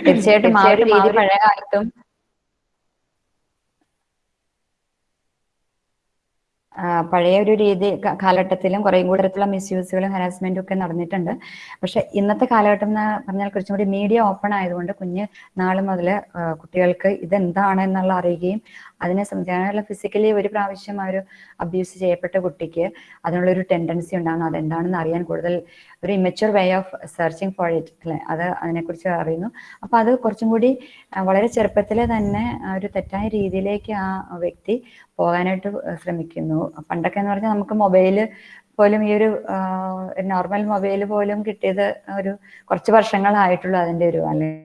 തീർച്ചയായിട്ടും ആ ഒരു രീതി പഴയ കാലത്തും പഴയ ഒരു രീതി കാലഘട്ടത്തിലും കുറേ കൂടെ തരത്തിലുള്ള മിസ്യൂസുകളും ഹരാസ്മെന്റും ഒക്കെ നടന്നിട്ടുണ്ട്. പക്ഷെ ഇന്നത്തെ കാലഘട്ടം എന്ന് പറഞ്ഞാൽ കുറച്ചും കൂടി മീഡിയ ഓപ്പൺ ആയതുകൊണ്ട് കുഞ്ഞ് നാൾ മുതൽ കുട്ടികൾക്ക് ഇതെന്താണ് എന്നുള്ള അറിയുകയും അതിനെ സംബന്ധിച്ചാണല്ലോ ഫിസിക്കലി ഒരു പ്രാവശ്യം ആ ഒരു അബ്യൂസ് ചെയ്യപ്പെട്ട കുട്ടിക്ക് അതിനുള്ളൊരു ടെൻഡൻസി ഉണ്ടാകുന്നു. അതെന്താണെന്ന് അറിയാൻ കൂടുതൽ ഒരു immature way of searching for it അല്ലെ അത് അതിനെക്കുറിച്ച് അറിയുന്നു അപ്പൊ അത് കുറച്ചും കൂടി വളരെ ചെറുപ്പത്തിലെ തന്നെ ഒരു തെറ്റായ രീതിയിലേക്ക് ആ വ്യക്തി പോകാനായിട്ട് ശ്രമിക്കുന്നു. പണ്ടൊക്കെ എന്ന് പറഞ്ഞാൽ നമുക്ക് മൊബൈൽ പോലും ഈ ഒരു നോർമൽ മൊബൈൽ പോലും കിട്ടിയത് ഒരു കുറച്ച് വർഷങ്ങളായിട്ടുള്ളൂ അതിന്റെ ഒരു അല്ലെങ്കിൽ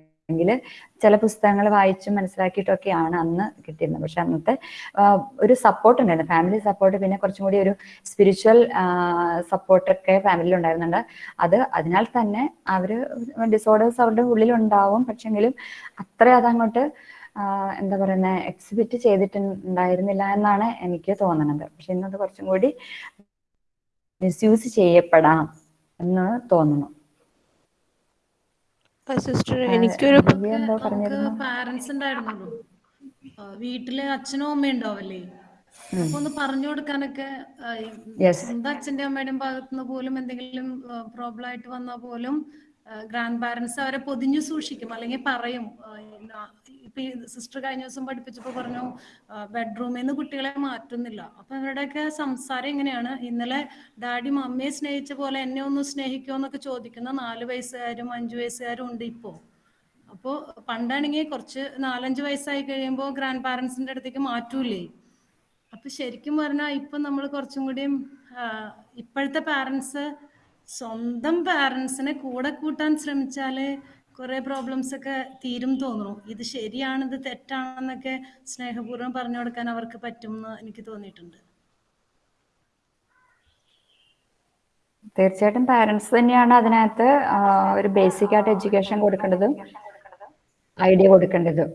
ചില പുസ്തകങ്ങൾ വായിച്ചും മനസ്സിലാക്കിയിട്ടൊക്കെയാണ് അന്ന് കിട്ടിയിരുന്നത്. പക്ഷെ അന്നത്തെ ഒരു സപ്പോർട്ട് ഉണ്ടായിരുന്നു. ഫാമിലി സപ്പോർട്ട് പിന്നെ കുറച്ചും കൂടി ഒരു സ്പിരിച്വൽ സപ്പോർട്ടൊക്കെ ഫാമിലിയിൽ ഉണ്ടായിരുന്നുണ്ട്. അത് അതിനാൽ തന്നെ അവർ ഡിസോർഡേഴ്സ് അവരുടെ ഉള്ളിൽ ഉണ്ടാവും പക്ഷെങ്കിലും അത്ര അതങ്ങോട്ട് എന്താ പറയുന്നത് എക്സിബിറ്റ് ചെയ്തിട്ടുണ്ടായിരുന്നില്ല എന്നാണ് എനിക്ക് തോന്നുന്നത് പക്ഷെ ഇന്നത് കുറച്ചും കൂടി മിസ്യൂസ് ചെയ്യപ്പെടാം എന്ന് തോന്നുന്നു. സിസ്റ്റർ ആ, എനിക്കൊരു നമുക്ക് പറഞ്ഞിരുന്നു? പാരന്റ്സ് ഉണ്ടായിരുന്നുള്ളൂ. വീട്ടിൽ അച്ഛനും അമ്മയും ഉണ്ടാവല്ലേ അപ്പൊ ഒന്ന് പറഞ്ഞു കൊടുക്കാനൊക്കെ എന്താ സ്വന്തം അച്ഛന്റെ അമ്മയുടെ ഭാഗത്തുനിന്ന് പോലും എന്തെങ്കിലും പ്രോബ്ലം ആയിട്ട് വന്നാൽ പോലും ഗ്രാൻഡ് പാരൻസ് അവരെ പൊതിഞ്ഞു സൂക്ഷിക്കും അല്ലെങ്കിൽ പറയും ഇപ്പൊ സിസ്റ്റർ കഴിഞ്ഞ ദിവസം പഠിപ്പിച്ചപ്പോ പറഞ്ഞു ബെഡ്റൂമിൽ നിന്ന് കുട്ടികളെ മാറ്റുന്നില്ല. അപ്പൊ അവരുടെയൊക്കെ സംസാരം എങ്ങനെയാണ്? ഇന്നലെ ഡാഡി മമ്മിയെ സ്നേഹിച്ച പോലെ എന്നെ ഒന്ന് സ്നേഹിക്കുമോ എന്നൊക്കെ ചോദിക്കുന്ന നാല് വയസ്സുകാരും അഞ്ചു വയസ്സുകാരും ഉണ്ട് ഇപ്പോ. അപ്പോ പണ്ടാണെങ്കിൽ കുറച്ച് നാലഞ്ച് വയസ്സായി കഴിയുമ്പോൾ ഗ്രാൻഡ് പാരൻസിന്റെ അടുത്തേക്ക് മാറ്റൂലേ അപ്പൊ ശരിക്കും പറഞ്ഞാൽ ഇപ്പൊ നമ്മൾ കുറച്ചും കൂടിയും ഇപ്പോഴത്തെ പാരന്റ്സ് സ്വന്തം പാരന്റ്സിനെ കൂടെ കൂട്ടാൻ ശ്രമിച്ചാൽ കുറെ പ്രോബ്ലംസ് ഒക്കെ തീരും തോന്നുന്നു. ഇത് ശരിയാണ് ഇത് തെറ്റാണെന്നൊക്കെ സ്നേഹപൂർവം പറഞ്ഞു കൊടുക്കാൻ അവർക്ക് പറ്റും എന്ന് എനിക്ക് തോന്നിയിട്ടുണ്ട്. തീർച്ചയായിട്ടും പാരന്റ്സ് തന്നെയാണ് അതിനകത്ത് ഒരു ബേസിക് ആയിട്ട് എഡ്യൂക്കേഷൻ കൊടുക്കേണ്ടതും ഐഡിയ കൊടുക്കേണ്ടതും.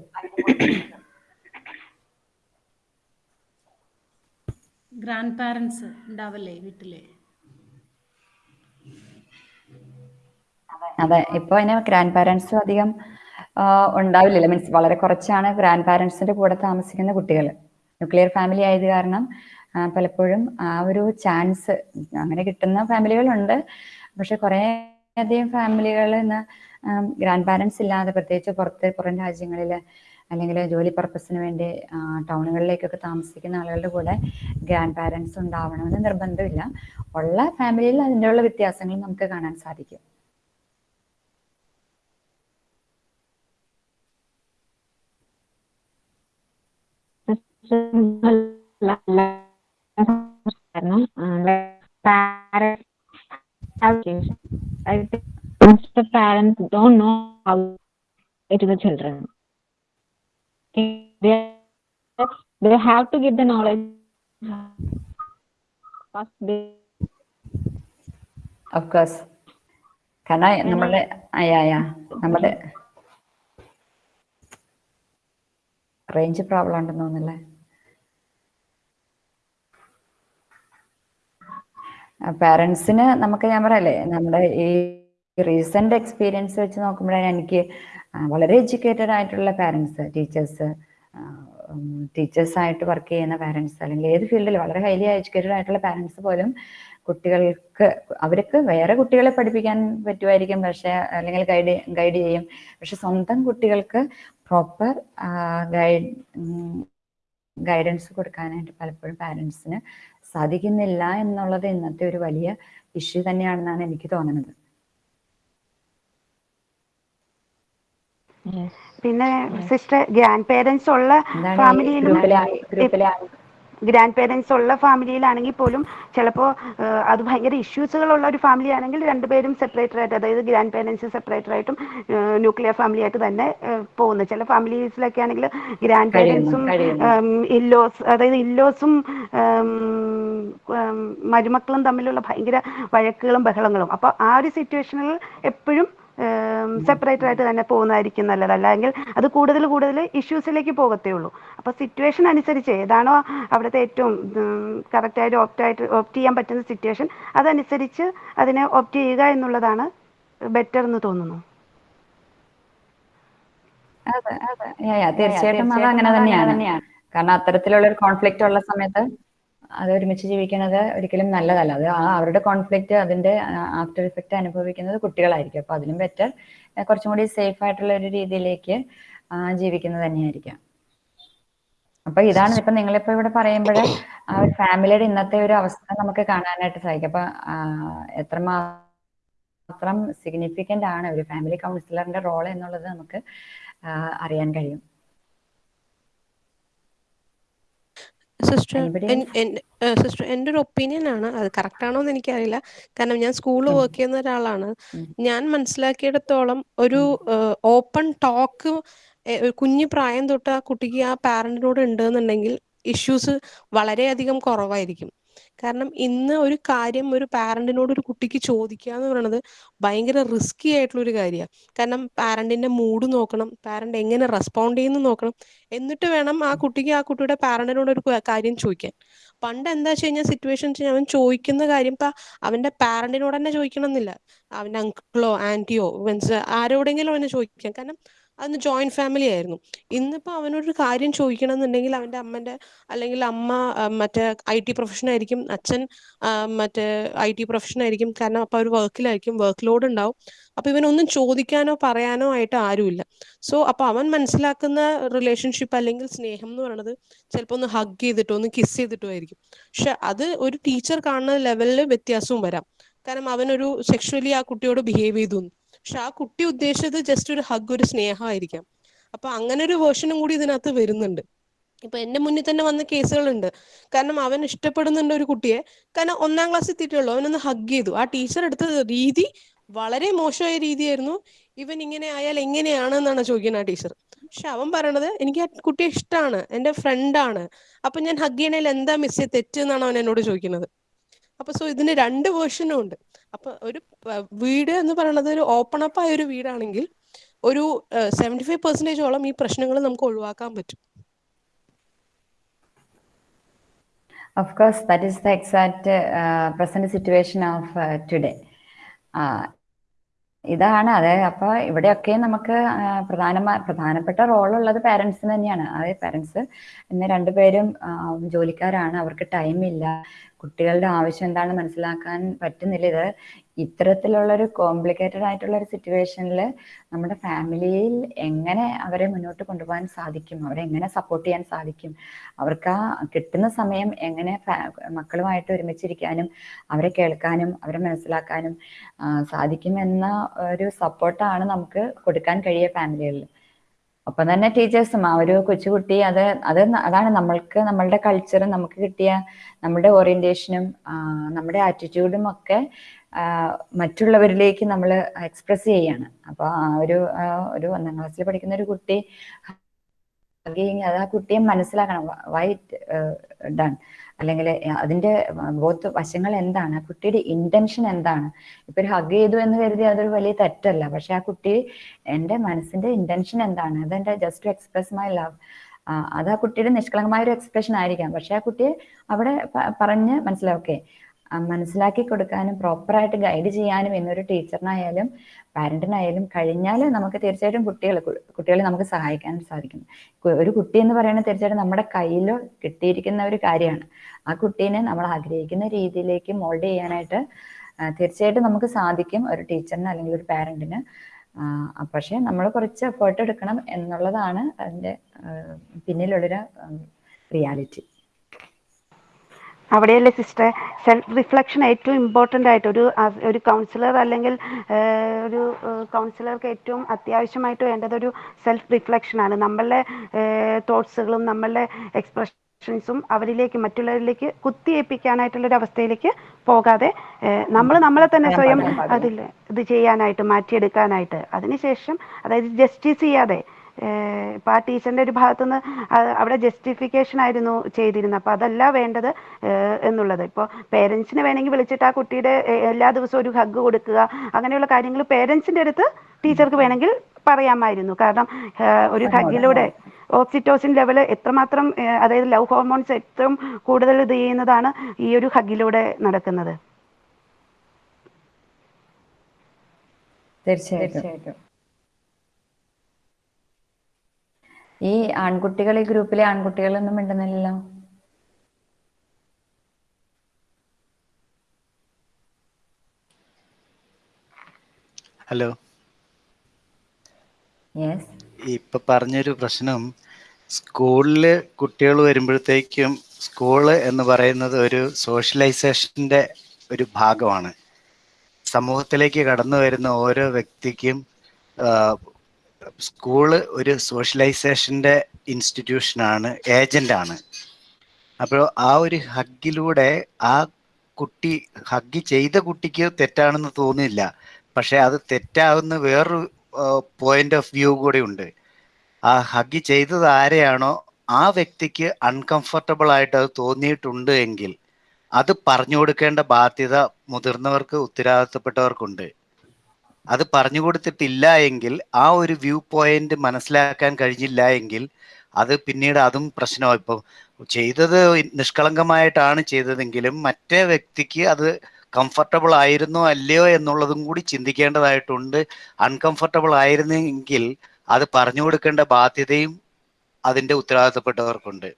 ഗ്രാൻഡ് പാരന്റ്സ് ഉണ്ടാവല്ലേ വീട്ടിൽ? അതെ ഇപ്പൊ അതിന് ഗ്രാൻഡ് പാരന്റ്സും അധികം ഉണ്ടാവില്ലല്ലോ. മീൻസ് വളരെ കുറച്ചാണ് ഗ്രാൻഡ് പാരന്റ്സിന്റെ കൂടെ താമസിക്കുന്ന കുട്ടികൾ ന്യൂക്ലിയർ ഫാമിലി ആയത് കാരണം പലപ്പോഴും ആ ഒരു ചാൻസ് അങ്ങനെ കിട്ടുന്ന ഫാമിലികളുണ്ട് പക്ഷെ കുറേ അധികം ഫാമിലികൾ ഇന്ന് ഗ്രാൻഡ് പാരന്റ്സ് ഇല്ലാതെ പ്രത്യേകിച്ച് പുറത്ത് പുറം രാജ്യങ്ങളിൽ അല്ലെങ്കിൽ ജോലി പർപ്പസിന് വേണ്ടി ടൗണുകളിലേക്കൊക്കെ താമസിക്കുന്ന ആളുകളുടെ കൂടെ ഗ്രാൻഡ് പാരന്റ്സ് ഉണ്ടാവണമെന്ന് നിർബന്ധമില്ല. ഉള്ള ഫാമിലിയിൽ അതിന്റെ ഉള്ള വ്യത്യാസങ്ങൾ നമുക്ക് കാണാൻ സാധിക്കും. Parents have changed. I think most parents don't know how it to the children. They, they have to give the knowledge. Of course കാരണം നമ്മുടെ അയ്യാ നമ്മുടെ റേഞ്ച് പ്രോബ്ലം ഉണ്ടെന്ന് തോന്നുന്നല്ലേ പാരൻസിന് നമുക്ക് ഞാൻ പറയല്ലേ നമ്മുടെ ഈ റീസെന്റ് എക്സ്പീരിയൻസ് വെച്ച് നോക്കുമ്പോഴാണ് എനിക്ക് വളരെ എഡ്യൂക്കേറ്റഡ് ആയിട്ടുള്ള പാരൻസ് ടീച്ചേഴ്സ് ടീച്ചേഴ്സ് ആയിട്ട് വർക്ക് ചെയ്യുന്ന പാരൻസ് അല്ലെങ്കിൽ ഏത് ഫീൽഡിൽ വളരെ ഹൈലി എഡ്യൂക്കേറ്റഡ് ആയിട്ടുള്ള പാരൻസ് പോലും കുട്ടികൾക്ക് അവർക്ക് വേറെ കുട്ടികളെ പഠിപ്പിക്കാൻ പറ്റുമായിരിക്കും പക്ഷെ അല്ലെങ്കിൽ ഗൈഡ് ഗൈഡ് ചെയ്യും. പക്ഷെ സ്വന്തം കുട്ടികൾക്ക് പ്രോപ്പർ ഗൈഡ് ഗൈഡൻസ് കൊടുക്കാനായിട്ട് പലപ്പോഴും പാരൻസിന് സാധിക്കുന്നില്ല എന്നുള്ളത് ഇന്നത്തെ ഒരു വലിയ ഇഷ്യൂ തന്നെയാണെന്നാണ് എനിക്ക് തോന്നുന്നത്. പിന്നെ സിസ്റ്റർ ഗ്രാൻഡ് പേരൻസ് ഉള്ള ഫാമിലിയിൽ ഗ്രാൻഡ് പേരൻസ് ഉള്ള ഫാമിലിയിലാണെങ്കിൽ പോലും ചിലപ്പോൾ അത് ഭയങ്കര ഇഷ്യൂസുകളുള്ള ഒരു ഫാമിലി ആണെങ്കിൽ രണ്ടുപേരും സെപ്പറേറ്റർ ആയിട്ട് അതായത് ഗ്രാൻഡ് പേരൻസ് സെപ്പറേറ്റർ ആയിട്ടും ന്യൂക്ലിയർ ഫാമിലി ആയിട്ട് തന്നെ പോകുന്നു ചില ഫാമിലീസിലൊക്കെ ആണെങ്കിൽ ഗ്രാൻഡ് പേരൻസും. ഇല്ലോസ് അതായത് ഇല്ലോസും മരുമക്കളും തമ്മിലുള്ള ഭയങ്കര വഴക്കുകളും ബഹളങ്ങളും അപ്പോൾ ആ ഒരു സിറ്റുവേഷനിൽ എപ്പോഴും സെപ്പറേറ്റർ ആയിട്ട് തന്നെ പോകുന്നതായിരിക്കും നല്ലത്. അല്ലെങ്കിൽ അത് കൂടുതൽ കൂടുതൽ ഇഷ്യൂസിലേക്ക് പോകത്തേ ഉള്ളൂ. അപ്പോൾ സിറ്റുവേഷൻ അനുസരിച്ച് ഏതാണോ അവിടുത്തെ ഏറ്റവും കറക്റ്റായിട്ട് ഓപ്റ്റ് ആയിട്ട് ഓപ്റ്റ് ചെയ്യാൻ പറ്റുന്ന സിറ്റുവേഷൻ അതനുസരിച്ച് അതിനെ ഓപ്റ്റ് ചെയ്യുക എന്നുള്ളതാണ് ബെറ്റർ എന്ന് തോന്നുന്നു. അതെ അതെ. തീർച്ചയായിട്ടും അത് അങ്ങനെ തന്നെയാണ്. കാരണം അത്തരത്തിലുള്ള ഒരു കോൺഫ്ലിക്റ്റ് ഉള്ള സമയത്ത് അത് ഒരുമിച്ച് ജീവിക്കുന്നത് ഒരിക്കലും നല്ലതല്ല. അത് ആ അവരുടെ കോൺഫ്ലിക്റ്റ് അതിന്റെ ആഫ്റ്റർ ഇഫക്റ്റ് അനുഭവിക്കുന്നത് കുട്ടികളായിരിക്കും. അപ്പൊ അതിലും ബെറ്റർ കുറച്ചും കൂടി സേഫ് ആയിട്ടുള്ള ഒരു രീതിയിലേക്ക് ജീവിക്കുന്നത് തന്നെയായിരിക്കാം. അപ്പൊ ഇതാണ് ഇപ്പൊ നിങ്ങളിപ്പോ ഇവിടെ പറയുമ്പോൾ ആ ഒരു ഫാമിലിയുടെ ഇന്നത്തെ ഒരു അവസ്ഥ നമുക്ക് കാണാനായിട്ട് സാധിക്കും. അപ്പൊ എത്രമാത്രം സിഗ്നിഫിക്കന്റ് ആണ് ഒരു ഫാമിലി കൗൺസിലറിന്റെ റോൾ എന്നുള്ളത് നമുക്ക് അറിയാൻ കഴിയും. സിസ്റ്റർ സിസ്റ്റർ എന്റെ ഒരു ഒപ്പീനിയൻ ആണ്. അത് കറക്റ്റ് ആണോ എന്ന് എനിക്കറിയില്ല. കാരണം ഞാൻ സ്കൂളിൽ വർക്ക് ചെയ്യുന്ന ഒരാളാണ്. ഞാൻ മനസ്സിലാക്കിയിടത്തോളം ഒരു ഓപ്പൺ ടോക്ക് കുഞ്ഞു പ്രായം തൊട്ട് ആ കുട്ടിക്ക് ആ പാരന്റിനോട് ഉണ്ടെന്നുണ്ടെങ്കിൽ ഇഷ്യൂസ് വളരെയധികം കുറവായിരിക്കും. കാരണം ഇന്ന് ഒരു കാര്യം ഒരു പാരന്റിനോട് ഒരു കുട്ടിക്ക് ചോദിക്കുക എന്ന് പറയുന്നത് ഭയങ്കര റിസ്കി ആയിട്ടുള്ള ഒരു കാര്യമാണ് കാരണം പാരന്റിന്റെ മൂഡ് നോക്കണം പാരന്റ് എങ്ങനെ റെസ്പോണ്ട് ചെയ്യുന്നു നോക്കണം എന്നിട്ട് വേണം ആ കുട്ടിക്ക് ആ കുട്ടിയുടെ പാരന്റിനോട് ഒരു കാര്യം ചോദിക്കാൻ. പണ്ട് എന്താ വെച്ച് കഴിഞ്ഞാൽ സിറ്റുവേഷൻ അവൻ ചോദിക്കുന്ന കാര്യം ഇപ്പൊ അവന്റെ പാരന്റിനോട് തന്നെ ചോദിക്കണം എന്നില്ല അവന്റെ അങ്കിളോ ആന്റിയോ മീൻസ് ആരോടെങ്കിലും അവനെ ചോദിക്കാം. കാരണം അന്ന് ജോയിന്റ് ഫാമിലി ആയിരുന്നു. ഇന്നിപ്പോ അവനൊരു കാര്യം ചോദിക്കണം എന്നുണ്ടെങ്കിൽ അവന്റെ അമ്മന്റെ അല്ലെങ്കിൽ അമ്മ മറ്റേ ഐ ടി പ്രൊഫഷൻ ആയിരിക്കും അച്ഛൻ മറ്റേ ഐ ടി പ്രൊഫഷൻ ആയിരിക്കും. കാരണം അപ്പൊ അവർ വർക്കിലായിരിക്കും വർക്ക് ലോഡ് ഉണ്ടാവും. അപ്പൊ ഇവനൊന്നും ചോദിക്കാനോ പറയാനോ ആയിട്ട് ആരുമില്ല. സോ അപ്പൊ അവൻ മനസ്സിലാക്കുന്ന റിലേഷൻഷിപ്പ് അല്ലെങ്കിൽ സ്നേഹം എന്ന് പറയുന്നത് ചിലപ്പോൾ ഒന്ന് ഹഗ് ചെയ്തിട്ടോ ഒന്ന് കിസ് ചെയ്തിട്ടോ ആയിരിക്കും. പക്ഷെ അത് ഒരു ടീച്ചർ കാണുന്ന ലെവലിൽ വ്യത്യാസവും വരാം. കാരണം അവനൊരു സെക്ഷുവലി ആ കുട്ടിയോട് ബിഹേവ് ചെയ്തു. പക്ഷെ ആ കുട്ടി ഉദ്ദേശിച്ചത് ജസ്റ്റ് ഒരു ഹഗ് ഒരു സ്നേഹമായിരിക്കാം. അപ്പൊ അങ്ങനെ ഒരു വേർഷനും കൂടി ഇതിനകത്ത് വരുന്നുണ്ട്. ഇപ്പൊ എന്റെ മുന്നിൽ തന്നെ വന്ന കേസുകളുണ്ട്. കാരണം അവൻ ഇഷ്ടപ്പെടുന്നുണ്ട് ഒരു കുട്ടിയെ. കാരണം ഒന്നാം ക്ലാസ് എത്തിയിട്ടുള്ളൂ. അവനൊന്ന് ഹഗ് ചെയ്തു. ആ ടീച്ചർ എടുത്ത രീതി വളരെ മോശമായ രീതിയായിരുന്നു. ഇവൻ ഇങ്ങനെ ആയാൽ എങ്ങനെയാണ് എന്നാണ് ചോദിക്കുന്നത് ആ ടീച്ചർ പക്ഷെ അവൻ പറയണത് എനിക്ക് ആ കുട്ടിയെ ഇഷ്ടമാണ് എന്റെ ഫ്രണ്ടാണ് അപ്പൊ ഞാൻ ഹഗ് ചെയ്യണേൽ എന്താ മിസ് തെറ്റ് എന്നാണ് അവൻ എന്നോട് ചോദിക്കുന്നത്. അപ്പൊ സോ ഇതിന് രണ്ട് വേർഷനും ഉണ്ട്. അപ്പൊ ഒരു വീട് എന്ന് പറയുന്നത് ഒരു ഓപ്പൺ അപ്പ് ആയ ഒരു വീടാണെങ്കിൽ ഒരു സെവന്റി ഫൈവ് പെർസെന്റേജോളം ഈ പ്രശ്നങ്ങൾ നമുക്ക് ഒഴിവാക്കാൻ പറ്റും. Of course, that is the exact uh, present situation of uh, today. Uh, ഇതാണ്. അതെ അപ്പൊ ഇവിടെയൊക്കെ നമുക്ക് ആ, പ്രധാനപ്പെട്ട റോളുള്ളത് പാരന്റ്സിന് തന്നെയാണ്. അതെ പാരന്റ്സ് ഇന്ന് രണ്ടുപേരും ജോലിക്കാരാണ്. അവർക്ക് ടൈമില്ല കുട്ടികളുടെ ആവശ്യം എന്താണെന്ന് മനസ്സിലാക്കാൻ പറ്റുന്നില്ല. ഇത് ഇത്തരത്തിലുള്ള ഒരു കോംപ്ലിക്കേറ്റഡ് ആയിട്ടുള്ള ഒരു സിറ്റുവേഷനിൽ നമ്മുടെ ഫാമിലിയിൽ എങ്ങനെ അവരെ മുന്നോട്ട് കൊണ്ടുപോകാൻ സാധിക്കും? അവരെ എങ്ങനെ സപ്പോർട്ട് ചെയ്യാൻ സാധിക്കും? അവർക്ക് ആ കിട്ടുന്ന സമയം എങ്ങനെ മക്കളുമായിട്ട് ഒരുമിച്ചിരിക്കാനും അവരെ കേൾക്കാനും അവരെ മനസ്സിലാക്കാനും സാധിക്കുമെന്ന ഒരു സപ്പോർട്ടാണ് നമുക്ക് കൊടുക്കാൻ കഴിയുക ഫാമിലികളിൽ ഒപ്പം തന്നെ ടീച്ചേഴ്സും ആ ഒരു കൊച്ചുകുട്ടി അത് അത് അതാണ് നമ്മൾക്ക് നമ്മളുടെ കൾച്ചറും നമുക്ക് കിട്ടിയ നമ്മുടെ ഓറിയന്റേഷനും നമ്മുടെ ആറ്റിറ്റ്യൂഡും ഒക്കെ മറ്റുള്ളവരിലേക്ക് നമ്മൾ എക്സ്പ്രസ് ചെയ്യാണ്. അപ്പോൾ ആ ഒരു ഒരു ഒന്നാം ക്ലാസ്സിൽ പഠിക്കുന്ന ഒരു കുട്ടി അത് ആ കുട്ടിയെ മനസ്സിലാക്കണം. വൈറ്റ് ഡൺ അല്ലെങ്കിൽ അതിന്റെ ബോത്ത് വശങ്ങൾ എന്താണ് ആ കുട്ടിയുടെ ഇന്റൻഷൻ എന്താണ്? ഇപ്പൊ ഒരു ഹഗ് ചെയ്തു എന്ന് കരുതി അതൊരു വലിയ തെറ്റല്ല. പക്ഷെ ആ കുട്ടി എന്റെ മനസ്സിന്റെ ഇന്റൻഷൻ എന്താണ്? അതെന്റെ just to express my love അത് ആ കുട്ടിയുടെ നിഷ്കളങ്കമായ ഒരു എക്സ്പ്രഷൻ ആയിരിക്കാം. പക്ഷെ ആ കുട്ടിയെ അവിടെ പറഞ്ഞ് മനസ്സിലാക്കേ മനസ്സിലാക്കി കൊടുക്കാനും പ്രോപ്പറായിട്ട് ഗൈഡ് ചെയ്യാനും എന്നൊരു ടീച്ചറിനായാലും പാരന്റിനായാലും കഴിഞ്ഞാൽ നമുക്ക് തീർച്ചയായിട്ടും കുട്ടികളെ കുട്ടികളെ നമുക്ക് സഹായിക്കാൻ സാധിക്കും ഒരു കുട്ടി എന്ന് പറയുന്നത് തീർച്ചയായിട്ടും നമ്മുടെ കയ്യിലോ കിട്ടിയിരിക്കുന്ന ഒരു കാര്യമാണ്. ആ കുട്ടീനെ നമ്മൾ ആഗ്രഹിക്കുന്ന രീതിയിലേക്ക് മോൾഡ് ചെയ്യാനായിട്ട് തീർച്ചയായിട്ടും നമുക്ക് സാധിക്കും ഒരു ടീച്ചറിന് അല്ലെങ്കിൽ ഒരു പാരന്റിന് പക്ഷേ നമ്മൾ കുറച്ച് എഫേർട്ട് എടുക്കണം എന്നുള്ളതാണ് അതിന്റെ പിന്നിലുള്ളൊരു റിയാലിറ്റി അവിടെയല്ലേ സിസ്റ്റർ സെൽഫ് റിഫ്ലക്ഷൻ ഏറ്റവും ഇമ്പോർട്ടന്റ് ആയിട്ട് ഒരു ഒരു കൗൺസിലർ അല്ലെങ്കിൽ ഒരു കൗൺസിലർക്ക് ഏറ്റവും അത്യാവശ്യമായിട്ട് വേണ്ടത് ഒരു സെൽഫ് റിഫ്ലക്ഷനാണ് നമ്മളുടെ തോട്ട്സുകളും നമ്മളുടെ എക്സ്പ്രഷൻസും അവരിലേക്ക് മറ്റുള്ളവരിലേക്ക് കുത്തിയേൽപ്പിക്കാനായിട്ടുള്ളൊരു അവസ്ഥയിലേക്ക് പോകാതെ നമ്മൾ നമ്മളെ തന്നെ സ്വയം. അതിൽ ഇത് ചെയ്യാനായിട്ട് മാറ്റിയെടുക്കാനായിട്ട്. അതിനുശേഷം അതായത് ജസ്റ്റിസ് ചെയ്യാതെ ഇപ്പൊ ആ ടീച്ചറിന്റെ ഒരു ഭാഗത്തുനിന്ന് അവിടെ ജസ്റ്റിഫിക്കേഷൻ ആയിരുന്നു ചെയ്തിരുന്നത്. അപ്പൊ അതല്ല വേണ്ടത് എന്നുള്ളത്. ഇപ്പോൾ പേരൻസിനെ വേണമെങ്കിൽ വിളിച്ചിട്ട് ആ കുട്ടിയുടെ എല്ലാ ദിവസവും ഒരു ഹഗ് കൊടുക്കുക അങ്ങനെയുള്ള കാര്യങ്ങൾ പേരൻസിന്റെ അടുത്ത് ടീച്ചർക്ക് വേണമെങ്കിൽ പറയാമായിരുന്നു. കാരണം ഒരു ഹഗിലൂടെ ഓക്സിറ്റോസിൻ ലെവൽ എത്രമാത്രം അതായത് ലവ് ഹോർമോൺസ് ഏറ്റവും കൂടുതൽ ഇത് ചെയ്യുന്നതാണ് ഈ ഒരു ഹഗിലൂടെ നടക്കുന്നത്. തീർച്ചയായിട്ടും. ഈ ആൺകുട്ടികൾ ഈ ഗ്രൂപ്പിലെ ആൺകുട്ടികളൊന്നും മിണ്ടുന്നില്ലല്ലോ. ഹലോ. ഇപ്പൊ പറഞ്ഞൊരു പ്രശ്നം സ്കൂളിൽ കുട്ടികൾ വരുമ്പോഴത്തേക്കും സ്കൂൾ എന്ന് പറയുന്നത് ഒരു സോഷ്യലൈസേഷന്റെ ഒരു ഭാഗമാണ്. സമൂഹത്തിലേക്ക് കടന്നു വരുന്ന ഓരോ വ്യക്തിക്കും സ്കൂൾ ഒരു സോഷ്യലൈസേഷന്റെ ഇൻസ്റ്റിറ്റ്യൂഷനാണ് ഏജന്റാണ്. അപ്പോൾ ആ ഒരു ഹഗ്ഗിലൂടെ ആ കുട്ടി ഹഗ്ഗ് ചെയ്ത കുട്ടിക്ക് തെറ്റാണെന്ന് തോന്നില്ല പക്ഷെ അത് തെറ്റാവുന്ന വേറൊരു പോയിന്റ് ഓഫ് വ്യൂ കൂടി ഉണ്ട്. ആ ഹഗ്ഗ് ചെയ്തത് ആരെയാണോ ആ വ്യക്തിക്ക് അൺകംഫർട്ടബിൾ ആയിട്ട് അത് തോന്നിയിട്ടുണ്ട് എങ്കിൽ അത് പറഞ്ഞു കൊടുക്കേണ്ട ബാധ്യത മുതിർന്നവർക്ക് ഉത്തരവാദിത്തപ്പെട്ടവർക്കുണ്ട്. അത് പറഞ്ഞു കൊടുത്തിട്ടില്ല എങ്കിൽ ആ ഒരു വ്യൂ പോയിന്റ് മനസ്സിലാക്കാൻ കഴിഞ്ഞില്ല എങ്കിൽ അത് പിന്നീട് അതും പ്രശ്നമാണ് ഇപ്പം ചെയ്തത് നിഷ്കളങ്കമായിട്ടാണ് ചെയ്തതെങ്കിലും മറ്റേ വ്യക്തിക്ക് അത് കംഫർട്ടബിൾ ആയിരുന്നോ അല്ലയോ എന്നുള്ളതും കൂടി ചിന്തിക്കേണ്ടതായിട്ടുണ്ട്. അൺകംഫർട്ടബിൾ ആയിരുന്നെങ്കിൽ അത് പറഞ്ഞു കൊടുക്കേണ്ട ബാധ്യതയും അതിന്റെ ഉത്തരവാദിത്തപ്പെട്ടവർക്കുണ്ട്.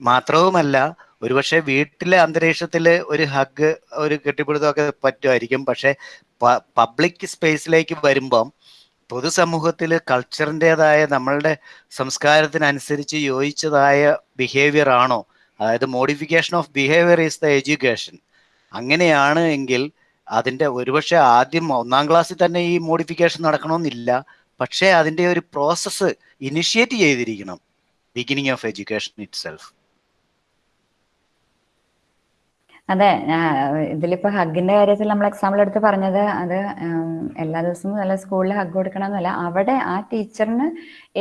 മാത്രവുമല്ല ഒരുപക്ഷെ വീട്ടിലെ അന്തരീക്ഷത്തിൽ ഒരു ഹഗ് ഒരു കെട്ടിപ്പിടുത്തമൊക്കെ പറ്റുമായിരിക്കും. പക്ഷെ പബ്ലിക് സ്പേസിലേക്ക് വരുമ്പം പൊതുസമൂഹത്തിൽ കൾച്ചറിന്റെതായ നമ്മളുടെ സംസ്കാരത്തിനനുസരിച്ച് യോജിച്ചതായ ബിഹേവിയർ ആണോ? അതായത് modification of behaviour is the education അങ്ങനെയാണ് എങ്കിൽ അതിന്റെ ഒരുപക്ഷെ ആദ്യം ഒന്നാം ക്ലാസ്സിൽ തന്നെ ഈ മോഡിഫിക്കേഷൻ നടക്കണമെന്നില്ല. പക്ഷേ അതിന്റെ ഒരു പ്രോസസ്സ് ഇനിഷ്യേറ്റ് ചെയ്തിരിക്കണം. Beginning of education itself അതെ ഇതിലിപ്പോ ഹഗിന്റെ കാര്യത്തിൽ നമ്മൾ എക്സാമ്പിൾ എടുത്ത് പറഞ്ഞത് അത് എല്ലാ ദിവസവും നല്ല സ്കൂളിൽ ഹഗ് കൊടുക്കണം എന്നല്ല അവിടെ ആ ടീച്ചറിന്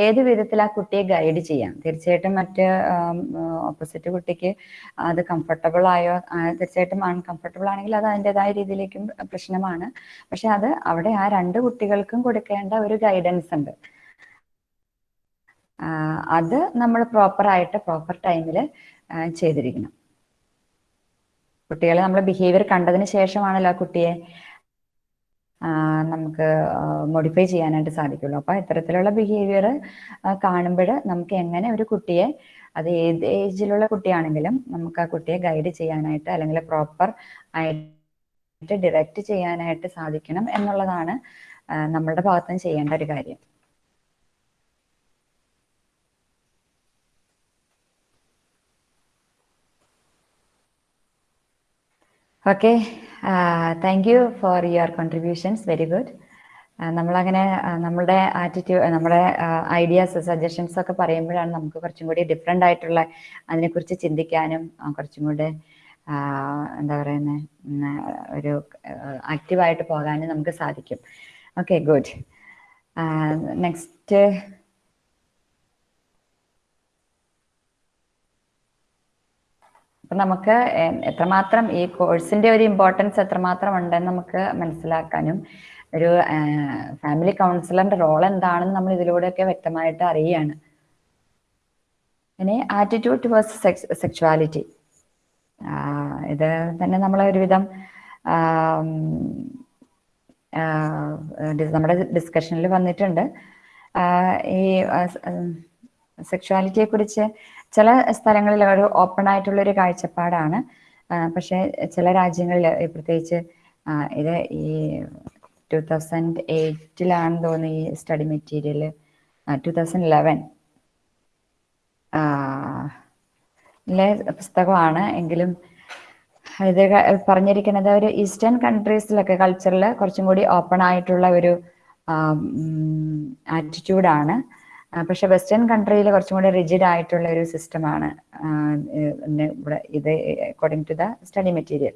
ഏത് വിധത്തിൽ ആ കുട്ടിയെ ഗൈഡ് ചെയ്യാം? തീർച്ചയായിട്ടും മറ്റ് ഓപ്പോസിറ്റ് കുട്ടിക്ക് അത് കംഫർട്ടബിൾ ആയോ തീർച്ചയായിട്ടും അൺകംഫർട്ടബിൾ ആണെങ്കിൽ അത് അതിന്റെതായ രീതിയിലേക്കും പ്രശ്നമാണ്. പക്ഷെ അത് അവിടെ ആ രണ്ട് കുട്ടികൾക്കും കൊടുക്കേണ്ട ഒരു ഗൈഡൻസ് ഉണ്ട്. അത് നമ്മൾ പ്രോപ്പറായിട്ട് പ്രോപ്പർ ടൈമിൽ ചെയ്തിരിക്കണം. കുട്ടികളെ നമ്മളെ ബിഹേവിയർ കണ്ടതിന് ശേഷമാണല്ലോ കുട്ടിയെ നമുക്ക് മോഡിഫൈ ചെയ്യാനായിട്ട് സാധിക്കുള്ളൂ. അപ്പോൾ ഇത്തരത്തിലുള്ള ബിഹേവിയർ കാണുമ്പോൾ നമുക്ക് എങ്ങനെ ഒരു കുട്ടിയെ അത് ഏത് ഏജിലുള്ള കുട്ടിയാണെങ്കിലും നമുക്ക് ആ കുട്ടിയെ ഗൈഡ് ചെയ്യാനായിട്ട് അല്ലെങ്കിൽ പ്രോപ്പർ ആയിട്ട് ഡിറക്റ്റ് ചെയ്യാനായിട്ട് സാധിക്കണം എന്നുള്ളതാണ് നമ്മളുടെ ഭാഗത്തുനിന്ന് ചെയ്യേണ്ട ഒരു കാര്യം. Okay thank you for your contributions very good നമ്മളങ്ങനെ ആ, നമ്മളുടെ ആറ്റിറ്റ്യൂഡ് നമ്മുടെ ഐഡിയാസ് സജഷൻസ് ഒക്കെ പറയുമ്പോഴാണ് നമുക്ക് കുറച്ചും കൂടി ഡിഫറെന്റ് ആയിട്ടുള്ള അതിനെക്കുറിച്ച് ചിന്തിക്കാനും കുറച്ചും കൂടി എന്താ പറയുന്നത് ഒരു ആക്റ്റീവായിട്ട് പോകാനും നമുക്ക് സാധിക്കും. ഓക്കെ ഗുഡ് നെക്സ്റ്റ് അപ്പൊ നമുക്ക് എത്രമാത്രം ഈ കോഴ്സിന്റെ ഒരു ഇമ്പോർട്ടൻസ് എത്രമാത്രം ഉണ്ടെന്ന് നമുക്ക് മനസ്സിലാക്കാനും ഒരു ഫാമിലി കൗൺസിലറിന്റെ റോൾ എന്താണെന്ന് നമ്മൾ ഇതിലൂടെയൊക്കെ വ്യക്തമായിട്ട് അറിയുകയാണ്. പിന്നെ ആറ്റിറ്റ്യൂഡ് ടുവേഴ്സ് സെക്ഷുവാലിറ്റി ഇത് തന്നെ നമ്മൾ ഒരുവിധം നമ്മുടെ ഡിസ്കഷനിൽ വന്നിട്ടുണ്ട്. ഈ സെക്ഷുവാലിറ്റിയെ കുറിച്ച് ചില സ്ഥലങ്ങളിൽ ഒരു ഓപ്പൺ ആയിട്ടുള്ള ഒരു കാഴ്ചപ്പാടാണ് പക്ഷെ ചില രാജ്യങ്ങളിൽ പ്രത്യേകിച്ച് ഇത് ഈ ടു തൗസൻഡ് എയ്റ്റിലാണ് തോന്നുന്നു ഈ study material two thousand eleven പുസ്തകമാണ്. എങ്കിലും ഇത് പറഞ്ഞിരിക്കുന്നത് ഒരു ഈസ്റ്റേൺ കൺട്രീസിലൊക്കെ കൾച്ചറിൽ കുറച്ചും കൂടി ഓപ്പൺ ആയിട്ടുള്ള ഒരു ആറ്റിറ്റ്യൂഡാണ് പക്ഷെ വെസ്റ്റേൺ കൺട്രിയിൽ കുറച്ചും കൂടി റിജിഡ് ആയിട്ടുള്ള ഒരു സിസ്റ്റമാണ് ഇവിടെ ഇത് according to the study material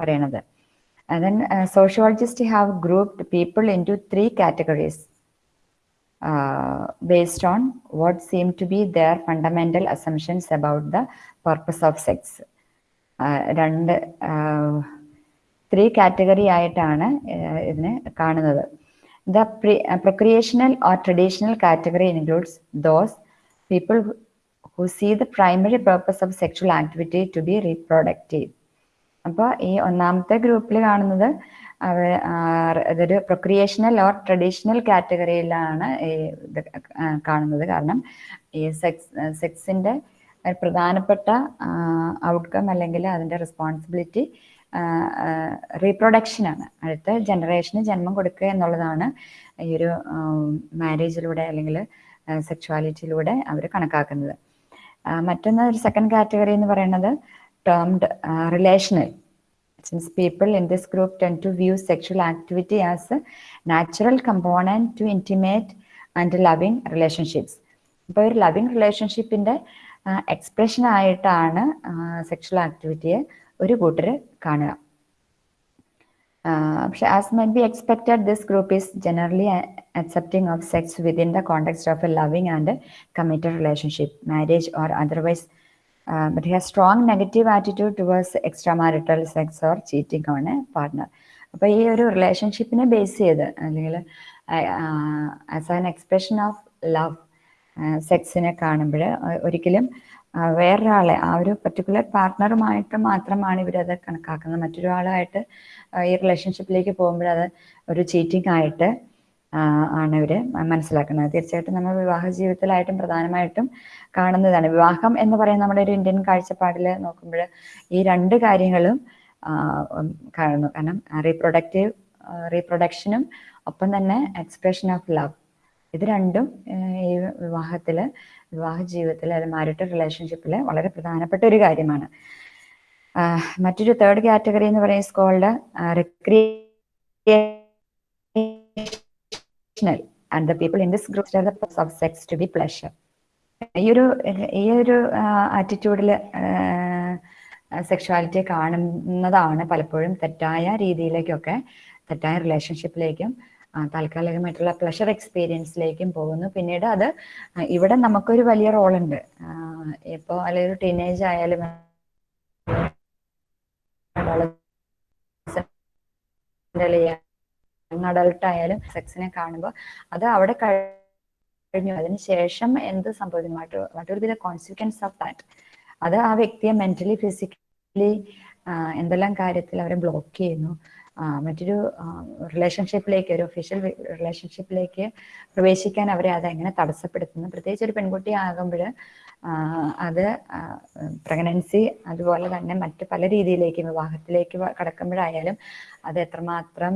പറയണത്. Then sociologist have grouped people into three categories based on what seem to be their fundamental assumptions about the purpose of sex രണ്ട് ത്രീ കാറ്റഗറി ആയിട്ടാണ് ഇതിനെ കാണുന്നത്. The procreational or traditional category includes those people who see the primary purpose of sexual activity to be reproductive അപ്പോൾ ഈ ഒന്നാമത്തെ ഗ്രൂപ്പിൽ കാണുന്നത് അവ ആ, ഇതൊരു പ്രൊക്രിയേഷണൽ ഓർ ട്രഡീഷണൽ കാറ്റഗറിയിലാണ് ഇത് കാണുന്നത്. കാരണം ഈ സെക്സ് സെക്സിന്റെ പ്രധാനപ്പെട്ട ഔട്ട്കം അല്ലെങ്കിൽ അതിന്റെ റെസ്പോൺസിബിലിറ്റി റീപ്രൊഡക്ഷനാണ് അടുത്ത ജനറേഷന് ജന്മം കൊടുക്കുക എന്നുള്ളതാണ് ഈ ഒരു മാരേജിലൂടെ അല്ലെങ്കിൽ സെക്ഷുവാലിറ്റിയിലൂടെ അവർ കണക്കാക്കുന്നത്. മറ്റൊന്ന് ഒരു സെക്കൻഡ് കാറ്റഗറി എന്ന് പറയുന്നത് termed relational since people in this group tend to view sexual activity as a natural component to intimate and loving relationships. അപ്പോൾ ഒരു ലവിങ് റിലേഷൻഷിപ്പിന്റെ എക്സ്പ്രഷൻ ആയിട്ടാണ് സെക്ഷൽ ആക്ടിവിറ്റിയെ ഒരു കൂട്ടർ കാണുക. പക്ഷെ as may be expected this group is generally accepting of sex within the context of a loving and committed relationship marriage or otherwise but he has strong negative attitude towards extra marital sex or cheating on a partner അപ്പോൾ ഈ ഒരു റിലേഷൻഷിപ്പിനെ base ചെയ്ത് അല്ലെങ്കിൽ as an expression of love സെക്സിനെ കാണുമ്പോൾ ഒരിക്കലും വേറൊരാളെ ആ ഒരു പെർട്ടിക്കുലർ പാർട്ട്ണറുമായിട്ട് മാത്രമാണ് ഇവരത് കണക്കാക്കുന്നത്. മറ്റൊരാളുമായിട്ട് ഈ റിലേഷൻഷിപ്പിലേക്ക് പോകുമ്പോൾ അത് ഒരു ചീറ്റിംഗ് ആയിട്ട് ആണ് ഇവർ മനസ്സിലാക്കുന്നത്. തീർച്ചയായിട്ടും നമ്മൾ വിവാഹ ജീവിതത്തിലായിട്ടും പ്രധാനമായിട്ടും കാണുന്നതാണ്. വിവാഹം എന്ന് പറയുന്ന നമ്മുടെ ഒരു ഇന്ത്യൻ കാഴ്ചപ്പാടിൽ നോക്കുമ്പോൾ ഈ രണ്ട് കാര്യങ്ങളും കാണുന്നു. കാരണം റീപ്രൊഡക്റ്റീവ് റീപ്രൊഡക്ഷനും ഒപ്പം തന്നെ എക്സ്പ്രഷൻ ഓഫ് ലവ് ഇത് രണ്ടും ഈ വിവാഹത്തിൽ വിവാഹ ജീവിതത്തിൽ അല്ലെങ്കിൽ മാരിറ്റൽ റിലേഷൻഷിപ്പിൽ വളരെ പ്രധാനപ്പെട്ട ഒരു കാര്യമാണ്. മറ്റൊരു തേർഡ് കാറ്റഗറി എന്ന് പറയുന്ന is called recreational and the people in this group of sex to be pleasure ഈ ഒരു ഈ ഒരു ആറ്റിറ്റ്യൂഡിൽ സെക്ഷുവാലിറ്റിയെ കാണുന്നതാണ് പലപ്പോഴും തെറ്റായ രീതിയിലേക്കൊക്കെ തെറ്റായ റിലേഷൻഷിപ്പിലേക്കും താൽക്കാലികമായിട്ടുള്ള പ്ലഷർ എക്സ്പീരിയൻസിലേക്കും പോകുന്നു. പിന്നീട് അത് ഇവിടെ നമുക്കൊരു വലിയ റോളുണ്ട്. ഇപ്പോൾ അല്ലെങ്കിൽ ഒരു ടീനേജ് ആയാലും അഡൾട്ട് ആയാലും സെക്സിനെ കാണുമ്പോൾ അത് അവിടെ കഴിഞ്ഞു. അതിന് ശേഷം എന്ത് സംഭവിക്കുന്നു വാട്ട് കോൺസിക്വൻസ് ഓഫ് ദാറ്റ് അത് ആ വ്യക്തിയെ മെന്റലി ഫിസിക്കലി എന്തെല്ലാം കാര്യത്തിൽ അവരെ ബ്ലോക്ക് ചെയ്യുന്നു. മറ്റൊരു റിലേഷൻഷിപ്പിലേക്ക് ഒരു ഒഫീഷ്യൽ റിലേഷൻഷിപ്പിലേക്ക് പ്രവേശിക്കാൻ അവരെ അതെങ്ങനെ തടസ്സപ്പെടുത്തുന്നു. പ്രത്യേകിച്ച് ഒരു പെൺകുട്ടി ആകുമ്പോൾ അത് പ്രഗ്നൻസി അതുപോലെ തന്നെ മറ്റ് പല രീതിയിലേക്ക് വിവാഹത്തിലേക്ക് കടക്കുമ്പോഴായാലും അത് എത്രമാത്രം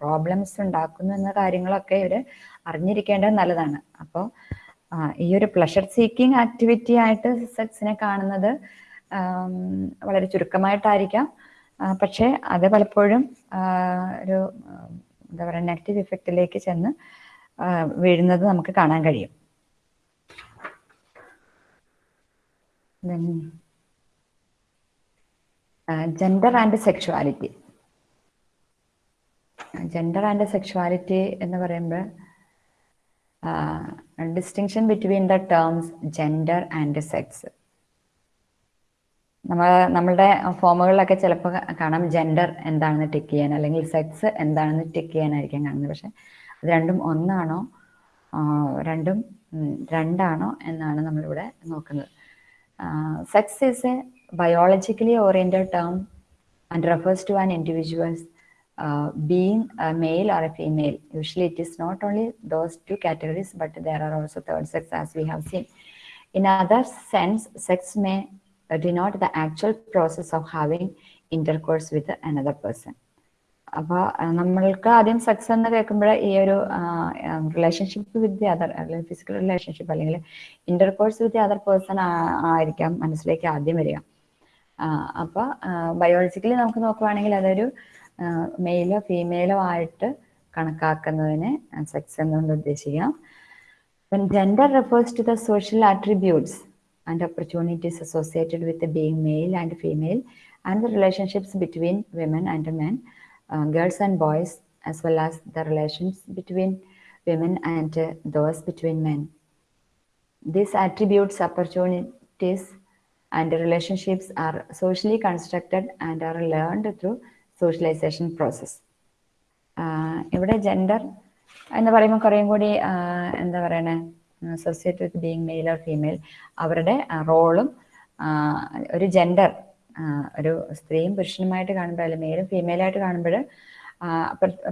പ്രോബ്ലംസ് ഉണ്ടാക്കുന്നു എന്ന കാര്യങ്ങളൊക്കെ ഇവർ അറിഞ്ഞിരിക്കേണ്ടത് നല്ലതാണ്. അപ്പോൾ ഈ ഒരു പ്ലഷർ സീക്കിംഗ് ആക്ടിവിറ്റി ആയിട്ട് സെക്സിനെ കാണുന്നത് വളരെ ചുരുക്കമായിട്ടായിരിക്കാം. പക്ഷേ അത് പലപ്പോഴും ഒരു എന്താ പറയുക നെഗറ്റീവ് ഇഫക്റ്റിലേക്ക് ചെന്ന് വീഴുന്നത് നമുക്ക് കാണാൻ കഴിയും. Gender and sexuality gender and sexuality എന്ന് പറയുമ്പോൾ distinction between the terms gender and sex നമ്മൾ നമ്മളുടെ ഫോമുകളിലൊക്കെ ചിലപ്പോൾ കാണാം ജെൻഡർ എന്താണെന്ന് ടിക്ക് ചെയ്യാൻ അല്ലെങ്കിൽ സെക്സ് എന്താണെന്ന് ടിക്ക് ചെയ്യാനായിരിക്കും കാണുന്നത്. പക്ഷെ അത് രണ്ടും ഒന്നാണോ? രണ്ടും രണ്ടാണോ എന്നാണ് നമ്മളിവിടെ നോക്കുന്നത്. Sex is a biologically oriented term and refers to an individuals being male or a female usually it is not only those two categories but there are also third sex as we have seen in other sense sex may denote the actual process of having intercourse with another person. അപ്പോൾ നമ്മൾക്ക് ആദ്യം sex എന്ന് കേൾക്കുമ്പോൾ ഈ ഒരു relationship with the other അല്ലെങ്കിൽ physical relationship അല്ലെങ്കിൽ intercourse with the other person ആയിരിക്കാം മനസ്സിലേക്ക് ആദ്യം വരിക. അപ്പോൾ ബയോളജിക്കലി നമുക്ക് നോക്കുവാണെങ്കിൽ അതൊരു മെയിലോ ഫീമെയിലോ ആയിട്ട് കണക്കാക്കുന്നതിന് സെക്സ് എന്നുകൊണ്ട് ഉദ്ദേശിക്കാം. Gender refers to the social attributes and opportunities associated with being male and female and the relationships between women and men, uh, girls and boys, as well as the relations between women and uh, those between men. These attributes, opportunities, and relationships are socially constructed and are learned through socialization process. ഇവിടെ gender എന്ന് പറയുമ്പോൾ കുറേയും കൂടി എന്താ പറയണേ associate with being male or female അവരുടെ റോളും ഒരു ജെൻഡർ ഒരു സ്ത്രീയും പുരുഷനുമായിട്ട് കാണുമ്പോൾ അല്ലെങ്കിൽ മെയിലും ഫീമെയിലായിട്ട് കാണുമ്പോൾ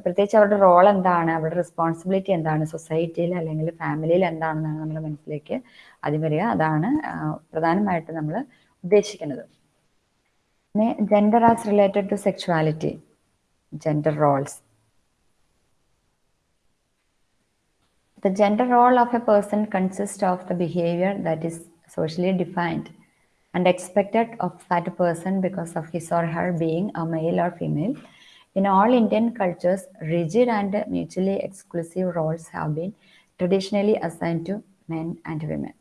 പ്രത്യേകിച്ച് അവരുടെ റോൾ എന്താണ് അവരുടെ റെസ്പോൺസിബിലിറ്റി എന്താണ് സൊസൈറ്റിയിൽ അല്ലെങ്കിൽ ഫാമിലിയിൽ എന്താണെന്നാണ് നമ്മുടെ മനസ്സിലേക്ക് ആദ്യം വരിക. അതാണ് പ്രധാനമായിട്ട് നമ്മൾ ഉദ്ദേശിക്കുന്നത്. പിന്നെ gender as related to sexuality gender roles The gender role of a person consists of the behavior that is socially defined and expected of that person because of his or her being a male or female. In all Indian cultures, rigid and mutually exclusive roles have been traditionally assigned to men and women.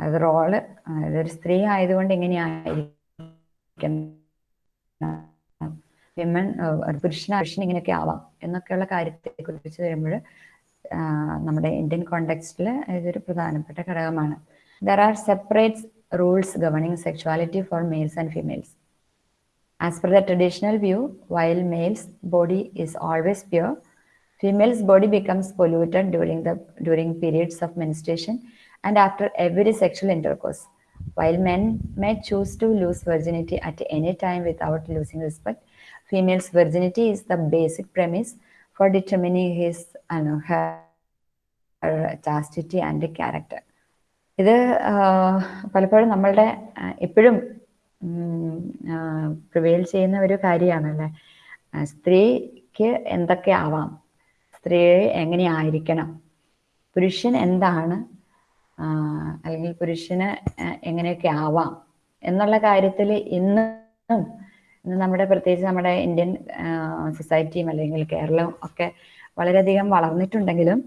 അത് role അതൊരു സ്ത്രീ ആയതുകൊണ്ട് എങ്ങനെയായിരിക്കണം women പുരുഷൻ പുരുഷൻ ഇങ്ങനെയൊക്കെ ആവാം എന്നൊക്കെയുള്ള കാര്യത്തെ കുറിച്ച് വരുമ്പോൾ നമ്മുടെ ഇന്ത്യൻ കോണ്ടെക്സ്റ്റിൽ ഇതൊരു പ്രധാനപ്പെട്ട ഘടകമാണ് there are separate rules governing sexuality for males and females As per the traditional view, while male's body is always pure, female's body becomes polluted during the during periods of menstruation and after every sexual intercourse. While men may choose to lose virginity at any time without losing respect, female's virginity is the basic premise for determining his uh, her, and character ഇത് പലപ്പോഴും നമ്മളുടെ എപ്പോഴും prevail ചെയ്യുന്ന ഒരു കാര്യമാണല്ലേ? സ്ത്രീക്ക് എന്തൊക്കെ ആവാം? സ്ത്രീ എങ്ങനെയായിരിക്കണം പുരുഷൻ എന്താണ്? അല്ലെങ്കിൽ പുരുഷന് എങ്ങനെയൊക്കെ ആവാം? എന്നുള്ള കാര്യത്തിൽ ഇന്നും നമ്മുടെ പ്രത്യേകിച്ച് നമ്മുടെ ഇന്ത്യൻ സൊസൈറ്റിയും അല്ലെങ്കിൽ കേരളവും ഒക്കെ വളരെയധികം വളർന്നിട്ടുണ്ടെങ്കിലും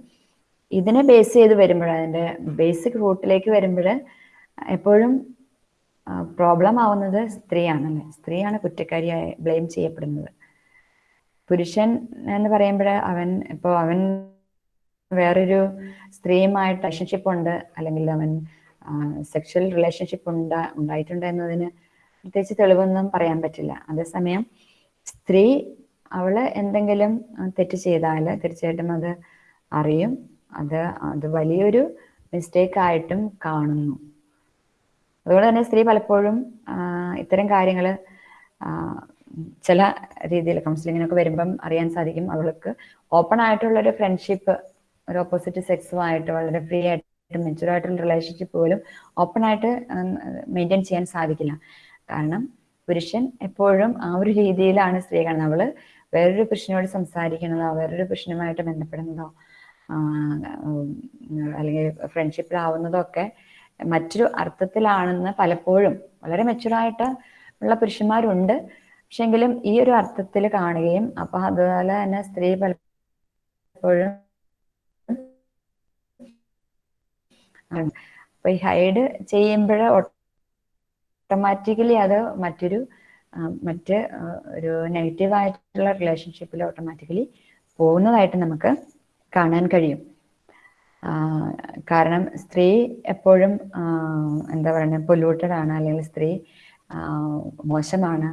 ഇതിനെ ബേസ് ചെയ്ത് വരുമ്പോൾ അതിന്റെ ബേസിക് റൂട്ടിലേക്ക് വരുമ്പോൾ എപ്പോഴും പ്രോബ്ലം ആവുന്നത് സ്ത്രീയാണല്ലേ? സ്ത്രീയാണ് കുറ്റക്കാരിയായി ബ്ലെയിം ചെയ്യപ്പെടുന്നത്. പുരുഷൻ എന്ന് പറയുമ്പോൾ അവൻ ഇപ്പോൾ അവൻ വേറൊരു സ്ത്രീയുമായിട്ട് റിലേഷൻഷിപ്പ് ഉണ്ട് അല്ലെങ്കിൽ അവൻ സെക്ഷൽ റിലേഷൻഷിപ്പ് ഉണ്ടാ ഉണ്ടായിട്ടുണ്ട് എന്നതിന് പ്രത്യേകിച്ച് തെളിവൊന്നും പറയാൻ പറ്റില്ല. അതേസമയം സ്ത്രീ അവൾ എന്തെങ്കിലും തെറ്റ് ചെയ്താൽ തീർച്ചയായിട്ടും അത് അറിയും. അത് അത് വലിയൊരു മിസ്റ്റേക്ക് ആയിട്ടും കാണുന്നു. അതുകൊണ്ട് തന്നെ സ്ത്രീ പലപ്പോഴും ഇത്തരം കാര്യങ്ങൾ ചില രീതിയിൽ കൗൺസിലിങ്ങിനൊക്കെ വരുമ്പം അറിയാൻ സാധിക്കും. അവൾക്ക് ഓപ്പൺ ആയിട്ടുള്ള ഒരു ഫ്രണ്ട്ഷിപ്പ് ഒരു ഓപ്പോസിറ്റ് സെക്സുമായിട്ട് വളരെ ഫ്രീ ആയിട്ട് മെച്ചുവർ ആയിട്ടുള്ള റിലേഷൻഷിപ്പ് പോലും ഓപ്പൺ ആയിട്ട് മെയിന്റെയിൻ ചെയ്യാൻ സാധിക്കില്ല. കാരണം പുരുഷൻ എപ്പോഴും ആ ഒരു രീതിയിലാണ് സ്ത്രീ കാണുന്നത്. അവൾ വേറൊരു പുരുഷനോട് സംസാരിക്കുന്നതോ വേറൊരു പുരുഷനുമായിട്ട് ബന്ധപ്പെടുന്നതോ അല്ലെങ്കിൽ ഫ്രണ്ട്ഷിപ്പിലാവുന്നതോ ഒക്കെ മറ്റൊരു അർത്ഥത്തിലാണെന്ന് പലപ്പോഴും വളരെ മെച്ചുറായിട്ട് ഉള്ള പുരുഷന്മാരുണ്ട്. പക്ഷെങ്കിലും ഈ ഒരു അർത്ഥത്തിൽ കാണുകയും അപ്പൊ അതുപോലെ തന്നെ സ്ത്രീ പലപ്പോഴും അപ്പൊ ഈ ഹൈഡ് ചെയ്യുമ്പോൾ ഓട്ടോമാറ്റിക്കലി അത് മറ്റൊരു മറ്റ് ഒരു നെഗറ്റീവ് ആയിട്ടുള്ള റിലേഷൻഷിപ്പിൽ ഓട്ടോമാറ്റിക്കലി പോകുന്നതായിട്ട് നമുക്ക് കാണാൻ കഴിയും. കാരണം സ്ത്രീ എപ്പോഴും എന്താ പറയുക പൊല്യൂട്ടഡ് ആണ് അല്ലെങ്കിൽ സ്ത്രീ മോശമാണ്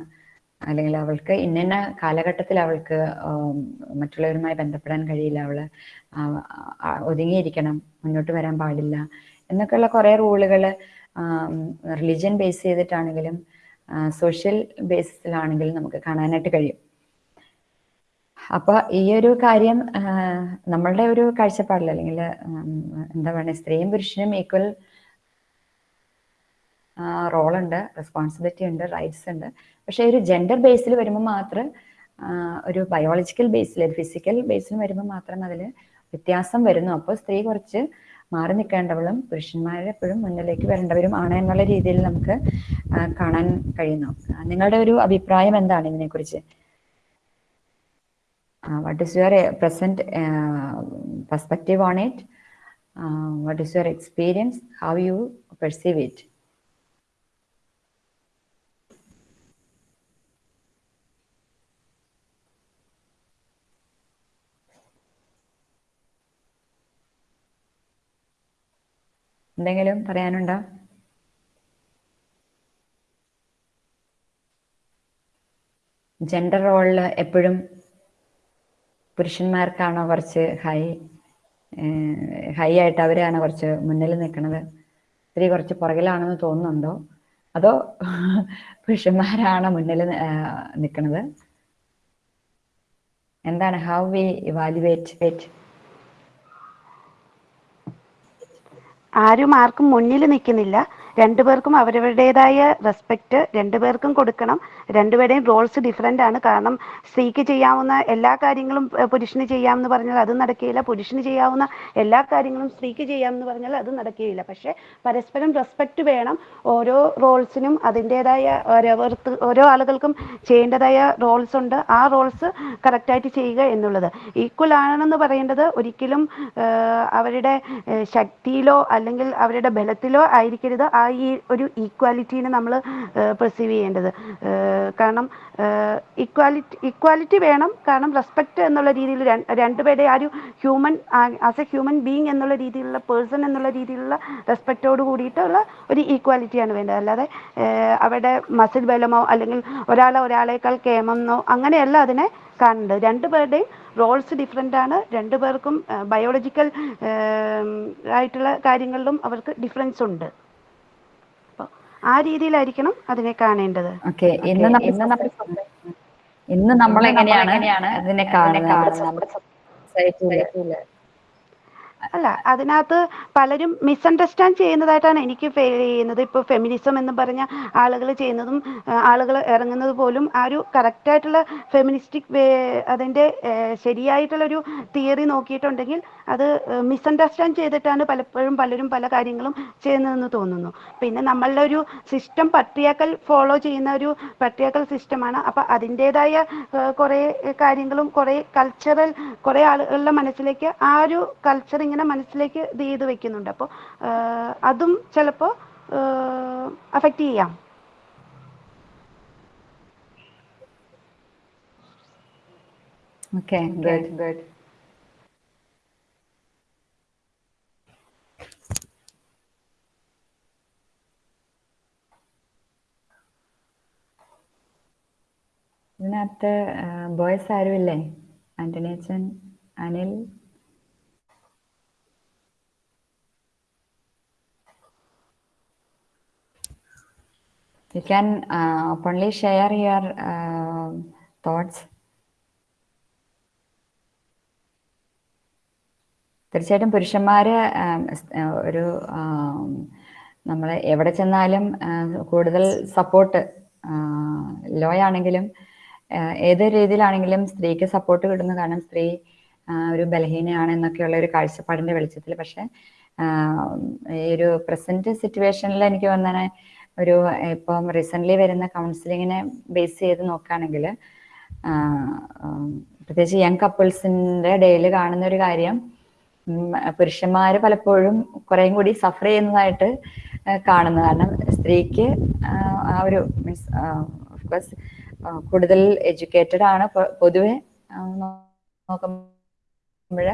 അല്ലെങ്കിൽ അവൾക്ക് ഇന്ന കാലഘട്ടത്തിൽ അവൾക്ക് മറ്റുള്ളവരുമായി ബന്ധപ്പെടാൻ കഴിയില്ല അവൾ ഒതുങ്ങിയിരിക്കണം മുന്നോട്ട് വരാൻ പാടില്ല എന്നൊക്കെയുള്ള കുറേ റൂളുകൾ റിലിജ്യൻ ബേസ് ചെയ്തിട്ടാണെങ്കിലും സോഷ്യൽ ബേസിസിലാണെങ്കിലും നമുക്ക് കാണാനായിട്ട് കഴിയും. അപ്പോൾ ഈ ഒരു കാര്യം നമ്മളുടെ ഒരു കാഴ്ചപ്പാടിൽ അല്ലെങ്കിൽ എന്താ പറയുക സ്ത്രീയും പുരുഷനും ഈക്വൽ റോളുണ്ട് റെസ്പോൺസിബിലിറ്റി ഉണ്ട് റൈറ്റ്സ് ഉണ്ട് പക്ഷേ ഒരു ജെൻഡർ ബേസിൽ വരുമ്പോൾ മാത്രം ഒരു ബയോളജിക്കൽ ബേസിൽ ഒരു ഫിസിക്കൽ ബേസിൽ വരുമ്പോൾ മാത്രം അതിൽ വ്യത്യാസം വരുന്നു. അപ്പോൾ സ്ത്രീ കുറച്ച് മാറി നിൽക്കേണ്ടവളും പുരുഷന്മാരെപ്പോഴും മുന്നിലേക്ക് വരേണ്ടവരും ആണ് എന്നുള്ള രീതിയിൽ നമുക്ക് കാണാൻ കഴിയുന്നു. നിങ്ങളുടെ ഒരു അഭിപ്രായം എന്താണ് ഇതിനെക്കുറിച്ച്? What what your present perspective on it perspective on your experience how you perceive How എന്തെങ്കിലും പറയാനുണ്ടോ? ജെൻഡർ റോളിൽ എപ്പോഴും പുരുഷന്മാർക്കാണോ കുറച്ച് ഹൈ ഹൈ ആയിട്ട് അവരാണ് കുറച്ച് മുന്നിൽ നിൽക്കുന്നത്? സ്ത്രീ കുറച്ച് പുറകിലാണെന്ന് തോന്നുന്നുണ്ടോ? അതോ പുരുഷന്മാരാണ് മുന്നിൽ നിൽക്കുന്നത്? എന്താണ് ഹൗ വി ഇവാലുവേറ്റ് ആരും ആർക്കും മുന്നിൽ നിൽക്കുന്നില്ല. രണ്ടുപേർക്കും അവരവരുടേതായ റെസ്പെക്റ്റ് രണ്ടുപേർക്കും കൊടുക്കണം. രണ്ടുപേരുടെയും റോൾസ് ഡിഫറെന്റ് ആണ്. കാരണം സ്ത്രീക്ക് ചെയ്യാവുന്ന എല്ലാ കാര്യങ്ങളും പുരുഷന് ചെയ്യാമെന്ന് പറഞ്ഞാൽ അത് നടക്കുകയില്ല. പുരുഷന് ചെയ്യാവുന്ന എല്ലാ കാര്യങ്ങളും സ്ത്രീക്ക് ചെയ്യാമെന്ന് പറഞ്ഞാൽ അത് നടക്കുകയില്ല. പക്ഷേ പരസ്പരം റെസ്പെക്ട് വേണം. ഓരോ റോൾസിനും അതിന്റെതായ ഓരോർത്ത് ഓരോ ആളുകൾക്കും ചെയ്യേണ്ടതായ റോൾസ് ഉണ്ട്. ആ റോൾസ് കറക്റ്റായിട്ട് ചെയ്യുക എന്നുള്ളത്. ഈക്വൽ ആണെന്ന് പറയേണ്ടത് ഒരിക്കലും അവരുടെ ശക്തിയിലോ അല്ലെങ്കിൽ അവരുടെ ബലത്തിലോ ആയിരിക്കരുത്. ആ ഈ ഒരു ഈക്വാലിറ്റീനെ നമ്മൾ പെർസീവ് ചെയ്യേണ്ടത്. കാരണം ഇക്വാലിറ്റി ഇക്വാലിറ്റി വേണം. കാരണം റെസ്പെക്റ്റ് എന്നുള്ള രീതിയിൽ രണ്ടുപേരുടെ ആ ഒരു human as a human being എന്നുള്ള രീതിയിലുള്ള പേഴ്സൺ എന്നുള്ള രീതിയിലുള്ള റെസ്പെക്റ്റോട് കൂടിയിട്ടുള്ള ഒരു ഈക്വാലിറ്റിയാണ് വേണ്ടത്. അല്ലാതെ അവിടെ മസിൽ ബലമോ അല്ലെങ്കിൽ ഒരാളെ ഒരാളേക്കാൾ കേമെന്നോ അങ്ങനെയല്ല അതിനെ കാണേണ്ടത്. രണ്ടുപേരുടെയും റോൾസ് ഡിഫറെന്റ് ആണ്. രണ്ടുപേർക്കും ബയോളജിക്കൽ ആയിട്ടുള്ള കാര്യങ്ങളിലും അവർക്ക് ഡിഫറൻസ് ഉണ്ട്. ആ രീതിയിലായിരിക്കണം അതിനെ കാണേണ്ടത്. ഇന്ന് നമ്മൾ എങ്ങനെയാണ് അതിനെ കാണുന്നത്? നമ്മുടെ അല്ല അതിനകത്ത് പലരും മിസ്അണ്ടർസ്റ്റാൻഡ് ചെയ്യുന്നതായിട്ടാണ് എനിക്ക് ഫീൽ ചെയ്യുന്നത്. ഇപ്പോൾ ഫെമിനിസം എന്ന് പറഞ്ഞ ആളുകൾ ചെയ്യുന്നതും ആളുകൾ ഇറങ്ങുന്നത് പോലും ആ ഒരു കറക്റ്റായിട്ടുള്ള ഫെമിനിസ്റ്റിക് വേ അതിന്റെ അതിന്റെ ശരിയായിട്ടുള്ളൊരു തിയറി നോക്കിയിട്ടുണ്ടെങ്കിൽ അത് മിസ്അണ്ടർസ്റ്റാൻഡ് ചെയ്തിട്ടാണ് പലപ്പോഴും പലരും പല കാര്യങ്ങളും ചെയ്യുന്നതെന്ന് തോന്നുന്നു. പിന്നെ നമ്മളുടെ ഒരു സിസ്റ്റം പട്രിയാക്കൽ ഫോളോ ചെയ്യുന്ന ഒരു പട്രിയാക്കൽ സിസ്റ്റമാണ് അപ്പൊ അതിന്റേതായ കുറേ കാര്യങ്ങളും കുറേ കൾച്ചറൽ കുറേ ആളുകളുടെ മനസ്സിലേക്ക് ആ ഒരു കൾച്ചർ മനസ്സിലേക്ക് ഇത് ചെയ്ത് വെക്കുന്നുണ്ട്. അപ്പോൾ അതും ചിലപ്പോൾ അഫക്റ്റ് ചെയ്യാം. ഓക്കെ ഗുഡ് ഗുഡ് ഇതിനകത്ത് ബോയ്സ് ആരുമില്ലേ? ആന്റണി അച്ഛൻ Anil? You can uh, openly share your uh, thoughts. തീർച്ചയായിട്ടും പുരുഷന്മാര് ഒരു നമ്മൾ എവിടെ ചെന്നാലും കൂടുതൽ സപ്പോർട്ട് ലോ ആണെങ്കിലും ഏത് രീതിയിലാണെങ്കിലും സ്ത്രീക്ക് സപ്പോർട്ട് കിട്ടുന്നു കാരണം സ്ത്രീ ഒരു ബലഹീനയാണ് എന്നൊക്കെയുള്ള ഒരു കാഴ്ചപ്പാടിന്റെ വെളിച്ചത്തിൽ. പക്ഷെ ഈ ഒരു പ്രസന്റ് സിറ്റുവേഷനിൽ എനിക്ക് വന്നെ ഒരു ഇപ്പം റീസെന്റ്ലി വരുന്ന കൗൺസിലിങ്ങിനെ ബേസ് ചെയ്ത് നോക്കുകയാണെങ്കിൽ പ്രത്യേകിച്ച് യങ് കപ്പിൾസിന്റെ ഡേയിൽ കാണുന്ന ഒരു കാര്യം പുരുഷന്മാർ പലപ്പോഴും കുറേയും കൂടി സഫർ ചെയ്യുന്നതായിട്ട് കാണുന്നു. കാരണം സ്ത്രീക്ക് ആ ഒരു മീൻസ് ഓഫ്കോഴ്സ് കൂടുതൽ എഡ്യൂക്കേറ്റഡ് ആണ്. പൊതുവെ നോക്കുമ്പോൾ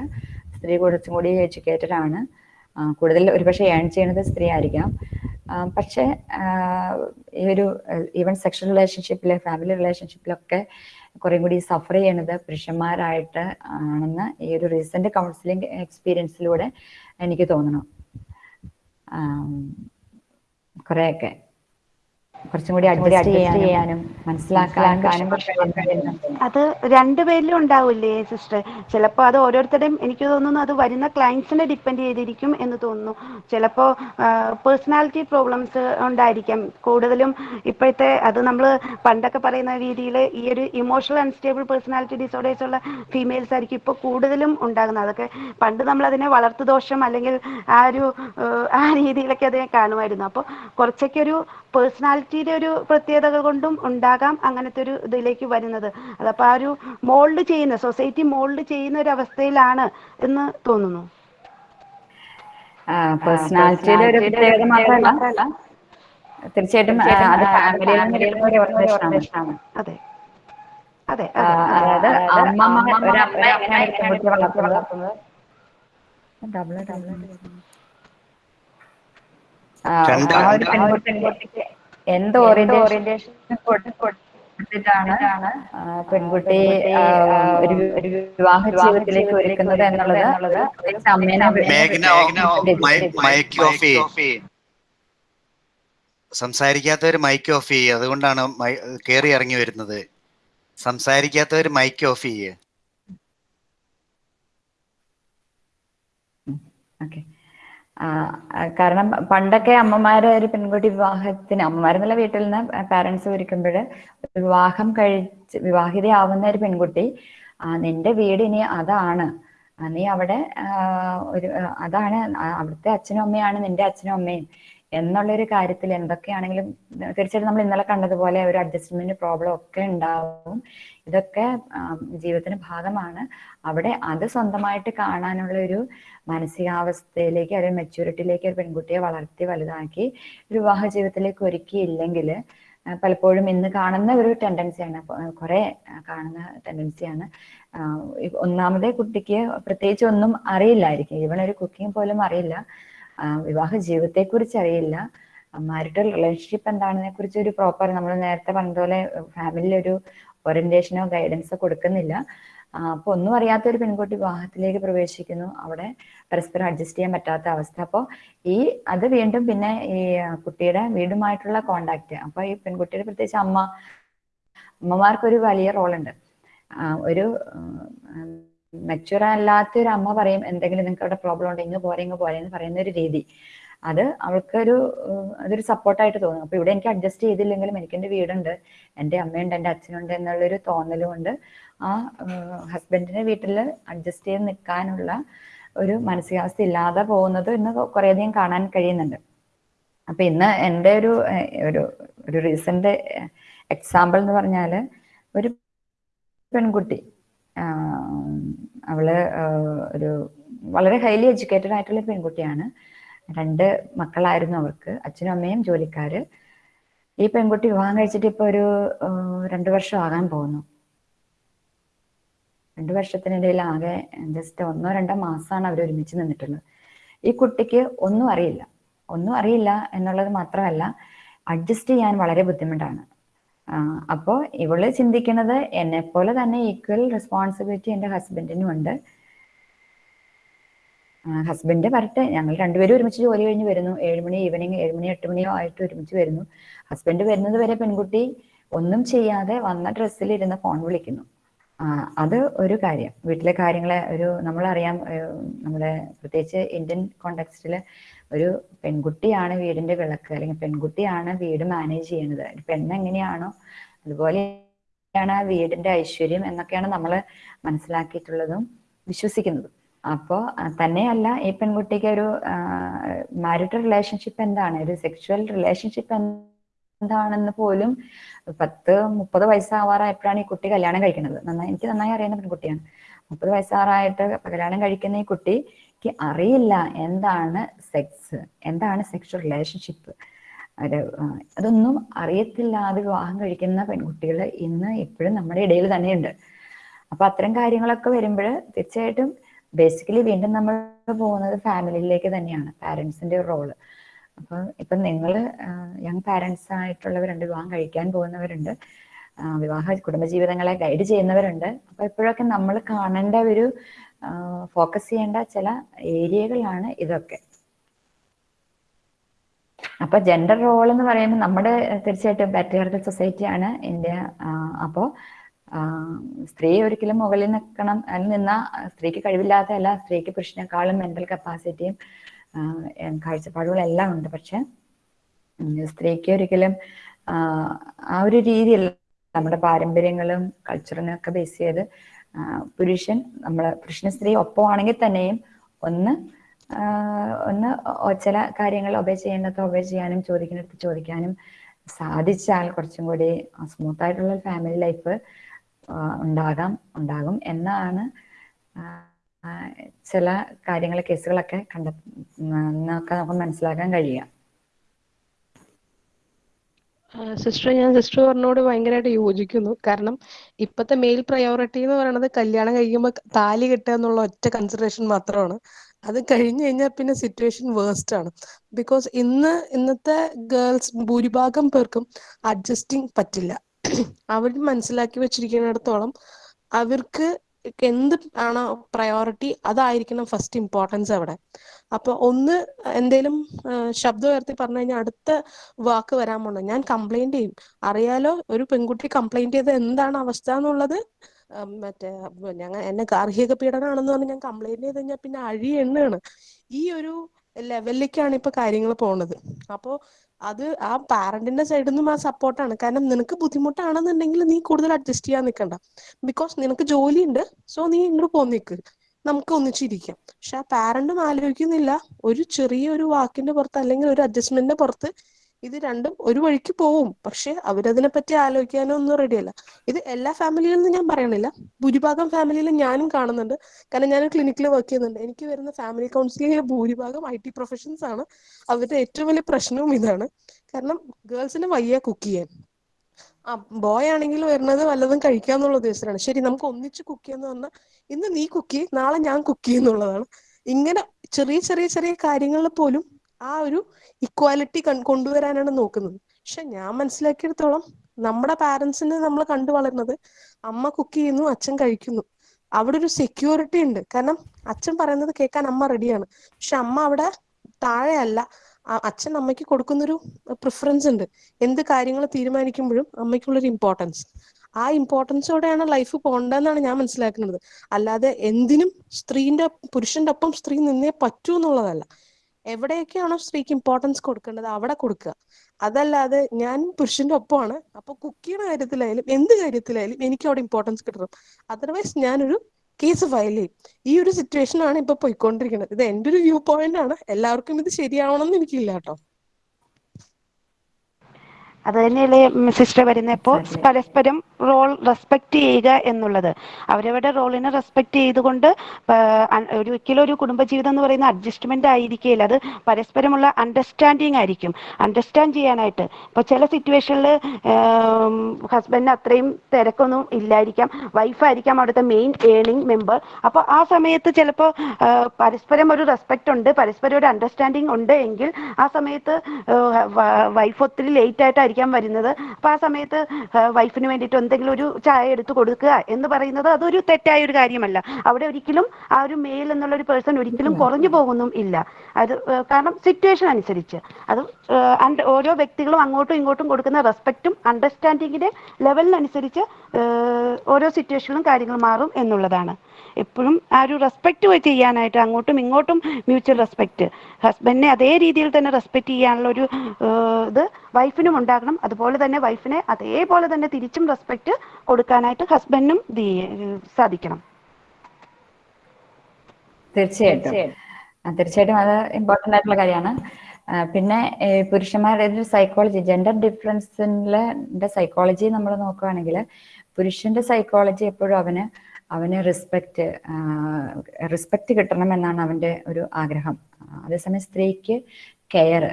സ്ത്രീ കുറച്ചും കൂടി എഡ്യൂക്കേറ്റഡ് ആണ്. കൂടുതൽ ഒരുപക്ഷെ ഏൺ ചെയ്യുന്നത് സ്ത്രീ ആയിരിക്കാം. പക്ഷേ ഈ ഒരു ഈവൻ സെക്ഷൽ റിലേഷൻഷിപ്പിലെ ഫാമിലി റിലേഷൻഷിപ്പിലൊക്കെ കുറേ കൂടി സഫർ ചെയ്യണത് പുരുഷന്മാരായിട്ട് ആണെന്ന് ഈ ഒരു റീസെന്റ് കൗൺസിലിംഗ് എക്സ്പീരിയൻസിലൂടെ എനിക്ക് തോന്നണം. കുറേയൊക്കെ. കുറച്ചും കൂടി അഡ്ജസ്റ്റ് ചെയ്യാനും മനസ്സിലാക്കാനും അത് രണ്ടുപേരിലും ഉണ്ടാവില്ലേ സിസ്റ്റർ ചിലപ്പോ അത് ഓരോരുത്തരുടെയും എനിക്ക് തോന്നുന്നു അത് വരുന്ന ക്ലയൻസിനെ ഡിപ്പെൻഡ് ചെയ്തിരിക്കും എന്ന് തോന്നുന്നു. ചിലപ്പോ പേഴ്സണാലിറ്റി പ്രോബ്ലംസ് ഉണ്ടായിരിക്കാം. കൂടുതലും ഇപ്പോഴത്തെ അത് നമ്മൾ പണ്ടൊക്കെ പറയുന്ന രീതിയിൽ ഈ ഒരു ഇമോഷണൽ അൺസ്റ്റേബിൾ പേഴ്സണാലിറ്റി ഡിസോർഡേഴ്സ് ഉള്ള ഫീമെയിൽസ് ആയിരിക്കും ഇപ്പോൾ കൂടുതലും ഉണ്ടാകുന്നത്. അതൊക്കെ പണ്ട് നമ്മൾ അതിനെ വളർത്തുദോഷം അല്ലെങ്കിൽ ആ ഒരു ആ രീതിയിലൊക്കെ അതിനെ കാണുമായിരുന്നു. അപ്പോൾ കുറച്ചൊക്കെ ഒരു പേഴ്സണാലിറ്റിയുടെ ഒരു പ്രത്യേകതകൾ കൊണ്ടും ഉണ്ടാകാം അങ്ങനത്തെ ഒരു ഇതിലേക്ക് വരുന്നത്. അതപ്പോൾ ആ ഒരു മോൾഡ് ചെയ്യുന്ന സൊസൈറ്റി മോൾഡ് ചെയ്യുന്ന ഒരു അവസ്ഥയിലാണ് എന്ന് തോന്നുന്നു. പേഴ്സണാലിറ്റിയുടെ ഒരു പ്രത്യേകത മാത്രമല്ല. തീർച്ചയായിട്ടും അത് ഫാമിലിയിൽ ഒരു ഓർഗനൈസേഷനാണ് അതെ. അതെ അതായത് അമ്മ ഒരു അമ്മ എങ്ങനെയാണ് വളർത്തുന്നത്? ഡബിൾ ഡബിൾ ആ ഒരു പെൺകുട്ടിക്ക് എന്ത് ഓറിയന്റേഷൻ കൊടുത്തിട്ടാണ് പെൺകുട്ടി ഒരു വിവാഹ ജീവിതത്തിലേക്ക് ഒരുക്കുന്നത് എന്നുള്ളത് സംസാരിക്കാത്തവർ മൈക്ക് ഓഫ് ചെയ്യുക അതുകൊണ്ടാണ് കേറി ഇറങ്ങി വരുന്നത്. സംസാരിക്കാത്തവർ മൈക്ക് ഓഫ് ചെയ്യേ. ഓക്കെ. കാരണം പണ്ടൊക്കെ അമ്മമാര് ഒരു പെൺകുട്ടി വിവാഹത്തിന് അമ്മമാരെന്നുള്ള വീട്ടിൽ നിന്ന് പാരന്റ്സ് ഒരുക്കുമ്പോൾ വിവാഹം കഴിച്ച് വിവാഹിതയാവുന്ന ഒരു പെൺകുട്ടി നിന്റെ വീട് ഇനി അതാണ്. നീ അവിടെ ഒരു അതാണ് അവിടുത്തെ അച്ഛനും അമ്മയാണ് നിന്റെ അച്ഛനും അമ്മയും. എന്നുള്ളൊരു കാര്യത്തിൽ എന്തൊക്കെയാണെങ്കിലും തീർച്ചയായിട്ടും നമ്മൾ ഇന്നലെ കണ്ടതുപോലെ ഒരു അഡ്ജസ്റ്റ്മെന്റ് പ്രോബ്ലം ഒക്കെ ഉണ്ടാവും. ഇതൊക്കെ ജീവിതത്തിന് ഭാഗമാണ്. അവിടെ അത് സ്വന്തമായിട്ട് കാണാനുള്ള ഒരു മാനസികാവസ്ഥയിലേക്ക് അല്ലെങ്കിൽ മെച്യൂരിറ്റിയിലേക്ക് ഒരു പെൺകുട്ടിയെ വളർത്തി വലുതാക്കി ഒരു വിവാഹ ജീവിതത്തിലേക്ക് ഒരുക്കിയില്ലെങ്കിൽ പലപ്പോഴും ഇന്ന് കാണുന്ന ഒരു ടെൻഡൻസിയാണ് കുറെ കാണുന്ന ടെൻഡൻസിയാണ് ഒന്നാമതേ കുട്ടിക്ക് പ്രത്യേകിച്ച് ഒന്നും അറിയില്ലായിരിക്കും. ഈവൺ ഒരു കുക്കിംഗ് പോലും അറിയില്ല. വിവാഹ ജീവിതത്തെ കുറിച്ച് അറിയില്ല. മാരിറ്റൽ റിലേഷൻഷിപ്പ് എന്താണെന്നെ കുറിച്ച് ഒരു പ്രോപ്പർ നമ്മൾ നേരത്തെ പറഞ്ഞതുപോലെ ഫാമിലി ഒരു ഓറിയന്റേഷനോ ഗൈഡൻസോ കൊടുക്കുന്നില്ല. അപ്പൊ ഒന്നും അറിയാത്ത ഒരു പെൺകുട്ടി വിവാഹത്തിലേക്ക് പ്രവേശിക്കുന്നു. അവിടെ പരസ്പരം അഡ്ജസ്റ്റ് ചെയ്യാൻ പറ്റാത്ത അവസ്ഥ. അപ്പോൾ ഈ അത് വീണ്ടും പിന്നെ ഈ കുട്ടിയുടെ വീടുമായിട്ടുള്ള കോണ്ടാക്ട് അപ്പൊ ഈ പെൺകുട്ടിയുടെ പ്രത്യേകിച്ച് അമ്മ അമ്മമാർക്കൊരു വലിയ റോളുണ്ട് ഒരു മെച്ചുവർ അല്ലാത്ത ഒരു അമ്മ പറയും എന്തെങ്കിലും നിങ്ങൾക്ക് അവിടെ പ്രോബ്ലം ഉണ്ട് ഇങ്ങ് പോരെ ഇങ്ങ് പോരെ എന്ന് പറയുന്ന ഒരു രീതി. അത് അവൾക്കൊരു അതൊരു സപ്പോർട്ടായിട്ട് തോന്നും. അപ്പൊ ഇവിടെ എനിക്ക് അഡ്ജസ്റ്റ് ചെയ്തില്ലെങ്കിലും എനിക്ക് എന്റെ വീടുണ്ട് എന്റെ അമ്മയുണ്ട് എന്റെ അച്ഛനുണ്ട് എന്നുള്ളൊരു തോന്നലും കൊണ്ട് ആ ഹസ്ബൻഡിന്റെ വീട്ടിൽ അഡ്ജസ്റ്റ് ചെയ്ത് നിൽക്കാനുള്ള ഒരു മാനസികാവസ്ഥ ഇല്ലാതെ പോകുന്നത് ഇന്ന് കുറേയധികം കാണാൻ കഴിയുന്നുണ്ട്. അപ്പൊ ഇന്ന് എന്റെ ഒരു ഒരു റീസെന്റ് എക്സാമ്പിൾ എന്ന് പറഞ്ഞാൽ ഒരു പെൺകുട്ടി അവൾ ഒരു വളരെ ഹൈലി എഡ്യൂക്കേറ്റഡ് ആയിട്ടുള്ള പെൺകുട്ടിയാണ്. രണ്ട് മക്കളായിരുന്നു അവർക്ക് അച്ഛനും അമ്മയും ജോലിക്കാര്. ഈ പെൺകുട്ടി വിവാഹം കഴിച്ചിട്ട് ഇപ്പൊ ഒരു രണ്ടു വർഷം ആകാൻ പോകുന്നു. രണ്ടു വർഷത്തിനിടയിൽ ആകെ ജസ്റ്റ് ഒന്നോ രണ്ടോ മാസമാണ് അവർ ഒരുമിച്ച് നിന്നിട്ടുള്ളത്. ഈ കുട്ടിക്ക് ഒന്നും അറിയില്ല. ഒന്നും അറിയില്ല എന്നുള്ളത് മാത്രമല്ല അഡ്ജസ്റ്റ് ചെയ്യാൻ വളരെ ബുദ്ധിമുട്ടാണ്. അപ്പോൾ ഇവൾ ചിന്തിക്കുന്നത് എന്നെ പോലെ തന്നെ ഈക്വൽ റെസ്പോൺസിബിലിറ്റി എന്റെ ഹസ്ബൻഡിനും ഉണ്ട്. ഹസ്ബൻഡ് വരട്ടെ. ഞങ്ങൾ രണ്ടുപേരും ഒരുമിച്ച് ജോലി കഴിഞ്ഞ് വരുന്നു. ഏഴുമണി ഈവനിങ് ഏഴുമണി എട്ട് മണിയോ ആയിട്ട് ഒരുമിച്ച് വരുന്നു. ഹസ്ബൻഡ് വരുന്നത് വരെ പെൺകുട്ടി ഒന്നും ചെയ്യാതെ വന്ന ഡ്രസ്സിൽ ഇരുന്ന് ഫോൺ വിളിക്കുന്നു അത് ഒരു കാര്യം. വീട്ടിലെ കാര്യങ്ങളെ ഒരു നമ്മളറിയാം നമ്മുടെ പ്രത്യേകിച്ച് ഇന്ത്യൻ കോണ്ടെക്സ്റ്റിൽ ഒരു പെൺകുട്ടിയാണ് വീടിന്റെ വിളക്ക് അല്ലെങ്കിൽ പെൺകുട്ടിയാണ് വീട് മാനേജ് ചെയ്യുന്നത്. പെണ്ണ് എങ്ങനെയാണോ അതുപോലെയാണ് ആ വീടിന്റെ ഐശ്വര്യം എന്നൊക്കെയാണ് നമ്മൾ മനസ്സിലാക്കിയിട്ടുള്ളതും വിശ്വസിക്കുന്നതും. അപ്പോൾ തന്നെയല്ല ഈ പെൺകുട്ടിക്ക് ഒരു മാരിറ്റൽ റിലേഷൻഷിപ്പ് എന്താണ്? ഒരു സെക്ഷുവൽ റിലേഷൻഷിപ്പ് എന്താണെന്ന് പോലും പത്ത് മുപ്പത് വയസ്സാവാറായപ്പോഴാണ് ഈ കുട്ടി കല്യാണം കഴിക്കുന്നത്. നന്നായി എനിക്ക് നന്നായി അറിയുന്ന പെൺകുട്ടിയാണ്. മുപ്പത് വയസ്സാറായിട്ട് കല്യാണം കഴിക്കുന്ന ഈ കുട്ടിക്ക് അറിയില്ല എന്താണ് സെക്സ് എന്താണ് സെക്ഷൽ റിലേഷൻഷിപ്പ് അത് അതൊന്നും അറിയത്തില്ലാതെ വിവാഹം കഴിക്കുന്ന പെൺകുട്ടികൾ ഇന്ന് ഇപ്പോഴും നമ്മുടെ ഇടയിൽ തന്നെയുണ്ട്. അപ്പൊ അത്തരം കാര്യങ്ങളൊക്കെ വരുമ്പോൾ തീർച്ചയായിട്ടും ബേസിക്കലി വീണ്ടും നമ്മൾ പോകുന്നത് ഫാമിലിയിലേക്ക് തന്നെയാണ്. പാരന്റ്സിന്റെ റോൾ അപ്പൊ ഇപ്പൊ നിങ്ങൾ യങ് പാരൻസ് ആയിട്ടുള്ളവരുണ്ട് വിവാഹം കഴിക്കാൻ പോകുന്നവരുണ്ട്. വിവാഹ കുടുംബജീവിതങ്ങളെ ഗൈഡ് ചെയ്യുന്നവരുണ്ട്. അപ്പൊ എപ്പോഴൊക്കെ നമ്മൾ കാണേണ്ട ഒരു ഫോക്കസ് ചെയ്യേണ്ട ചില ഏരിയകളാണ് ഇതൊക്കെ. അപ്പൊ ജെൻഡർ റോൾ എന്ന് പറയുമ്പോൾ നമ്മുടെ തീർച്ചയായിട്ടും പാട്രിയാർക്കൽ സൊസൈറ്റിയാണ് ഇന്ത്യ. അപ്പോൾ സ്ത്രീ ഒരിക്കലും മുകളിൽ നിൽക്കണം അതിൽ നിന്ന സ്ത്രീക്ക് കഴിവില്ലാത്തതല്ല സ്ത്രീക്ക് പുരുഷനേക്കാളും മെന്റൽ കപ്പാസിറ്റിയും കാഴ്ചപ്പാടുകളും എല്ലാം ഉണ്ട്. പക്ഷെ സ്ത്രീക്ക് ഒരിക്കലും ആ, ഒരു രീതിയിൽ നമ്മുടെ പാരമ്പര്യങ്ങളും കൾച്ചറിനും ഒക്കെ ബേസ് ചെയ്ത് പുരുഷൻ നമ്മൾ പുരുഷന് സ്ത്രീ ഒപ്പമാണെങ്കിൽ തന്നെയും ഒന്ന് ഒന്ന് ചില കാര്യങ്ങൾ ഒബേ ചെയ്യേണ്ടത് ഒബേ ചെയ്യാനും ചോദിക്കുന്നിടത്ത് ചോദിക്കാനും സാധിച്ചാൽ കുറച്ചും കൂടി സ്മൂത്ത് ആയിട്ടുള്ള ഫാമിലി ലൈഫ് ഉണ്ടാകാം ഉണ്ടാകും എന്നാണ് ചില കാര്യങ്ങൾ കേസുകളൊക്കെ കണ്ട എന്നൊക്കെ നമുക്ക് മനസ്സിലാക്കാൻ കഴിയുക. സിസ്റ്റർ ഞാൻ സിസ്റ്റർ പറഞ്ഞോട് ഭയങ്കരമായിട്ട് യോജിക്കുന്നു. കാരണം ഇപ്പത്തെ മെയിൽ പ്രയോറിറ്റി എന്ന് പറയുന്നത് കല്യാണം കഴിയുമ്പോൾ താലി കെട്ടുക എന്നുള്ള ഒറ്റ കൺസിഡറേഷൻ മാത്രമാണ്. അത് കഴിഞ്ഞു കഴിഞ്ഞാൽ പിന്നെ സിറ്റുവേഷൻ വേഴ്സ്റ്റ് ആണ്. ബിക്കോസ് ഇന്ന് ഇന്നത്തെ ഗേൾസ് ഭൂരിഭാഗം പേർക്കും അഡ്ജസ്റ്റിംഗ് പറ്റില്ല. അവർ മനസ്സിലാക്കി വെച്ചിരിക്കുന്നിടത്തോളം അവർക്ക് എന്ത് ആണോ പ്രയോറിറ്റി അതായിരിക്കണം ഫസ്റ്റ് ഇമ്പോർട്ടൻസ് അവിടെ. അപ്പൊ ഒന്ന് എന്തേലും ശബ്ദം ഉയർത്തി പറഞ്ഞു കഴിഞ്ഞാൽ അടുത്ത വാക്ക് വരാൻ പോണു ഞാൻ കംപ്ലൈന്റ് ചെയ്യും. അറിയാലോ ഒരു പെൺകുട്ടി കംപ്ലൈന്റ് ചെയ്ത് എന്താണ് അവസ്ഥ എന്നുള്ളത്? മറ്റേ ഞങ്ങൾ എന്നെ ഗാർഹിക പീഡനമാണെന്ന് പറഞ്ഞ് ഞാൻ കംപ്ലൈന്റ് ചെയ്ത് കഴിഞ്ഞാൽ പിന്നെ അഴി എണ്ണാണ്. ഈ ഒരു ലെവലിലേക്കാണ് ഇപ്പൊ കാര്യങ്ങൾ പോണത്. അപ്പോൾ അത് ആ പാരന്റിന്റെ സൈഡിൽ നിന്നും ആ സപ്പോർട്ടാണ്. കാരണം നിനക്ക് ബുദ്ധിമുട്ടാണെന്നുണ്ടെങ്കിൽ നീ കൂടുതൽ അഡ്ജസ്റ്റ് ചെയ്യാൻ നിൽക്കണ്ട ബിക്കോസ് നിനക്ക് ജോലിയുണ്ട് സോ നീ ഇങ്ങോട്ട് പോന്നിക്ക്. നമുക്ക് ഒന്നിച്ചിരിക്കാം പക്ഷെ ആ പാരന്റും ആലോചിക്കുന്നില്ല. ഒരു ചെറിയ ഒരു വാക്കിന്റെ പുറത്ത് അല്ലെങ്കിൽ ഒരു അഡ്ജസ്റ്റ്മെന്റിന്റെ പുറത്ത് ഇത് രണ്ടും ഒരു വഴിക്ക് പോവും. പക്ഷെ അവരതിനെ പറ്റി ആലോചിക്കാനോ ഒന്നും റെഡിയല്ല ഇത് എല്ലാ നിന്നും ഞാൻ പറയണില്ല. ഭൂരിഭാഗം ഫാമിലിയിലും ഞാനും കാണുന്നുണ്ട്. കാരണം ഞാൻ ക്ലിനിക്കിൽ വർക്ക് ചെയ്യുന്നുണ്ട്. എനിക്ക് വരുന്ന ഫാമിലി കൗൺസിലിംഗിലെ ഭൂരിഭാഗം ഐ ടി പ്രൊഫഷൻസ് ആണ്. അവരുടെ ഏറ്റവും വലിയ പ്രശ്നവും ഇതാണ്. കാരണം ഗേൾസിന് വയ്യ കുക്ക് ചെയ്യാൻ. ആ ബോയ് ആണെങ്കിൽ വരുന്നത് വല്ലതും കഴിക്കാന്നുള്ള ഉദ്ദേശത്തിലാണ്. ശരി നമുക്ക് ഒന്നിച്ച് കുക്ക് ചെയ്യാന്ന് പറഞ്ഞാൽ ഇന്ന് നീ കുക്ക് ചെയ്യും നാളെ ഞാൻ കുക്ക് ചെയ്യുന്നുള്ളതാണ് ഇങ്ങനെ ചെറിയ ചെറിയ ചെറിയ കാര്യങ്ങളിൽ പോലും ആ ഒരു ഇക്വാലിറ്റി കൊണ്ടുവരാനാണ് നോക്കുന്നത്. പക്ഷെ ഞാൻ മനസ്സിലാക്കിയെടുത്തോളം നമ്മുടെ പാരന്റ്സിന് നമ്മൾ കണ്ടു വളരുന്നത് അമ്മ കുക്ക് ചെയ്യുന്നു അച്ഛൻ കഴിക്കുന്നു. അവിടെ ഒരു സെക്യൂരിറ്റി ഉണ്ട്. കാരണം അച്ഛൻ പറയുന്നത് കേൾക്കാൻ അമ്മ റെഡിയാണ് പക്ഷെ അമ്മ അവിടെ താഴെയല്ല. അച്ഛൻ അമ്മയ്ക്ക് കൊടുക്കുന്നൊരു പ്രിഫറൻസ് ഉണ്ട്. എന്ത് കാര്യങ്ങൾ തീരുമാനിക്കുമ്പോഴും അമ്മയ്ക്കുള്ളൊരു ഇമ്പോർട്ടൻസ് ആ ഇമ്പോർട്ടൻസോടെയാണ് ലൈഫ് പോകേണ്ടതെന്നാണ് ഞാൻ മനസ്സിലാക്കുന്നത്. അല്ലാതെ എന്തിനും സ്ത്രീന്റെ പുരുഷന്റെ ഒപ്പം സ്ത്രീ നിന്നേ പറ്റൂ എന്നുള്ളതല്ല. എവിടെയൊക്കെയാണോ സ്ത്രീക്ക് ഇമ്പോർട്ടൻസ് കൊടുക്കേണ്ടത് അവിടെ കൊടുക്കുക. അതല്ലാതെ ഞാൻ പുരുഷന്റെ ഒപ്പമാണ്. അപ്പൊ കുക്ക് ചെയ്യുന്ന കാര്യത്തിലായാലും എന്ത് കാര്യത്തിലായാലും എനിക്ക് അവിടെ ഇമ്പോർട്ടൻസ് കിട്ടണം. അതർവൈസ് ഞാനൊരു കേസ് ഫയൽ ചെയ്യും. ഈ ഒരു സിറ്റുവേഷൻ ആണ് ഇപ്പൊ പോയിക്കൊണ്ടിരിക്കുന്നത്. ഇത് എന്റെ ഒരു വ്യൂ പോയിന്റ് ആണ്. എല്ലാവർക്കും ഇത് ശരിയാവണം എന്ന് എനിക്കില്ല കേട്ടോ. അത് തന്നെയല്ലേ സിസ്റ്റർ വരുന്നത് ഇപ്പോൾ പരസ്പരം റോൾ റെസ്പെക്ട് ചെയ്യുക എന്നുള്ളത്. അവരവരുടെ റോളിനെ റെസ്പെക്ട് ചെയ്തുകൊണ്ട് ഒരിക്കലും ഒരു കുടുംബജീവിതം എന്ന് പറയുന്ന അഡ്ജസ്റ്റ്മെന്റ് ആയിരിക്കില്ല അത് പരസ്പരമുള്ള അണ്ടർസ്റ്റാൻഡിങ് ആയിരിക്കും. അണ്ടർസ്റ്റാൻഡ് ചെയ്യാനായിട്ട്. ഇപ്പോൾ ചില സിറ്റുവേഷനിൽ ഹസ്ബൻഡിന് അത്രയും തിരക്കൊന്നും ഇല്ലായിരിക്കാം. വൈഫായിരിക്കാം അവിടുത്തെ മെയിൻ ഏണിംഗ് മെമ്പർ അപ്പോൾ ആ സമയത്ത് ചിലപ്പോൾ പരസ്പരം ഒരു റെസ്പെക്ട് ഉണ്ട് പരസ്പരം ഒരു അണ്ടർസ്റ്റാൻഡിങ് ഉണ്ട് എങ്കിൽ ആ സമയത്ത് വൈഫ് ഒത്തിരി ലേറ്റ് ആയിട്ടായിരിക്കാം വരുന്നത്. അപ്പൊ ആ സമയത്ത് വൈഫിന് വേണ്ടിയിട്ട് എന്തെങ്കിലും ഒരു ചായ എടുത്ത് കൊടുക്കുക എന്ന് പറയുന്നത് അതൊരു തെറ്റായ ഒരു കാര്യമല്ല. അവിടെ ഒരിക്കലും ആ ഒരു മെയിൽ എന്നുള്ള ഒരു പേഴ്സൺ ഒരിക്കലും കുറഞ്ഞു പോകുന്നും ഇല്ല. അത് കാരണം സിറ്റുവേഷൻ അനുസരിച്ച്. അത് ഓരോ വ്യക്തികളും അങ്ങോട്ടും ഇങ്ങോട്ടും കൊടുക്കുന്ന റെസ്പെക്റ്റും അണ്ടർസ്റ്റാൻഡിങ്ങിന്റെ ലെവലിനനുസരിച്ച് ഓരോ സിറ്റുവേഷനിലും കാര്യങ്ങൾ മാറും എന്നുള്ളതാണ്. എപ്പോഴും ആ ഒരു റെസ്പെക്റ്റ് ചെയ്യാനായിട്ട് അങ്ങോട്ടും ഇങ്ങോട്ടും മ്യൂച്വൽ റെസ്പെക്ട് ഹസ്ബൻഡിനെ അതേ രീതിയിൽ തന്നെ റെസ്പെക്ട് ചെയ്യാനുള്ള ഒരു ഇത് വൈഫിനും ഉണ്ടാകണം. അതുപോലെ തന്നെ വൈഫിനെ അതേപോലെ തന്നെ തിരിച്ചും റെസ്പെക്ട് കൊടുക്കാനായിട്ട് ഹസ്ബൻഡിനും സാധിക്കണം. തീർച്ചയായിട്ടും. തീർച്ചയായിട്ടും. അത് ഇമ്പോർട്ടന്റ് ആയിട്ടുള്ള കാര്യമാണ്. പിന്നെ പുരുഷന്മാരുടെ ഒരു സൈക്കോളജി ജെൻഡർ ഡിഫറൻസിന്റെ സൈക്കോളജി നമ്മൾ നോക്കുകയാണെങ്കിൽ പുരുഷന്റെ സൈക്കോളജി എപ്പോഴും അവന് അവന് റെസ്പെക്റ്റ് റെസ്പെക്റ്റ് കിട്ടണം എന്നാണ് അവന്റെ ഒരു ആഗ്രഹം. അതേസമയം സ്ത്രീക്ക് കെയർ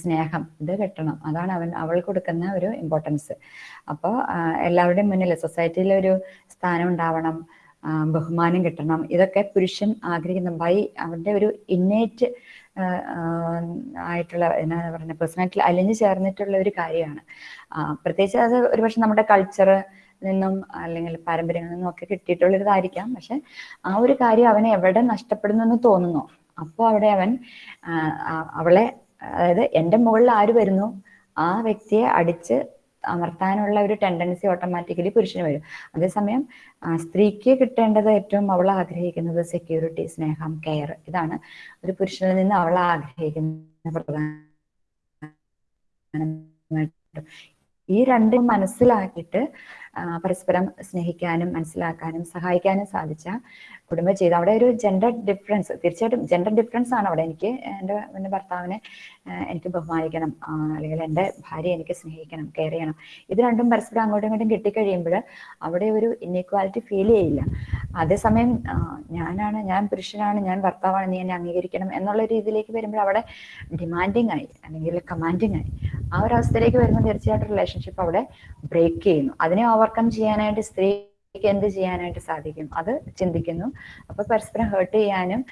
സ്നേഹം ഇത് കിട്ടണം. അതാണ് അവൻ അവൾ കൊടുക്കുന്ന ഒരു ഇമ്പോർട്ടൻസ് അപ്പോൾ എല്ലാവരുടെയും മുന്നിൽ സൊസൈറ്റിയിൽ ഒരു സ്ഥാനം ഉണ്ടാവണം ബഹുമാനം കിട്ടണം. ഇതൊക്കെ പുരുഷൻ ആഗ്രഹിക്കുന്ന. ബൈ അവന്റെ ഒരു ഇന്നേറ്റ് ആയിട്ടുള്ള എന്നാ പറഞ്ഞ പേഴ്സണാലിറ്റി അലിഞ്ഞു ചേർന്നിട്ടുള്ള ഒരു കാര്യമാണ്. പ്രത്യേകിച്ച് അത് ഒരുപക്ഷെ നമ്മുടെ കൾച്ചർ നിന്നും അല്ലെങ്കിൽ പാരമ്പര്യങ്ങളിൽ നിന്നും ഒക്കെ കിട്ടിയിട്ടുള്ളതായിരിക്കാം പക്ഷെ ആ ഒരു കാര്യം അവനെ എവിടെ നഷ്ടപ്പെടുന്നു എന്ന് തോന്നുന്നു. അപ്പോൾ അവിടെ അവൻ അവളെ അതായത് എന്റെ മുകളിൽ ആര് വരുന്നു? ആ വ്യക്തിയെ അടിച്ച് അമർത്താനുള്ള ഒരു ടെൻഡൻസി ഓട്ടോമാറ്റിക്കലി പുരുഷന് വരും. അതേസമയം സ്ത്രീക്ക് കിട്ടേണ്ടത് ഏറ്റവും അവൾ ആഗ്രഹിക്കുന്നത് സെക്യൂരിറ്റി സ്നേഹം കെയർ ഇതാണ്. ഒരു പുരുഷനിൽ നിന്ന് അവൾ ആഗ്രഹിക്കുന്ന പ്രധാന ഈ രണ്ടും മനസ്സിലാക്കിയിട്ട് പരസ്പരം സ്നേഹിക്കാനും മനസ്സിലാക്കാനും സഹായിക്കാനും സാധിച്ച കുടുംബജീവിതം. അവിടെ ഒരു ജെൻഡർ ഡിഫറൻസ് തീർച്ചയായിട്ടും ജെൻഡർ ഡിഫറൻസ് ആണ് അവിടെ എനിക്ക് എന്റെ എന്റെ ഭർത്താവിനെ എനിക്ക് ബഹുമാനിക്കണം അല്ലെങ്കിൽ എന്റെ ഭാര്യ എനിക്ക് സ്നേഹിക്കണം കെയർ ചെയ്യണം. ഇത് രണ്ടും പരസ്പരം അങ്ങോട്ടും ഇങ്ങോട്ടും കിട്ടിക്കഴിയുമ്പോൾ അവിടെ ഒരു ഇൻഇക്വാലിറ്റി ഫീൽ ചെയ്യില്ല. അതേസമയം ഞാനാണ് ഞാൻ പുരുഷനാണ് ഞാൻ ഭർത്താവാണ് നീ എന്നെ അംഗീകരിക്കണം എന്നുള്ള രീതിയിലേക്ക് വരുമ്പോൾ അവിടെ ഡിമാൻഡിങ് ആയി അല്ലെങ്കിൽ കമാൻഡിങ് ആയി. ആ ഒരു അവസ്ഥയിലേക്ക് വരുമ്പോൾ തീർച്ചയായിട്ടും റിലേഷൻഷിപ്പ് അവിടെ ബ്രേക്ക് ചെയ്യുന്നു. അതിനെ ഓവർകം ചെയ്യാനായിട്ട് സ്ത്രീക്ക് എന്ത് ചെയ്യാനായിട്ട് സാധിക്കും? അത് ചിന്തിക്കുന്നു. അപ്പൊ പരസ്പരം ഹേർട്ട് ചെയ്യാനും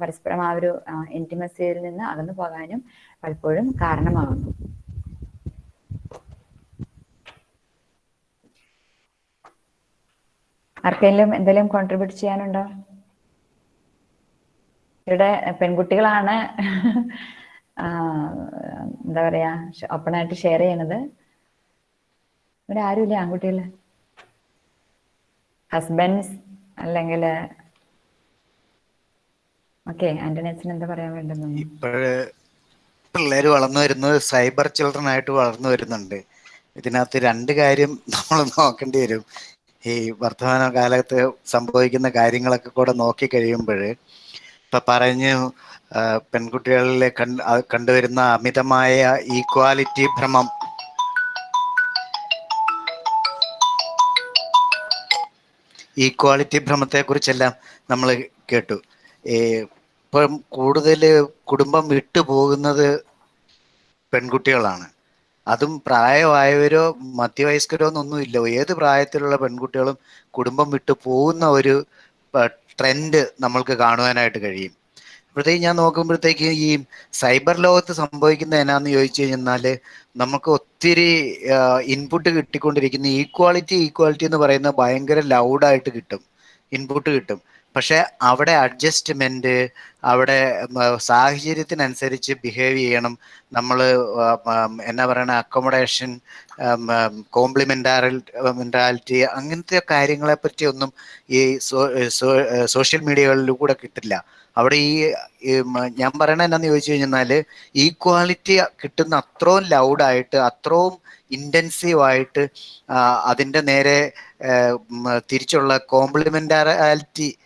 പരസ്പരം ആ ഒരു ഇന്റിമസിയിൽ നിന്ന് അകന്നു പോകാനും പലപ്പോഴും കാരണമാകുന്നു ആർക്കെങ്കിലും എന്തെങ്കിലും കോൺട്രിബ്യൂട്ട് ചെയ്യാനുണ്ടോ? ഇവിടെ പെൺകുട്ടികളാണ് എന്താ പറയാ ഓപ്പണായിട്ട് ഷെയർ ചെയ്യണത് ഇവിടെ ആരുമില്ല ആൺകുട്ടികൾ ഹസ്ബൻഡ്സ് അല്ലെങ്കിൽ ഓക്കെ ആന്റണി അച്ഛൻ എന്താ പറയാൻ വേണ്ടത് ഇപ്പോഴ് പിള്ളേർ വളർന്നു വരുന്നത് സൈബർ ചിൽഡ്രൻ ആയിട്ട് വളർന്നു വരുന്നുണ്ട്. ഇതിനകത്ത് രണ്ട് കാര്യം നമ്മൾ നോക്കേണ്ടി വരും. ഈ വർത്തമാന കാലത്ത് സംഭവിക്കുന്ന കാര്യങ്ങളൊക്കെ കൂടെ നോക്കി കഴിയുമ്പോൾ ഇപ്പൊ പറഞ്ഞു പെൺകുട്ടികളിലെ കണ്ടുവരുന്ന അമിതമായ ഈക്വാലിറ്റി ഭ്രമം ഈക്വാളിറ്റി ഭ്രമത്തെ കുറിച്ചെല്ലാം നമ്മൾ കേട്ടു ഇപ്പം കൂടുതൽ കുടുംബം വിട്ടു പോകുന്നത് പെൺകുട്ടികളാണ്. അതും പ്രായമായവരോ മധ്യവയസ്കരോ എന്നൊന്നുമില്ല ഏത് പ്രായത്തിലുള്ള പെൺകുട്ടികളും കുടുംബം വിട്ടു പോകുന്ന ഒരു ട്രെൻഡ് നമ്മൾക്ക് കാണുവാനായിട്ട് കഴിയും. അപ്പോഴത്തേക്ക് ഞാൻ നോക്കുമ്പോഴത്തേക്ക് ഈ സൈബർ ലോകത്ത് സംഭവിക്കുന്ന എന്നാന്ന് ചോദിച്ചു കഴിഞ്ഞാൽ നമുക്ക് ഒത്തിരി ഇൻപുട്ട് കിട്ടിക്കൊണ്ടിരിക്കുന്ന ഈക്വാളിറ്റി ഈക്വാളിറ്റി എന്ന് പറയുന്ന ഭയങ്കര ലൗഡായിട്ട് കിട്ടും. ഇൻപുട്ട് കിട്ടും. പക്ഷെ അവിടെ അഡ്ജസ്റ്റ്മെന്റ് അവിടെ സാഹചര്യത്തിനനുസരിച്ച് ബിഹേവ് ചെയ്യണം. നമ്മൾ എന്നാ പറയണ അക്കോമഡേഷൻ കോംപ്ലിമെന്റാറിറ്റി അങ്ങനത്തെ കാര്യങ്ങളെ പറ്റി ഒന്നും ഈ സോഷ്യൽ മീഡിയകളിലൂടെ കിട്ടില്ല. അവിടെ ഈ ഞാൻ പറയണ എന്നാന്ന് ചോദിച്ചു കഴിഞ്ഞാൽ ഈക്വാലിറ്റി കിട്ടുന്ന അത്രയും ലൗഡായിട്ട് അത്രയും ഇന്റൻസീവ് ആയിട്ട് അതിന്റെ നേരെ തിരിച്ചുള്ള കോംപ്ലിമെന്റാലിറ്റി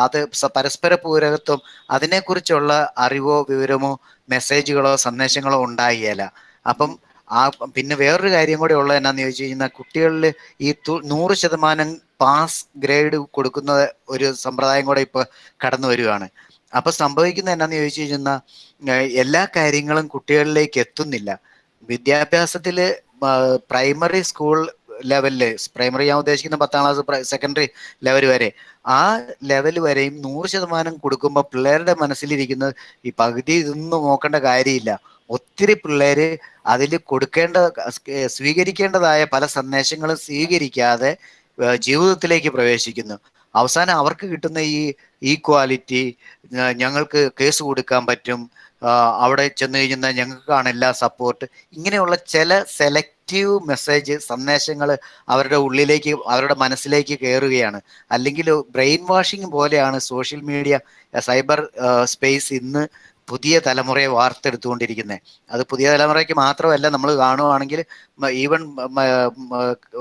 അത് പരസ്പര പൂരകത്വം അതിനെക്കുറിച്ചുള്ള അറിവോ വിവരമോ മെസ്സേജുകളോ സന്ദേശങ്ങളോ ഉണ്ടായില്ല അപ്പം ആ പിന്നെ വേറൊരു കാര്യം കൂടെ ഉള്ളത് എന്നാന്ന് ചോദിച്ചു കഴിഞ്ഞാൽ കുട്ടികളിൽ ഈ നൂറ് ശതമാനം പാസ് ഗ്രേഡ് കൊടുക്കുന്ന ഒരു സമ്പ്രദായം കൂടെ ഇപ്പൊ കടന്നു വരികയാണ് അപ്പൊ സംഭവിക്കുന്നത് എന്നാന്ന് ചോദിച്ചു കഴിഞ്ഞാൽ എല്ലാ കാര്യങ്ങളും കുട്ടികളിലേക്ക് എത്തുന്നില്ല. വിദ്യാഭ്യാസത്തിൽ പ്രൈമറി സ്കൂൾ ലെവലിൽ പ്രൈമറി ഞാൻ ഉദ്ദേശിക്കുന്ന പത്താം ക്ലാസ് സെക്കൻഡറി ലെവൽ വരെ. ആ ലെവൽ വരെയും നൂറ് ശതമാനം കൊടുക്കുമ്പോൾ പിള്ളേരുടെ മനസ്സിലിരിക്കുന്നത് ഈ പകുതി ഇതൊന്നും നോക്കേണ്ട കാര്യമില്ല. ഒത്തിരി പിള്ളേര് അതിൽ കൊടുക്കേണ്ട സ്വീകരിക്കേണ്ടതായ പല സന്ദേശങ്ങളും സ്വീകരിക്കാതെ ജീവിതത്തിലേക്ക് പ്രവേശിക്കുന്നു. അവസാനം അവർക്ക് കിട്ടുന്ന ഈ ഈക്വാലിറ്റി ഞങ്ങൾക്ക് കേസ് കൊടുക്കാൻ പറ്റും. അവിടെ ചെന്ന് കഴിഞ്ഞാൽ ഞങ്ങൾക്കാണ് എല്ലാ സപ്പോർട്ട് ഇങ്ങനെയുള്ള ചില സെലക്റ്റീവ് മെസ്സേജ് സന്ദേശങ്ങൾ അവരുടെ ഉള്ളിലേക്ക് അവരുടെ മനസ്സിലേക്ക് കയറുകയാണ് അല്ലെങ്കിൽ ബ്രെയിൻ വാഷിംഗ് പോലെയാണ് സോഷ്യൽ മീഡിയ സൈബർ സ്പേസ് ഇന്ന് പുതിയ തലമുറയെ വാർത്തെടുത്തുകൊണ്ടിരിക്കുന്നത് അത് പുതിയ തലമുറയ്ക്ക് മാത്രമല്ല നമ്മൾ കാണുവാണെങ്കിൽ ഈവൻ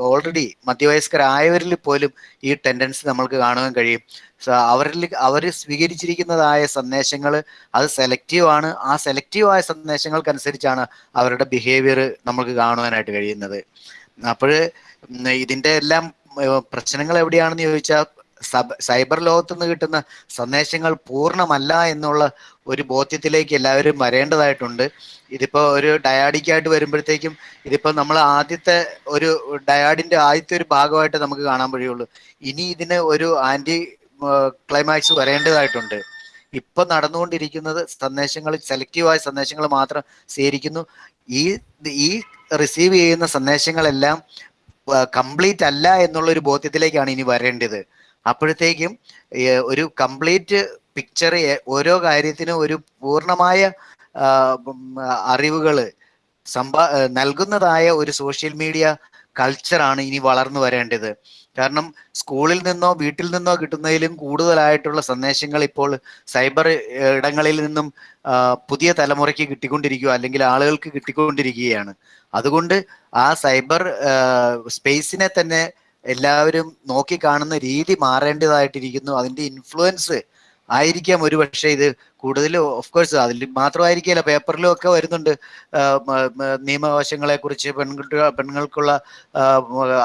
ഓൾറെഡി മധ്യവയസ്കരായവരിൽ പോലും ഈ ടെൻഡൻസി നമ്മൾക്ക് കാണുവാൻ കഴിയും. അവരിൽ അവർ സ്വീകരിച്ചിരിക്കുന്നതായ സന്ദേശങ്ങൾ അത് സെലക്റ്റീവ് ആണ്. ആ സെലക്റ്റീവ് ആയ സന്ദേശങ്ങൾക്കനുസരിച്ചാണ് അവരുടെ ബിഹേവിയർ നമുക്ക് കാണുവാനായിട്ട് കഴിയുന്നത്. അപ്പോൾ ഇതിന്റെ എല്ലാം പ്രശ്നങ്ങൾ എവിടെയാണെന്ന് ചോദിച്ചാൽ സബ് സൈബർ ലോകത്ത് നിന്ന് കിട്ടുന്ന സന്ദേശങ്ങൾ പൂർണമല്ല എന്നുള്ള ഒരു ബോധ്യത്തിലേക്ക് എല്ലാവരും വരേണ്ടതായിട്ടുണ്ട്. ഇതിപ്പോൾ ഒരു ഡയാഡിക്കായിട്ട് വരുമ്പോഴത്തേക്കും ഇതിപ്പോൾ നമ്മൾ ആദ്യത്തെ ഒരു ഡയാഡിന്റെ ആദ്യത്തെ ഒരു ഭാഗമായിട്ട് നമുക്ക് കാണാൻ കഴിയുള്ളൂ ഇനി ഇതിന് ഒരു ആന്റി ക്ലൈമാക്സ് വരേണ്ടതായിട്ടുണ്ട്. ഇപ്പൊ നടന്നുകൊണ്ടിരിക്കുന്നത് സന്ദേശങ്ങൾ സെലക്റ്റീവായ സന്ദേശങ്ങൾ മാത്രം സ്വീകരിക്കുന്നു ഈ ഈ റിസീവ് ചെയ്യുന്ന സന്ദേശങ്ങളെല്ലാം കംപ്ലീറ്റ് അല്ല എന്നുള്ള ഒരു ബോധ്യത്തിലേക്കാണ് ഇനി വരേണ്ടത്. അപ്പോഴത്തേക്കും ഒരു കംപ്ലീറ്റ് പിക്ചർ ഓരോ കാര്യത്തിനും ഒരു പൂർണമായ അറിവുകൾ സമ്പാ നൽകുന്നതായ ഒരു സോഷ്യൽ മീഡിയ കൾച്ചറാണ് ഇനി വളർന്നു വരേണ്ടത്. കാരണം സ്കൂളിൽ നിന്നോ വീട്ടിൽ നിന്നോ കിട്ടുന്നതിലും കൂടുതലായിട്ടുള്ള സന്ദേശങ്ങൾ ഇപ്പോൾ സൈബർ ഇടങ്ങളിൽ നിന്നും പുതിയ തലമുറയ്ക്ക് കിട്ടിക്കൊണ്ടിരിക്കുക അല്ലെങ്കിൽ ആളുകൾക്ക് കിട്ടിക്കൊണ്ടിരിക്കുകയാണ്. അതുകൊണ്ട് ആ സൈബർ സ്പേസിനെ തന്നെ എല്ലാവരും നോക്കി കാണുന്ന രീതി മാറേണ്ടതായിട്ടിരിക്കുന്നു. അതിന്റെ ഇൻഫ്ലുവൻസ് ആയിരിക്കാം ഒരു പക്ഷേ ഇത് കൂടുതൽ ഓഫ് കോഴ്സ് അതിൽ മാത്രമായിരിക്കില്ല പേപ്പറിലും ഒക്കെ വരുന്നുണ്ട്. നിയമവശങ്ങളെ കുറിച്ച് പെൺകുട്ടി പെണ്ണുങ്ങൾക്കുള്ള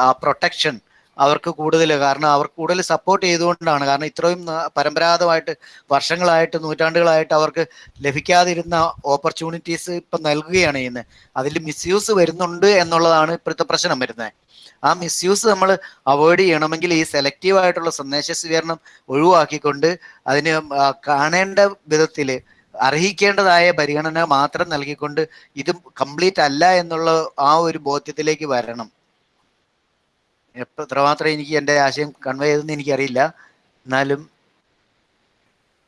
ആ പ്രൊട്ടക്ഷൻ അവർക്ക് കൂടുതൽ. കാരണം അവർ കൂടുതൽ സപ്പോർട്ട് ചെയ്തുകൊണ്ടാണ്. കാരണം ഇത്രയും പരമ്പരാഗതമായിട്ട് വർഷങ്ങളായിട്ട് നൂറ്റാണ്ടുകളായിട്ട് അവർക്ക് ലഭിക്കാതിരുന്ന ഓപ്പർച്യൂണിറ്റീസ് ഇപ്പം നൽകുകയാണ് ചെയ്യുന്നത്. അതിൽ മിസ്യൂസ് വരുന്നുണ്ട് എന്നുള്ളതാണ് ഇപ്പോഴത്തെ പ്രശ്നം വരുന്നത്. ആ മിസ്യൂസ് നമ്മൾ അവോയ്ഡ് ചെയ്യണമെങ്കിൽ ഈ സെലക്റ്റീവ് ആയിട്ടുള്ള സന്ദേശ സ്വീകരണം ഒഴിവാക്കിക്കൊണ്ട് അതിന് കാണേണ്ട വിധത്തിൽ അർഹിക്കേണ്ടതായ പരിഗണന മാത്രം നൽകിക്കൊണ്ട് ഇത് കംപ്ലീറ്റ് അല്ല എന്നുള്ള ആ ഒരു ബോധ്യത്തിലേക്ക് വരണം. എത്രമാത്രം എനിക്ക് എന്റെ ആശയം കൺവേ ചെയ്തെന്ന് എനിക്കറിയില്ല. എന്നാലും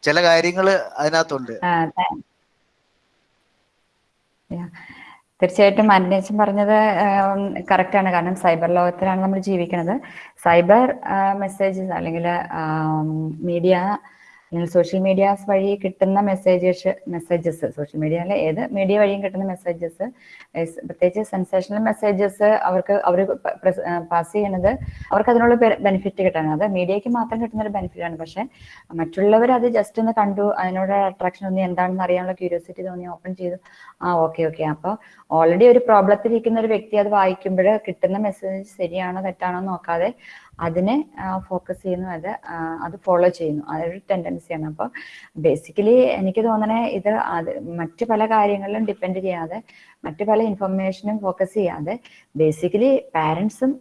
ചില കാര്യങ്ങൾ അതിനകത്തുണ്ട്. തീർച്ചയായിട്ടും അന്വേഷൺ പറഞ്ഞത് കറക്റ്റ് ആണ് കാരണം സൈബർ ലോകത്തിലാണ് നമ്മൾ ജീവിക്കുന്നത് സൈബർ മെസ്സേജസ് അല്ലെങ്കിൽ മീഡിയ സോഷ്യൽ മീഡിയാസ് വഴി കിട്ടുന്ന മെസ്സേജസ് മെസ്സേജസ് സോഷ്യൽ മീഡിയയിലെ ഏത് മീഡിയ വഴിയും കിട്ടുന്ന മെസ്സേജസ് പ്രത്യേകിച്ച് സെൻസേഷണൽ മെസ്സേജസ് അവർക്ക് അവർ പാസ് ചെയ്യുന്നത് അവർക്ക് അതിനുള്ള ബെനിഫിറ്റ് കിട്ടാണ് അത് മീഡിയയ്ക്ക് മാത്രം കിട്ടുന്ന ഒരു ബെനിഫിറ്റ് ആണ്. പക്ഷെ മറ്റുള്ളവർ അത് ജസ്റ്റ് ഒന്ന് കണ്ടു അതിനോട് അട്രാക്ഷൻ ഒന്ന് എന്താണെന്ന് അറിയാനുള്ള ക്യൂരിയോസിറ്റി തോന്നി ഓപ്പൺ ചെയ്തു ആ ഓക്കെ ഓക്കെ അപ്പോൾ ഓൾറെഡി ഒരു പ്രോബ്ലത്തിൽ ഇരിക്കുന്ന ഒരു വ്യക്തി അത് വായിക്കുമ്പോൾ കിട്ടുന്ന മെസ്സേജ് ശരിയാണോ തെറ്റാണോ നോക്കാതെ അതിനെ ഫോക്കസ് ചെയ്യുന്നു അത് അത് ഫോളോ ചെയ്യുന്നു. അതൊരു ടെൻഡൻസിയാണ് അപ്പോൾ ബേസിക്കലി എനിക്ക് തോന്നണേ ഇത് അത് മറ്റ് പല കാര്യങ്ങളിലും ഡിപ്പെൻഡ് ചെയ്യാതെ മറ്റ് പല ഇൻഫർമേഷനും ഫോക്കസ് ചെയ്യാതെ ബേസിക്കലി പാരൻസും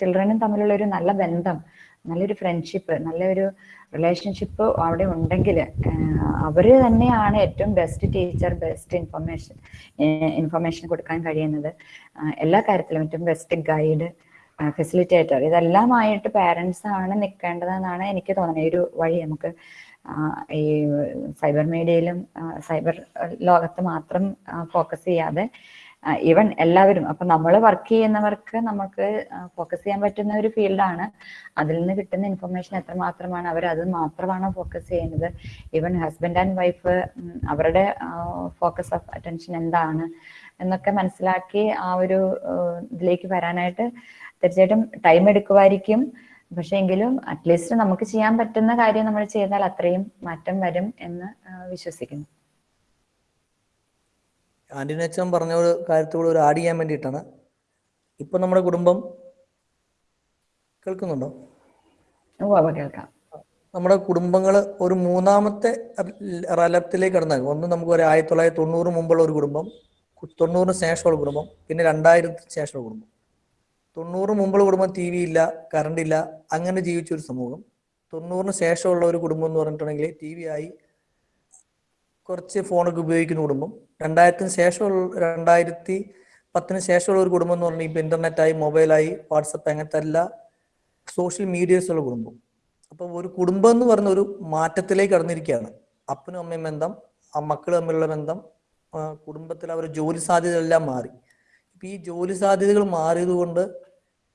ചിൽഡ്രനും തമ്മിലുള്ള ഒരു നല്ല ബന്ധം നല്ലൊരു ഫ്രണ്ട്ഷിപ്പ് നല്ലൊരു റിലേഷൻഷിപ്പ് അവിടെ ഉണ്ടെങ്കിൽ അവർ തന്നെയാണ് ഏറ്റവും best teacher best information information കൊടുക്കാൻ കഴിയുന്നത്. എല്ലാ കാര്യത്തിലും ഏറ്റവും ബെസ്റ്റ് ഗൈഡ് ഫെസിലിറ്റേറ്റർ ഇതെല്ലാമായിട്ട് പാരൻസ് ആണ് നിൽക്കേണ്ടതെന്നാണ് എനിക്ക് തോന്നുന്നത്. ഈ ഒരു വഴി നമുക്ക് ഈ സൈബർ മീഡിയയിലും സൈബർ ലോകത്ത് മാത്രം ഫോക്കസ് ചെയ്യാതെ ഈവൻ എല്ലാവരും അപ്പൊ നമ്മൾ വർക്ക് ചെയ്യുന്നവർക്ക് നമുക്ക് ഫോക്കസ് ചെയ്യാൻ പറ്റുന്ന ഒരു ഫീൽഡാണ് അതിൽ നിന്ന് കിട്ടുന്ന ഇൻഫർമേഷൻ എത്രമാത്രമാണ് അവർ അത് മാത്രമാണ് ഫോക്കസ് ചെയ്യുന്നത്. ഈവൻ ഹസ്ബൻഡ് ആൻഡ് വൈഫ് അവരുടെ ഫോക്കസ് ഓഫ് അറ്റൻഷൻ എന്താണ് എന്നൊക്കെ മനസ്സിലാക്കി ആ ഒരു ഇതിലേക്ക് വരാനായിട്ട് തീർച്ചയായിട്ടും ടൈം എടുക്കുമായിരിക്കും. പക്ഷെ എങ്കിലും അറ്റ്ലീസ്റ്റ് നമുക്ക് ചെയ്യാൻ പറ്റുന്ന കാര്യം നമ്മൾ ചെയ്താൽ അത്രയും മാറ്റം വരും എന്ന് വിശ്വസിക്കുന്നു. ആന്റിനച്ചൻ പറഞ്ഞ ഒരു കാര്യത്തോട് ഒരു ആഡ് ചെയ്യാൻ വേണ്ടിയിട്ടാണ്. ഇപ്പൊ നമ്മുടെ കുടുംബം കേൾക്കുന്നുണ്ടോ? കേൾക്കാം. നമ്മുടെ കുടുംബങ്ങൾ ഒരു മൂന്നാമത്തെ റലത്തിലേക്ക് കടന്നാൽ ഒന്ന് നമുക്ക് ഒരു ആയിരത്തി തൊള്ളായിരത്തി തൊണ്ണൂറ് മുമ്പുള്ള ഒരു കുടുംബം തൊണ്ണൂറിന് ശേഷമുള്ള കുടുംബം പിന്നെ രണ്ടായിരത്തിന് ശേഷമുള്ള കുടുംബം. തൊണ്ണൂറ് മുമ്പുള്ള കുടുംബം ടി വി ഇല്ല കറണ്ട് ഇല്ല അങ്ങനെ ജീവിച്ച ഒരു സമൂഹം. തൊണ്ണൂറിന് ശേഷമുള്ള ഒരു കുടുംബം എന്ന് പറഞ്ഞിട്ടുണ്ടെങ്കിൽ ടി വി ആയി കുറച്ച് ഫോണൊക്കെ ഉപയോഗിക്കുന്ന കുടുംബം. രണ്ടായിരത്തിന് ശേഷമുള്ള രണ്ടായിരത്തി പത്തിന് ശേഷമുള്ള ഒരു കുടുംബം എന്ന് പറഞ്ഞാൽ ഇപ്പൊ ഇന്റർനെറ്റായി മൊബൈലായി വാട്സപ്പ് അങ്ങനത്തെ എല്ലാ സോഷ്യൽ മീഡിയസ് ഉള്ള കുടുംബം. അപ്പോൾ ഒരു കുടുംബം എന്ന് പറഞ്ഞ ഒരു മാറ്റത്തിലേക്ക് കടന്നിരിക്കുകയാണ്. അപ്പനും അമ്മയും ബന്ധം ആ മക്കൾ തമ്മിലുള്ള ബന്ധം കുടുംബത്തിൽ അവരുടെ ജോലി സാധ്യതകളെല്ലാം മാറി. ഇപ്പൊ ഈ ജോലി സാധ്യതകൾ മാറിയത് കൊണ്ട്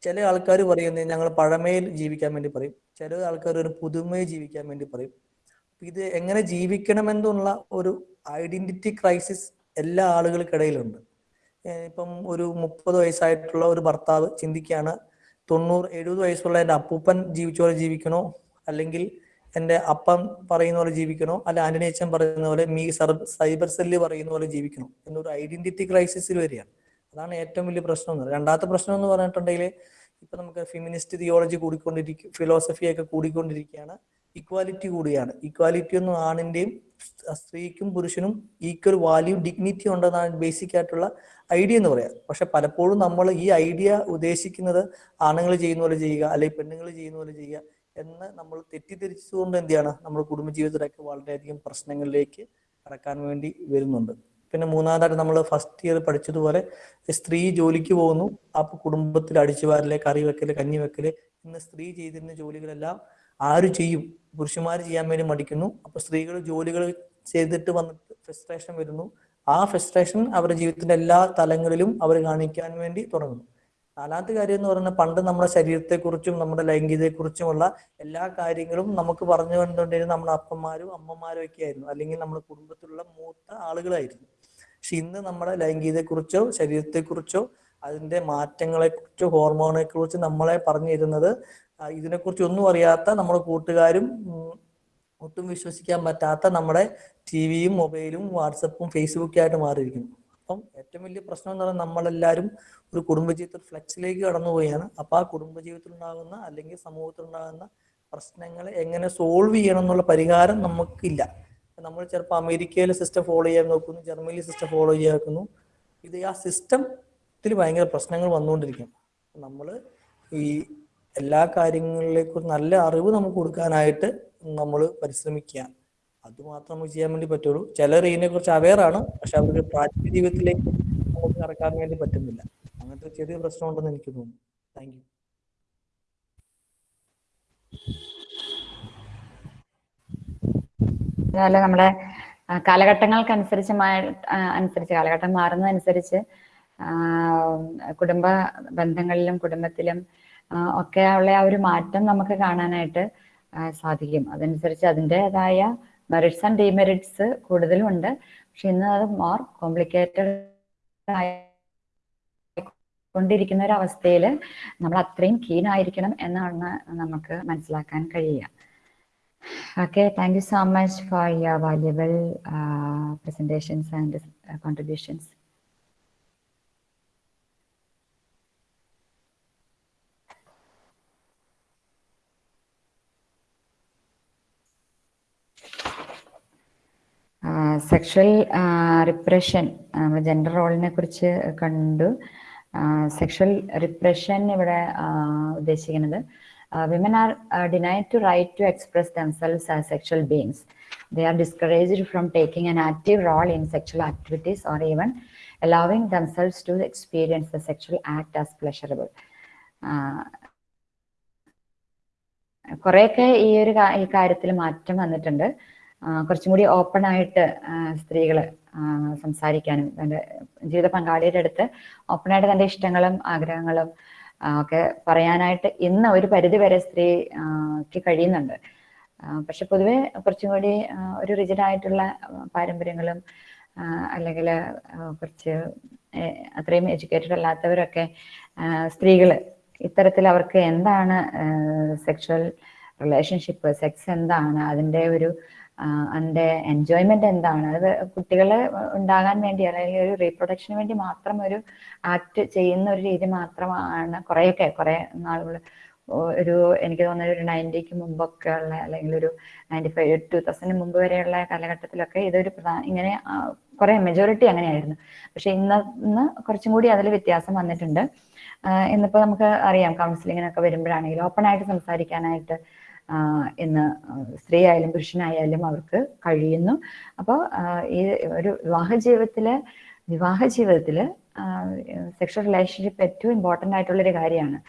ചില ആൾക്കാർ പറയുന്നത് ഞങ്ങൾ പഴമയിൽ ജീവിക്കാൻ വേണ്ടി പറയും. ചില ആൾക്കാർ ഒരു പുതുമയിൽ ജീവിക്കാൻ വേണ്ടി പറയും. ഇത് എങ്ങനെ ജീവിക്കണമെന്നുള്ള ഒരു ഐഡന്റിറ്റി ക്രൈസിസ് എല്ലാ ആളുകൾക്കിടയിലുണ്ട്. ഇപ്പം ഒരു മുപ്പത് വയസ്സായിട്ടുള്ള ഒരു ഭർത്താവ് ചിന്തിക്കുകയാണ് തൊണ്ണൂറ് എഴുപത് വയസ്സുള്ള എന്റെ അപ്പൂപ്പൻ ജീവിച്ച പോലെ ജീവിക്കണോ? അല്ലെങ്കിൽ എന്റെ അപ്പൻ പറയുന്ന പോലെ ജീവിക്കണോ? അല്ല ആന്റണി അച്ഛൻ പറയുന്ന പോലെ മീ സൈബർ സെല്ല് പറയുന്ന പോലെ ജീവിക്കണോ? എന്നൊരു ഐഡന്റിറ്റി ക്രൈസിസിൽ വരികയാണ്. അതാണ് ഏറ്റവും വലിയ പ്രശ്നം എന്ന് രണ്ടാമത്തെ പ്രശ്നം എന്ന് പറഞ്ഞിട്ടുണ്ടെങ്കിൽ ഇപ്പൊ നമുക്ക് ഫെമിനിസ്റ്റ് തിയോളജി കൂടിക്കൊണ്ടിരിക്കും ഫിലോസഫി ഒക്കെ കൂടിക്കൊണ്ടിരിക്കുകയാണ് ഇക്വാലിറ്റി കൂടിയാണ്. ഇക്വാലിറ്റി ഒന്നും ആണിന്റെയും സ്ത്രീക്കും പുരുഷനും ഈക്വൽ വാല്യൂ ഡിഗ്നിറ്റി ഉണ്ടെന്നാണ് ബേസിക് ആയിട്ടുള്ള ഐഡിയ എന്ന് പറയാം. പക്ഷെ പലപ്പോഴും നമ്മൾ ഈ ഐഡിയ ഉദ്ദേശിക്കുന്നത് ആണുങ്ങൾ ചെയ്യുന്ന പോലെ ചെയ്യുക അല്ലെങ്കിൽ പെണ്ണുങ്ങൾ ചെയ്യുന്ന പോലെ ചെയ്യുക എന്ന് നമ്മൾ തെറ്റിദ്ധരിച്ചതുകൊണ്ട് എന്ത് ചെയ്യാണ്? നമ്മൾ കുടുംബജീവിതത്തിലൊക്കെ വളരെയധികം പ്രശ്നങ്ങളിലേക്ക് കടക്കാൻ വേണ്ടി വരുന്നുണ്ട്. പിന്നെ മൂന്നാമതായിട്ട് നമ്മൾ ഫസ്റ്റ് ഇയർ പഠിച്ചതുപോലെ സ്ത്രീ ജോലിക്ക് പോകുന്നു. അപ്പൊ കുടുംബത്തിൽ അടിച്ചുവാരൽ കറി വെക്കൽ കഞ്ഞി വെക്കൽ ഇന്ന് സ്ത്രീ ചെയ്തിരുന്ന ജോലികളെല്ലാം ആര് ചെയ്യും? പുരുഷന്മാർ ചെയ്യാൻ വേണ്ടി മടിക്കുന്നു. അപ്പൊ സ്ത്രീകൾ ജോലികൾ ചെയ്തിട്ട് വന്നിട്ട് ഫ്രസ്ട്രേഷൻ വരുന്നു. ആ ഫ്രസ്ട്രേഷൻ അവരുടെ ജീവിതത്തിന്റെ എല്ലാ തലങ്ങളിലും അവർ കാണിക്കാൻ വേണ്ടി തുടങ്ങുന്നു. നാലാമത്തെ കാര്യം എന്ന് പറയുന്നത് പണ്ട് നമ്മുടെ ശരീരത്തെക്കുറിച്ചും നമ്മുടെ ലൈംഗികതയെക്കുറിച്ചുമുള്ള എല്ലാ കാര്യങ്ങളും നമുക്ക് പറഞ്ഞു കണ്ടുകൊണ്ടിരുന്ന നമ്മുടെ അപ്പന്മാരും അമ്മമാരും ഒക്കെ ആയിരുന്നു. അല്ലെങ്കിൽ നമ്മുടെ കുടുംബത്തിലുള്ള മൂത്ത ആളുകളായിരുന്നു. പക്ഷെ ഇന്ന് നമ്മുടെ ലൈംഗികതയെക്കുറിച്ചോ ശരീരത്തെക്കുറിച്ചോ അതിന്റെ മാറ്റങ്ങളെക്കുറിച്ചോ ഹോർമോണെ കുറിച്ച് നമ്മളെ പറഞ്ഞു തരുന്നത് ഇതിനെക്കുറിച്ച് ഒന്നും അറിയാത്ത നമ്മുടെ കൂട്ടുകാരും ഒട്ടും വിശ്വസിക്കാൻ പറ്റാത്ത നമ്മുടെ ടി വിയും മൊബൈലും വാട്സപ്പും ഫേസ്ബുക്കും ആയിട്ട് മാറിയിരിക്കുന്നു. അപ്പം ഏറ്റവും വലിയ പ്രശ്നം എന്ന് പറഞ്ഞാൽ നമ്മളെല്ലാവരും ഒരു കുടുംബജീവിതത്തിൽ ഫ്ലെക്സിലേക്ക് കടന്നുപോയാണ്. അപ്പൊ ആ കുടുംബജീവിതത്തിൽ ഉണ്ടാകുന്ന അല്ലെങ്കിൽ സമൂഹത്തിൽ ഉണ്ടാകുന്ന പ്രശ്നങ്ങളെ എങ്ങനെ സോൾവ് ചെയ്യണം എന്നുള്ള പരിഹാരം നമുക്കില്ല. നമ്മൾ ചിലപ്പോൾ അമേരിക്കയിലെ സിസ്റ്റം ഫോളോ ചെയ്യാൻ നോക്കുന്നു ജർമ്മനിയിലെ സിസ്റ്റം ഫോളോ ചെയ്യാൻ നോക്കുന്നു ഇത് ആ സിസ്റ്റത്തിൽ ഭയങ്കര പ്രശ്നങ്ങൾ വന്നുകൊണ്ടിരിക്കും. നമ്മൾ ഈ എല്ലാ കാര്യങ്ങളിലേക്കും നല്ല അറിവ് നമുക്ക് കൊടുക്കാനായിട്ട് നമ്മൾ പരിശ്രമിക്കുക അത് മാത്രം നമുക്ക് ചെയ്യാൻ വേണ്ടി പറ്റുള്ളൂ. ചിലർ ഇതിനെ കുറിച്ച് അവെയർ ആണ് പക്ഷെ അവർക്ക് പ്രാക്ടിക്കൽ ജീവിതത്തിലേക്ക് നമുക്ക് നടക്കാൻ വേണ്ടി പറ്റുന്നില്ല. അങ്ങനത്തെ ചെറിയ പ്രശ്നമുണ്ടെന്ന് എനിക്ക് തോന്നുന്നു. താങ്ക് അതുപോലെ നമ്മുടെ കാലഘട്ടങ്ങൾക്കനുസരിച്ച് അനുസരിച്ച് കാലഘട്ടം മാറുന്നതനുസരിച്ച് കുടുംബ ബന്ധങ്ങളിലും കുടുംബത്തിലും ഒക്കെ ഉള്ള ആ ഒരു മാറ്റം നമുക്ക് കാണാനായിട്ട് സാധിക്കും. അതനുസരിച്ച് അതിന്റെതായ മെറിറ്റ്സ് ആൻഡ് ഡിമെറിറ്റ്സ് കൂടുതലുണ്ട്. പക്ഷെ ഇന്ന് അത് മോർ കോംപ്ലിക്കേറ്റഡ് കൊണ്ടിരിക്കുന്ന ഒരു അവസ്ഥയിൽ നമ്മൾ അത്രയും കീനായിരിക്കണം എന്നാണ് നമുക്ക് മനസ്സിലാക്കാൻ കഴിയുക. Okay thank you so much for your valuable presentations and contributions sexual repression gender റോളിനെ കുറിച്ച് കണ്ടു. സെക്ഷൽ റിപ്രഷൻ ഇവിടെ ആ, women are uh, denied to right to express themselves as sexual beings. they are discouraged from taking an active role in sexual activities or even allowing themselves to experience the sexual act as pleasurable. Uh, കുറെയൊക്കെ ഈ ഒരു ഈ കാര്യത്തിൽ മാറ്റം വന്നിട്ടുണ്ട് കുറച്ചും കൂടി open ആയിട്ട് സ്ത്രീകൾ സംസാരിക്കാനും തന്റെ ജീവിത പങ്കാളിയുടെ അടുത്ത് ഓപ്പണായിട്ട് തന്റെ ഇഷ്ടങ്ങളും ആഗ്രഹങ്ങളും ഒക്കെ പറയാനായിട്ട് ഇന്ന് ഒരു പരിധി വരെ സ്ത്രീക്ക് കഴിയുന്നുണ്ട്. പക്ഷെ പൊതുവെ കുറച്ചും കൂടി ഒരു റിജിഡ് ആയിട്ടുള്ള പാരമ്പര്യങ്ങളും അല്ലെങ്കിൽ കുറച്ച് അത്രയും എഡ്യൂക്കേറ്റഡ് അല്ലാത്തവരൊക്കെ സ്ത്രീകൾ ഇത്തരത്തിൽ അവർക്ക് എന്താണ് സെക്ഷൽ റിലേഷൻഷിപ്പ് സെക്സ് എന്താണ് അതിന്റെ ഒരു അതിന്റെ എൻജോയ്മെന്റ് എന്താണ്? അത് കുട്ടികളെ ഉണ്ടാകാൻ വേണ്ടി അല്ലെങ്കിൽ ഒരു റീപ്രൊഡക്ഷന് വേണ്ടി മാത്രം ഒരു ആക്ട് ചെയ്യുന്ന ഒരു രീതി മാത്രമാണ് കുറേയൊക്കെ കുറേ നാളുകൾ. ഒരു എനിക്ക് തോന്നുന്ന ഒരു നയന്റിക്ക് മുമ്പൊക്കെ ഉള്ള അല്ലെങ്കിൽ ഒരു നയന്റി ഫൈവ് ടു തൗസൻഡിന് മുമ്പ് വരെയുള്ള കാലഘട്ടത്തിലൊക്കെ ഇതൊരു പ്രധാന ഇങ്ങനെ കുറെ മെജോറിറ്റി അങ്ങനെയായിരുന്നു. പക്ഷെ ഇന്ന് ഇന്ന് കുറച്ചും കൂടി അതിൽ വ്യത്യാസം വന്നിട്ടുണ്ട്. ഇന്നിപ്പോ നമുക്ക് അറിയാം കൗൺസിലിങ്ങിനൊക്കെ വരുമ്പോഴാണെങ്കിലും ഓപ്പൺ ആയിട്ട് സംസാരിക്കാനായിട്ട് ഇന്ന് സ്ത്രീ ആയാലും പുരുഷനായാലും അവർക്ക് കഴിയുന്നു. അപ്പോൾ ഈ ഒരു വിവാഹ ജീവിതത്തിൽ വിവാഹ ജീവിതത്തിൽ സെക്ഷൽ റിലേഷൻഷിപ്പ് ഏറ്റവും ഇമ്പോർട്ടന്റ് ആയിട്ടുള്ളൊരു കാര്യമാണ്.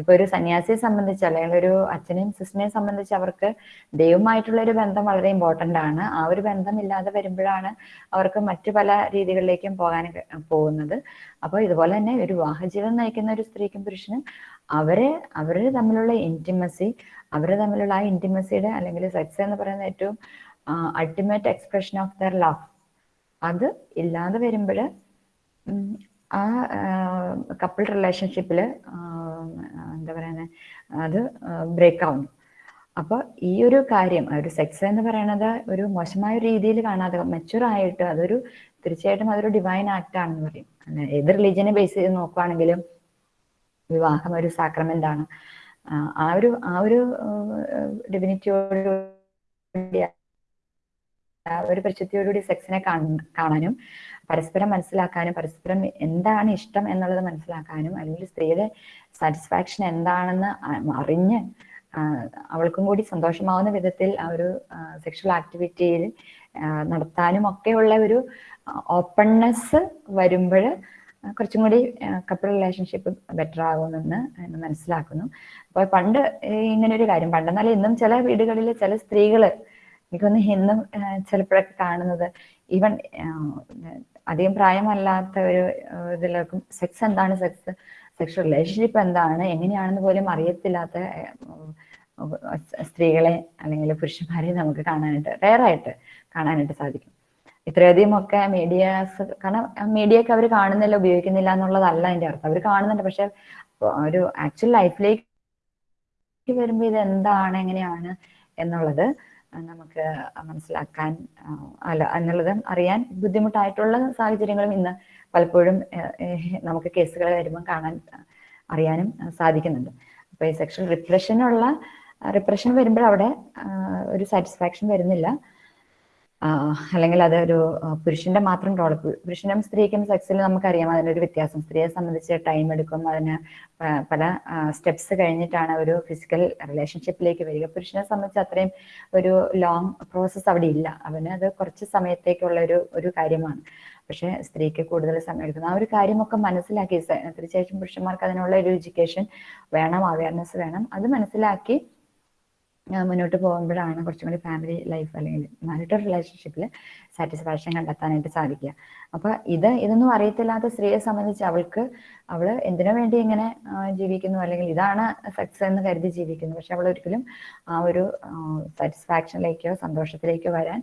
ഇപ്പൊ ഒരു സന്യാസിയെ സംബന്ധിച്ച് അല്ലെങ്കിൽ ഒരു അച്ഛനെയും സിസ്റ്ററിനെയും സംബന്ധിച്ച് അവർക്ക് ദൈവമായിട്ടുള്ള ഒരു ബന്ധം വളരെ ഇമ്പോർട്ടന്റ് ആണ്. ആ ഒരു ബന്ധം ഇല്ലാതെ വരുമ്പോഴാണ് അവർക്ക് മറ്റു പല രീതികളിലേക്കും പോകാൻ പോകുന്നത്. അപ്പോൾ ഇതുപോലെ തന്നെ ഒരു വിവാഹജീവിതം നയിക്കുന്ന ഒരു സ്ത്രീക്കും പുരുഷനും അവരെ അവർ തമ്മിലുള്ള ഇന്റിമസി അവർ തമ്മിലുള്ള ആ ഇന്റിമസിയുടെ അല്ലെങ്കിൽ സെക്സ് എന്ന് പറയുന്ന ഏറ്റവും ultimate expression of their love അത് ഇല്ലാതെ വരുമ്പോൾ ആ കപ്പിൾ റിലേഷൻഷിപ്പിൽ എന്താ പറയുന്നത് അത് ബ്രേക്ക് ആവുന്നു അപ്പോൾ ഈ ഒരു കാര്യം ഒരു സെക്സ് എന്ന് പറയുന്നത് ഒരു മോശമായ രീതിയിൽ കാണാതെ മെച്ചുവർ ആയിട്ട് അതൊരു തീർച്ചയായിട്ടും അതൊരു ഡിവൈൻ ആക്ട് ആണെന്ന് പറയും. ഏത് റിലീജിയനെ ബേസ് ചെയ്ത് നോക്കുവാണെങ്കിലും വിവാഹം ഒരു സാക്രമെന്റ് ആണ്. ആ, ഒരു ആ ഒരു ഡിവിനിറ്റിയോട് ഒരു പരിശുദ്ധിയോടുകൂടി സെക്സിനെ കാണാനും പരസ്പരം മനസ്സിലാക്കാനും പരസ്പരം എന്താണ് ഇഷ്ടം എന്നുള്ളത് മനസ്സിലാക്കാനും അല്ലെങ്കിൽ സ്ത്രീയുടെ സാറ്റിസ്ഫാക്ഷൻ എന്താണെന്ന് അറിഞ്ഞ് അവൾക്കും കൂടി സന്തോഷമാവുന്ന വിധത്തിൽ ആ ഒരു സെക്ഷൽ ആക്ടിവിറ്റിയിൽ നടത്താനും ഒക്കെയുള്ള ഒരു ഓപ്പൺനെസ് വരുമ്പോൾ കുറച്ചും കൂടി കപ്പിൾ റിലേഷൻഷിപ്പ് ബെറ്റർ ആകുമെന്ന് മനസ്സിലാക്കുന്നു. അപ്പോൾ പണ്ട് ഇങ്ങനൊരു കാര്യം പണ്ടെന്നാൽ ഇന്നും ചില വീടുകളിൽ ചില സ്ത്രീകൾ എനിക്കൊന്ന് ഇന്നും ചിലപ്പോഴൊക്കെ കാണുന്നത് ഈവൻ അധികം പ്രായമല്ലാത്ത ഒരു ഇതിലേക്കും സെക്സ് എന്താണ് സെക്സ് സെക്ഷൽ റിലേഷൻഷിപ്പ് എന്താണ്? എങ്ങനെയാണെന്ന് പോലും അറിയത്തില്ലാത്ത സ്ത്രീകളെ അല്ലെങ്കിൽ പുരുഷന്മാരെ നമുക്ക് കാണാനായിട്ട് റയറായിട്ട് കാണാനായിട്ട് സാധിക്കും. ഇത്രയധികം ഒക്കെ മീഡിയാസ് കാരണം മീഡിയ ഒക്കെ അവർ കാണുന്നില്ല ഉപയോഗിക്കുന്നില്ല എന്നുള്ളതല്ല അതിന്റെ അർത്ഥം. അവർ കാണുന്നുണ്ട് പക്ഷെ ഒരു ആക്ച്വൽ ലൈഫിലേക്ക് വരുമ്പോൾ ഇത് എന്താണ് എങ്ങനെയാണ് എന്നുള്ളത് നമുക്ക് മനസ്സിലാക്കാൻ അല്ല എന്നുള്ളത് അറിയാൻ ബുദ്ധിമുട്ടായിട്ടുള്ള സാഹചര്യങ്ങളും ഇന്ന് പലപ്പോഴും നമുക്ക് കേസുകൾ വരുമ്പോൾ കാണാൻ അറിയാനും സാധിക്കുന്നുണ്ട്. അപ്പൊ ഈ സെക്ഷൽ റിപ്രഷനുള്ള റിപ്രഷൻ വരുമ്പോൾ അവിടെ ഒരു സാറ്റിസ്ഫാക്ഷൻ വരുന്നില്ല. അല്ലെങ്കിൽ അതൊരു പുരുഷന്റെ മാത്രം റോൾ പുരുഷനും സ്ത്രീക്കും സെക്സിൽ നമുക്കറിയാം അതിനൊരു വ്യത്യാസം. സ്ത്രീയെ സംബന്ധിച്ച് ടൈം എടുക്കും അതിന് പല സ്റ്റെപ്സ് കഴിഞ്ഞിട്ടാണ് ഒരു ഫിസിക്കൽ റിലേഷൻഷിപ്പിലേക്ക് വരിക. പുരുഷനെ സംബന്ധിച്ച് അത്രയും ഒരു ലോങ് പ്രോസസ്സ് അവിടെ ഇല്ല. അവന് അത് കുറച്ച് സമയത്തേക്കുള്ള ഒരു ഒരു കാര്യമാണ്. പക്ഷെ സ്ത്രീക്ക് കൂടുതൽ സമയം എടുക്കുന്നു. ആ ഒരു കാര്യമൊക്കെ മനസ്സിലാക്കി. തീർച്ചയായിട്ടും പുരുഷന്മാർക്ക് അതിനുള്ള ഒരു എഡ്യൂക്കേഷൻ വേണം അവയർനെസ് വേണം. അത് മനസ്സിലാക്കി മുന്നോട്ട് പോകുമ്പോഴാണ് കുറച്ചും കൂടി ഫാമിലി ലൈഫ് അല്ലെങ്കിൽ മാരിറ്റൽ റിലേഷൻഷിപ്പിൽ സാറ്റിസ്ഫാക്ഷൻ കണ്ടെത്താനായിട്ട് സാധിക്കുക. അപ്പൊ ഇത് ഇതൊന്നും അറിയത്തില്ലാത്ത സ്ത്രീയെ സംബന്ധിച്ച് അവൾക്ക് അവൾ എന്തിനു വേണ്ടി ഇങ്ങനെ ജീവിക്കുന്നു? അല്ലെങ്കിൽ ഇതാണ് സക്സസ് എന്ന് കരുതി ജീവിക്കുന്നു. പക്ഷെ അവൾ ഒരിക്കലും ആ ഒരു സാറ്റിസ്ഫാക്ഷനിലേക്കോ സന്തോഷത്തിലേക്കോ വരാൻ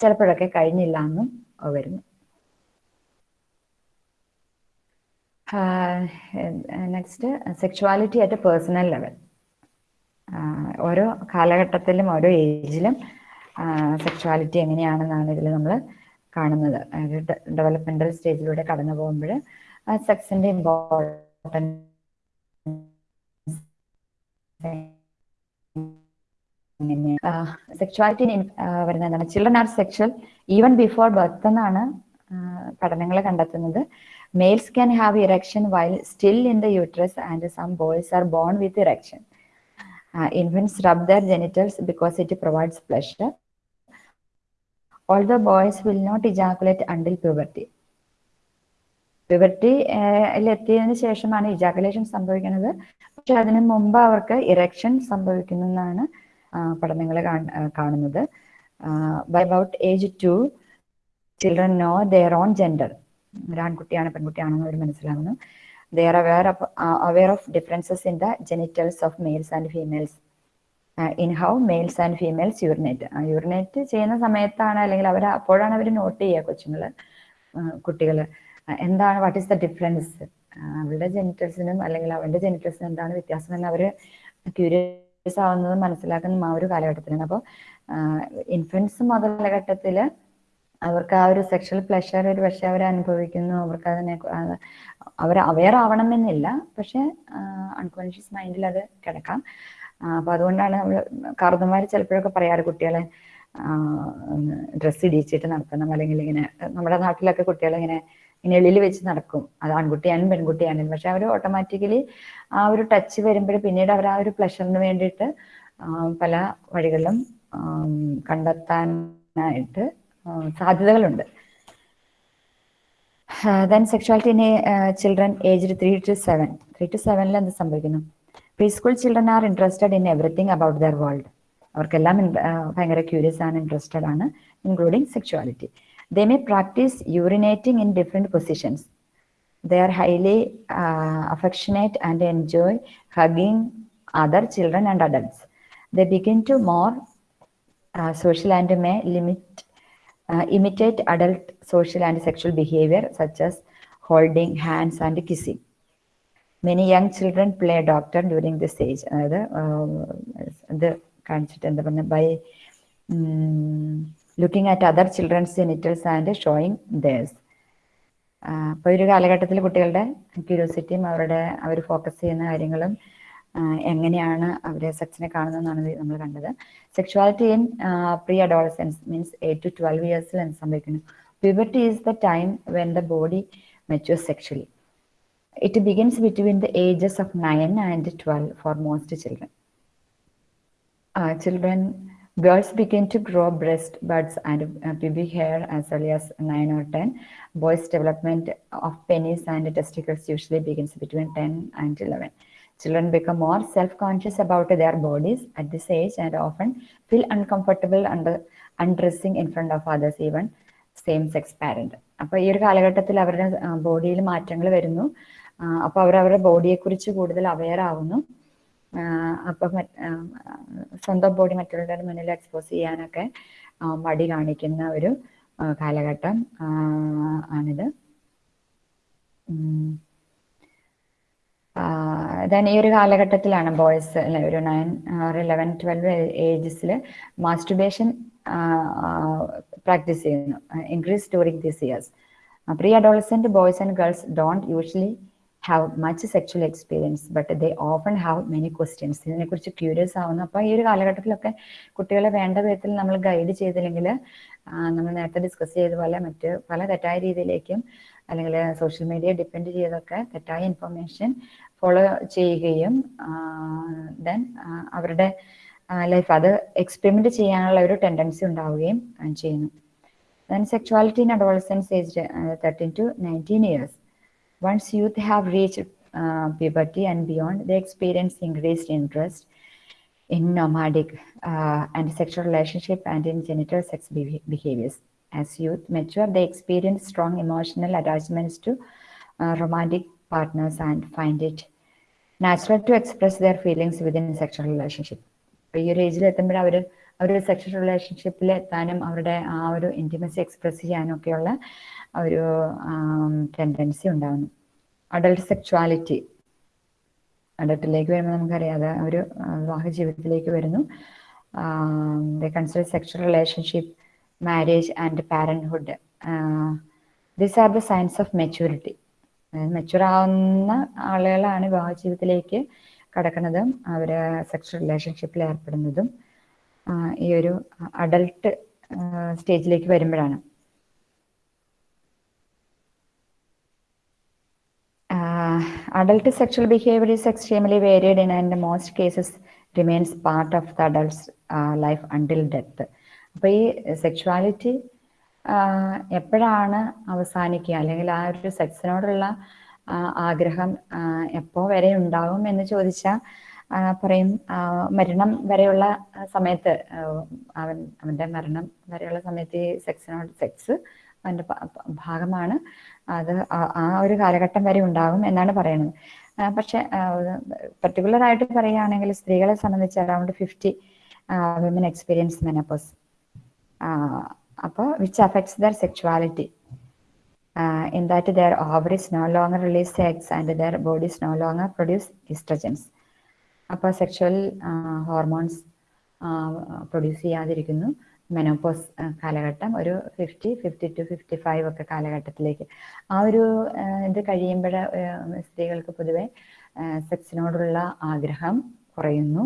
ചിലപ്പോഴൊക്കെ കഴിഞ്ഞില്ല എന്നും വരുന്നു. Next sexuality at a personal level ഓരോ കാലഘട്ടത്തിലും ഓരോ ഏജിലും സെക്ഷുവാലിറ്റി എങ്ങനെയാണെന്നാണ് ഇതിൽ നമ്മൾ കാണുന്നത്. ഡെവലപ്മെന്റൽ സ്റ്റേജിലൂടെ കടന്നു പോകുമ്പോൾ സെക്സിന്റെ ഇമ്പോർട്ടൻസ് സെക്ഷുവാലിറ്റി വരുന്ന എന്താണ്? Children are sexual even before birth എന്നാണ് പഠനങ്ങൾ കണ്ടെത്തുന്നത്. Males can have erection while still in the uterus and some boys are born with erection infants rub their genitals because it provides pleasure although boys will not ejaculate until puberty. Puberty എത്തിയതിനു ശേഷമാണ് ejaculation സംഭവിക്കുന്നത്. പക്ഷെ അതിനു മുമ്പ് അവർക്ക് erection സംഭവിക്കുന്നു എന്നാണ് പഠനങ്ങൾ കാണുന്നത്. By about age two children know their own gender ഒരാൺകുട്ടിയാണ് പെൺകുട്ടിയാണെന്ന് അവർ മനസ്സിലാകുന്നു they are aware of aware of differences in the genitals of males and females in how males and females urinate urinate ചെയ്യുന്ന സമയത്താണ് അല്ലെങ്കിൽ അവർ അപ്പോഴാണ് അവർ നോട്ട് ചെയ്യുക കൊച്ചുങ്ങൾ കുട്ടികൾ എന്താണ് വാട്ട് ഈസ് ദ ഡിഫറൻസ് അവളുടെ ജെനിറ്റൽസിനും അല്ലെങ്കിൽ അവന്റെ ജെനിറ്റൽസിനും എന്താണ് വ്യത്യാസം എന്ന് അവർ ക്യൂരിയസ് ആവുന്നതും മനസ്സിലാക്കുന്നതും ആ ഒരു കാലഘട്ടത്തിലാണ്. അപ്പോൾ ഇൻഫൻസ് മുതലഘട്ടത്തിൽ അവർക്ക് ആ ഒരു സെക്ഷൽ പ്ലഷർ ഒരു പക്ഷെ അവർ അനുഭവിക്കുന്നു. അവർക്ക് അതിനെ അവർ അവെയർ ആവണമെന്നില്ല. പക്ഷെ അൺകോൺഷ്യസ് മൈൻഡിൽ അത് കിടക്കാം. അപ്പൊ അതുകൊണ്ടാണ് നമ്മൾ കാർന്നമാർ ചിലപ്പോഴൊക്കെ പറയാറ് കുട്ടികളെ ഡ്രസ്സ് ഇടിച്ചിട്ട് നടത്തണം അല്ലെങ്കിൽ ഇങ്ങനെ നമ്മുടെ നാട്ടിലൊക്കെ കുട്ടികളിങ്ങനെ എളിയിൽ വെച്ച് നടക്കും. അത് ആൺകുട്ടിയാണെങ്കിലും പെൺകുട്ടിയാണെങ്കിലും. പക്ഷെ അവർ ഓട്ടോമാറ്റിക്കലി ആ ഒരു ടച്ച് വരുമ്പോൾ പിന്നീട് അവർ ആ ഒരു പ്ലഷറിന് വേണ്ടിയിട്ട് പല വഴികളിലും കണ്ടെത്താനായിട്ട് സാധ്യതകളുണ്ട്. Then sexuality in children age three to seven three to സെവനിൽ എന്ത് സംഭവിക്കുന്നു? Pre school children are interested in everything about the world അവർക്കെല്ലാം ഭയങ്കര ക്യൂരിയസ് ആണ് ഇൻട്രസ്റ്റഡ് ആണ് including sexuality they may practise urinating in different positions they are highly affectionate and enjoy hugging other children and adults they begin to more social and may limit imitate adult social and sexual behavior such as holding hands and kissing. Many young children play doctor during this age. അതായത് ഇത് കാണിച്ചിട്ട് എന്താ പറയുക by looking at other children's genitals and showing theirs അപ്പോൾ ഒരു കാലഘട്ടത്തിൽ കുട്ടികളുടെ ക്യൂരിയോസിറ്റിയും അവരുടെ അവർ ഫോക്കസ് ചെയ്യുന്ന കാര്യങ്ങളും എങ്ങനെയാണ് അവരെ സെക്സിനെ കാണുന്നതെന്നാണ് നമ്മൾ കണ്ടത് sexuality in pre adolescence means eight to twelve ഇയേഴ്സിൽ എന്ത് സംഭവിക്കുന്നു puberty is the time when the body mature sexually it begins between the ages of nine and twelve for most children children Girls begin to grow breast buds and uh, hair hair as early as 9 or 10. Boys' development of penis and testicles usually begins between 10 and 11. Children become more self-conscious about their bodies at this age and often feel uncomfortable under undressing in front of others, even same-sex parent. അപ്പോൾ ഈ ഒരു കാലഘട്ടത്തിൽ അവരുടെ ബോഡിയിൽ മാറ്റങ്ങൾ വരുന്നു അപ്പോൾ അവർ അവരുടെ ബോഡിയെക്കുറിച്ച് കൂടുതൽ അവെയർ ആവുന്നു അപ്പം സ്വന്തം ബോഡി മറ്റുള്ളവരുടെ മുന്നിൽ എക്സ്പോസ് ചെയ്യാനൊക്കെ മടി കാണിക്കുന്ന ഒരു കാലഘട്ടം ആണിത് ദെൻ ഈ ഒരു കാലഘട്ടത്തിലാണ് ബോയ്സ് അല്ലെ ഒരു നയൻ ഒരു ഇലവൻ ട്വൽവ് ഏജസിൽ മാസ്റ്റുബേഷൻ പ്രാക്ടീസ് ചെയ്യുന്നു. Increase during these years pre adolescent boys and girls don't usually have much sexual experience but they often have many questions ഇതിനെക്കുറിച്ച് ക്യൂരിയസ് ആവുന്നു. അപ്പോൾ ഈ ഒരു കാലഘട്ടത്തിലൊക്കെ കുട്ടികളെ വേണ്ട വിധത്തിൽ നമ്മൾ ഗൈഡ് ചെയ്തില്ലെങ്കിൽ നമ്മൾ നേരത്തെ ഡിസ്കസ് ചെയ്ത പോലെ മറ്റ് പല തെറ്റായ രീതിയിലേക്കും അല്ലെങ്കിൽ സോഷ്യൽ മീഡിയ ഡിപ്പെൻഡ് ചെയ്തൊക്കെ തെറ്റായ ഇൻഫർമേഷൻ ഫോളോ ചെയ്യുകയും ദെൻ അവരുടെ ലൈഫ് അത് എക്സ്പെരിമെന്റ് ചെയ്യാനുള്ള ഒരു ടെൻഡൻസി ഉണ്ടാവുകയും ചെയ്യുന്നു then sexuality in adolescence age thirteen to nineteen years youth have reached uh, puberty and beyond, they experience increased interest in nomadic uh, and sexual relationship and in genital sex beha- behaviors. As youth mature, they experience strong emotional attachments to uh, romantic partners and find it natural to express their feelings within sexual relationship. അപ്പോൾ ഈ ഒരു ഏജിൽ എത്തുമ്പോൾ അവർ അവരുടെ sexual റിലേഷൻഷിപ്പിൽ എത്താനും അവരുടെ ആ ഒരു ഇന്റിമസി എക്സ്പ്രസ് ചെയ്യാനൊക്കെയുള്ള ഒരു ടെൻഡൻസി ഉണ്ടാകുന്നു അഡൾട്ട് സെക്ച്വാലിറ്റി അഡൾട്ടിലേക്ക് വരുമ്പോൾ നമുക്കറിയാം അത് ഒരു വിവാഹ ജീവിതത്തിലേക്ക് വരുന്നു. The consider sexual relationship marriage and parenthood these are the science of maturity മെച്ചുറാവുന്ന ആളുകളാണ് വിവാഹ ജീവിതത്തിലേക്ക് കടക്കുന്നതും. അവർ സെക്ഷൽ റിലേഷൻഷിപ്പിൽ ഏർപ്പെടുന്നതും ഈ ഒരു അഡൾട്ട് സ്റ്റേജിലേക്ക് വരുമ്പോഴാണ്. Adult sexual behaviour extremely varied in and most cases remains part of the adults life until death അപ്പൊ ഈ സെക്ഷുവാലിറ്റി എപ്പോഴാണ് അവസാനിക്കുക? അല്ലെങ്കിൽ ആ ഒരു സെക്സിനോടുള്ള ആഗ്രഹം എപ്പോ വരെ ഉണ്ടാകും എന്ന് ചോദിച്ചാൽ പറയും മരണം വരെയുള്ള സമയത്ത് അവൻ അവന്റെ മരണം വരെയുള്ള സമയത്ത് ഈ സെക്സിനോട് സെക്സ് പ- ഭാഗമാണ്. അത് ആ ഒരു കാലഘട്ടം വരെ ഉണ്ടാകും എന്നാണ് പറയുന്നത്. പക്ഷെ പർട്ടിക്കുലർ ആയിട്ട് പറയുകയാണെങ്കിൽ സ്ത്രീകളെ സംബന്ധിച്ച് around fifty women experience menopause അപ്പോൾ which affects their sexuality in that their ovaries no longer release eggs and their bodies no longer produce estrogens. അപ്പോൾ സെക്ഷൽ ഹോർമോൺസ് പ്രൊഡ്യൂസ് ചെയ്യാതിരിക്കുന്നു. മെനോപോസ് കാലഘട്ടം ഒരു fifty fifty to fifty five ഒക്കെ കാലഘട്ടത്തിലേക്ക്. ആ ഒരു ഇത് കഴിയുമ്പോൾ സ്ത്രീകൾക്ക് പൊതുവെ സെക്സിനോടുള്ള ആഗ്രഹം കുറയുന്നു.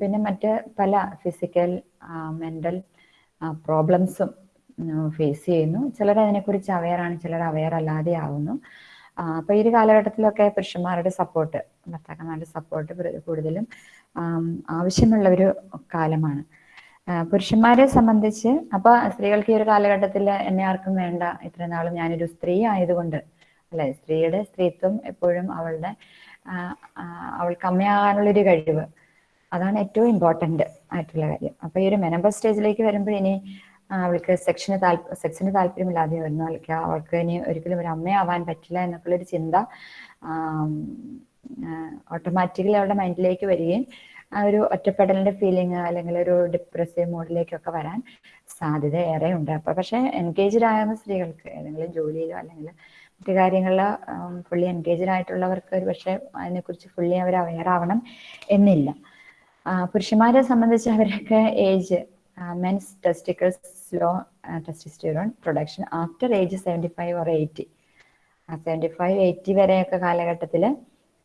പിന്നെ മറ്റ് പല ഫിസിക്കൽ മെന്റൽ പ്രോബ്ലംസും ഫേസ് ചെയ്യുന്നു. ചിലർ അതിനെക്കുറിച്ച് അവെയറാണ് ചിലർ അവെയർ അല്ലാതെ ആവുന്നു. അപ്പോൾ അപ്പൊ ഈ ഒരു കാലഘട്ടത്തിലൊക്കെ പുരുഷന്മാരുടെ സപ്പോർട്ട് ഭർത്താക്കന്മാരുടെ സപ്പോർട്ട് കൂടുതലും ആവശ്യമുള്ള ഒരു കാലമാണ്. പുരുഷന്മാരെ സംബന്ധിച്ച് അപ്പൊ സ്ത്രീകൾക്ക് ഈ ഒരു കാലഘട്ടത്തിൽ എന്നെ ആർക്കും വേണ്ട ഇത്ര നാളും ഞാനൊരു സ്ത്രീ ആയതുകൊണ്ട് അല്ലെ? സ്ത്രീയുടെ സ്ത്രീത്വം എപ്പോഴും അവളുടെ അവൾക്ക് അമ്മയാകാനുള്ളൊരു കഴിവ് അതാണ് ഏറ്റവും ഇമ്പോർട്ടന്റ് ആയിട്ടുള്ള കാര്യം. അപ്പോൾ ഈ ഒരു മെനബർ സ്റ്റേജിലേക്ക് വരുമ്പോൾ ഇനി അവൾക്ക് സെക്ഷന് താല്പ സെക്സിന് താല്പര്യമില്ലാതെ വരുന്നു. അല്ലെങ്കിൽ അവൾക്ക് ഇനി ഒരിക്കലും ഒരു അമ്മയാവാൻ പറ്റില്ല എന്നൊക്കെയുള്ളൊരു ചിന്ത ഓട്ടോമാറ്റിക്കലി അവളുടെ മൈൻഡിലേക്ക് വരികയും ആ ഒരു ഒറ്റപ്പെടലിന്റെ ഫീലിംഗ് അല്ലെങ്കിൽ ഒരു ഡിപ്രസീവ് മൂഡിലേക്കൊക്കെ വരാൻ സാധ്യത ഏറെ ഉണ്ട് അപ്പൊ പക്ഷേ എൻഗേജ്ഡ് ആകുന്ന സ്ത്രീകൾക്ക് ഏതെങ്കിലും ജോലിയിലോ അല്ലെങ്കിൽ മറ്റു കാര്യങ്ങളിലോ ഫുള്ളി എൻഗേജ്ഡ് ആയിട്ടുള്ളവർക്ക് ഒരു പക്ഷെ അതിനെക്കുറിച്ച് ഫുള്ളി അവർ അവെയർ ആവണം എന്നില്ല. പുരുഷന്മാരെ സംബന്ധിച്ച് അവരൊക്കെ age men's testicles slow testosterone production after age seventy five or eighty seventy five eighty വരെയൊക്കെ കാലഘട്ടത്തിൽ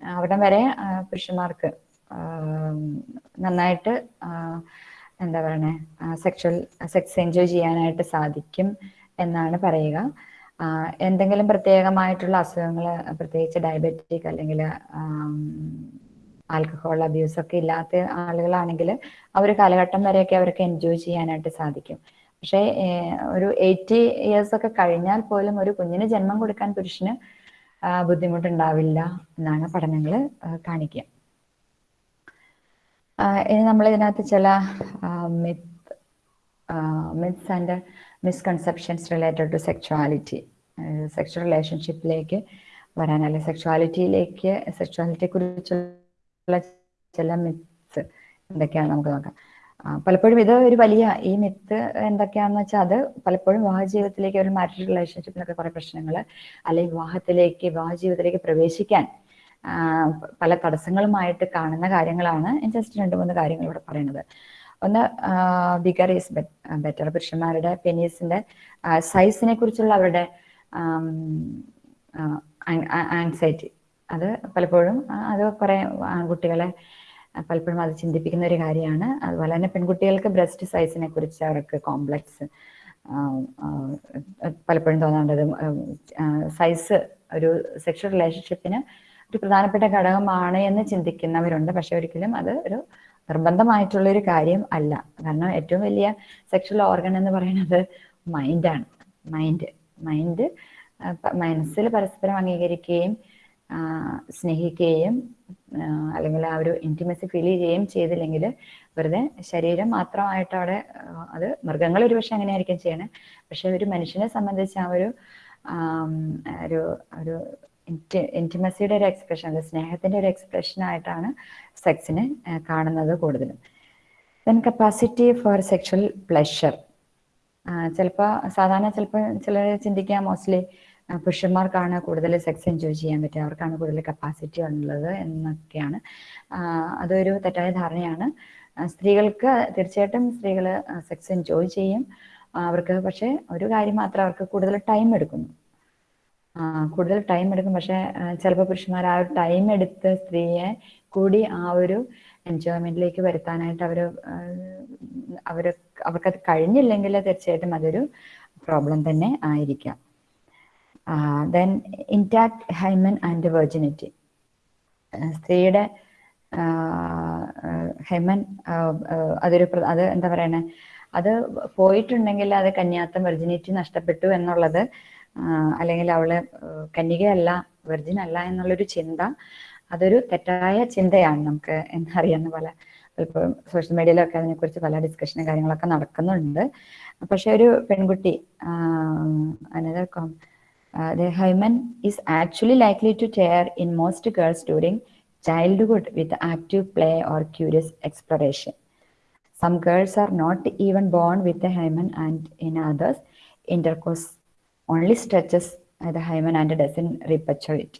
അവിടെ വരെ പുരുഷന്മാർക്ക് നന്നായിട്ട് എന്താ പറയണേ സെക്ഷൽ സെക്സ് എൻജോയ് ചെയ്യാനായിട്ട് സാധിക്കും എന്നാണ് പറയുക. എന്തെങ്കിലും പ്രത്യേകമായിട്ടുള്ള അസുഖങ്ങൾ പ്രത്യേകിച്ച് ഡയബറ്റിക് അല്ലെങ്കിൽ ആൽക്കഹോൾ അബ്യൂസ് ഒക്കെ ഇല്ലാത്ത ആളുകളാണെങ്കിൽ ആ ഒരു കാലഘട്ടം വരെയൊക്കെ അവർക്ക് എൻജോയ് ചെയ്യാനായിട്ട് സാധിക്കും. പക്ഷേ ഒരു എയ്റ്റി ഇയേഴ്സ് ഒക്കെ കഴിഞ്ഞാൽ പോലും ഒരു കുഞ്ഞിന് ജന്മം കൊടുക്കാൻ പുരുഷന് ബുദ്ധിമുട്ടുണ്ടാവില്ല എന്നാണ് പഠനങ്ങൾ കാണിക്കുക. ഇനി നമ്മൾ ഇതിനകത്ത് ചില myth myths and misconceptions related to sexuality sexual റിലേഷൻഷിപ്പിലേക്ക് വരാൻ അല്ലെങ്കിൽ സെക്ഷുവാലിറ്റിയിലേക്ക് സെക്ഷുവാലിറ്റിയെ കുറിച്ചുള്ള ചില മിത്ത് എന്തൊക്കെയാണ് നമുക്ക് നോക്കാം. പലപ്പോഴും ഇത് ഒരു വലിയ ഈ മിത്ത് എന്തൊക്കെയാണെന്ന് വെച്ചാൽ അത് പലപ്പോഴും വിവാഹ ജീവിതത്തിലേക്ക് ഒരു മാരിഡ് റിലേഷൻഷിപ്പിനൊക്കെ കുറെ പ്രശ്നങ്ങൾ അല്ലെങ്കിൽ വിവാഹത്തിലേക്ക് വിവാഹ ജീവിതത്തിലേക്ക് പ്രവേശിക്കാൻ പല തടസ്സങ്ങളുമായിട്ട് കാണുന്ന കാര്യങ്ങളാണ് ജസ്റ്റ് രണ്ട് മൂന്ന് കാര്യങ്ങൾ ഇവിടെ പറയുന്നത് ഒന്ന് ബിഗർ ഈസ് ബെറ്റർ പുരുഷന്മാരുടെ പെനീസിന്റെ സൈസിനെ കുറിച്ചുള്ള അവരുടെ ആങ്സൈറ്റി അത് പലപ്പോഴും അത് കുറെ ആൺകുട്ടികളെ പലപ്പോഴും അത് ചിന്തിപ്പിക്കുന്ന ഒരു കാര്യമാണ്. അതുപോലെ തന്നെ പെൺകുട്ടികൾക്ക് ബ്രസ്റ്റ് സൈസിനെ കുറിച്ച് അവർക്ക് കോംപ്ലക്സ് പലപ്പോഴും തോന്നേണ്ടത് സൈസ് ഒരു സെക്ഷൽ റിലേഷൻഷിപ്പിന് ഒരു പ്രധാനപ്പെട്ട ഘടകമാണ് എന്ന് ചിന്തിക്കുന്നവരുണ്ട്. പക്ഷെ ഒരിക്കലും അത് ഒരു നിർബന്ധമായിട്ടുള്ള ഒരു കാര്യം അല്ല. കാരണം ഏറ്റവും വലിയ സെക്ഷൽ ഓർഗൻ എന്ന് പറയുന്നത് മൈൻഡാണ്. മൈൻഡ് മൈൻഡ് മനസ്സിൽ പരസ്പരം അംഗീകരിക്കുകയും സ്നേഹിക്കുകയും അല്ലെങ്കിൽ ആ ഒരു ഇന്റിമസി ഫീൽ ചെയ്യുകയും ചെയ്തില്ലെങ്കിൽ വെറുതെ ശരീരം മാത്രമായിട്ട് അവിടെ അത് മൃഗങ്ങൾ ഒരുപക്ഷെ അങ്ങനെയായിരിക്കും ചെയ്യണേ. പക്ഷെ ഒരു മനുഷ്യനെ സംബന്ധിച്ച് ആ ഒരു ഒരു ഒരു ഇന്റിമസിയുടെ ഒരു എക്സ്പ്രഷൻ അത് സ്നേഹത്തിന്റെ ഒരു എക്സ്പ്രഷൻ ആയിട്ടാണ് സെക്സിനെ കാണുന്നത് കൂടുതലും. Then capacity for sexual pleasure ചിലപ്പോൾ സാധാരണ ചിലപ്പോൾ ചിലർ ചിന്തിക്കുക മോസ്റ്റ്ലി പുരുഷന്മാർക്കാണ് കൂടുതൽ സെക്സ് എൻജോയ് ചെയ്യാൻ പറ്റുക. അവർക്കാണ് കൂടുതൽ കപ്പാസിറ്റി ഉള്ളത് എന്നൊക്കെയാണ്. അതൊരു തെറ്റായ ധാരണയാണ്. സ്ത്രീകൾക്ക് തീർച്ചയായിട്ടും സ്ത്രീകൾ സെക്സ് എൻജോയ് ചെയ്യും. അവർക്ക് പക്ഷേ ഒരു കാര്യം മാത്രം അവർക്ക് കൂടുതൽ ടൈം എടുക്കുന്നു. കൂടുതൽ ടൈം എടുക്കും. പക്ഷെ ചിലപ്പോൾ പുരുഷന്മാർ ആ ഒരു ടൈം എടുത്ത് സ്ത്രീയെ കൂടി ആ ഒരു എൻജോയ്മെന്റിലേക്ക് വരുത്താനായിട്ട് അവർ അവർ അവർക്കത് കഴിഞ്ഞില്ലെങ്കിൽ തീർച്ചയായിട്ടും അതൊരു പ്രോബ്ലം തന്നെ ആയിരിക്കാം. Then intact hymen and virginity സ്ത്രീയുടെ ഹെമൻ അതൊരു അത് എന്താ പറയണേ? അത് പോയിട്ടുണ്ടെങ്കിൽ അത് കന്യാത്തം വെർജിനിറ്റി നഷ്ടപ്പെട്ടു എന്നുള്ളത് അല്ലെങ്കിൽ അവൾ കന്യകയല്ല വെർജിൻ അല്ല എന്നുള്ളൊരു ചിന്ത അതൊരു തെറ്റായ ചിന്തയാണ് നമുക്ക് എന്നറിയാവുന്ന പോലെ. ഇപ്പോൾ സോഷ്യൽ മീഡിയയിലൊക്കെ അതിനെക്കുറിച്ച് പല ഡിസ്കഷനും കാര്യങ്ങളൊക്കെ നടക്കുന്നുണ്ട്. പക്ഷെ ഒരു പെൺകുട്ടി അനദർ കോം the hymen is actually likely to tear in most girls during childhood with active play or curious exploration. Some girls are not even born with the hymen, and in others, intercourse only stretches uh, the hymen and doesn't rupture it.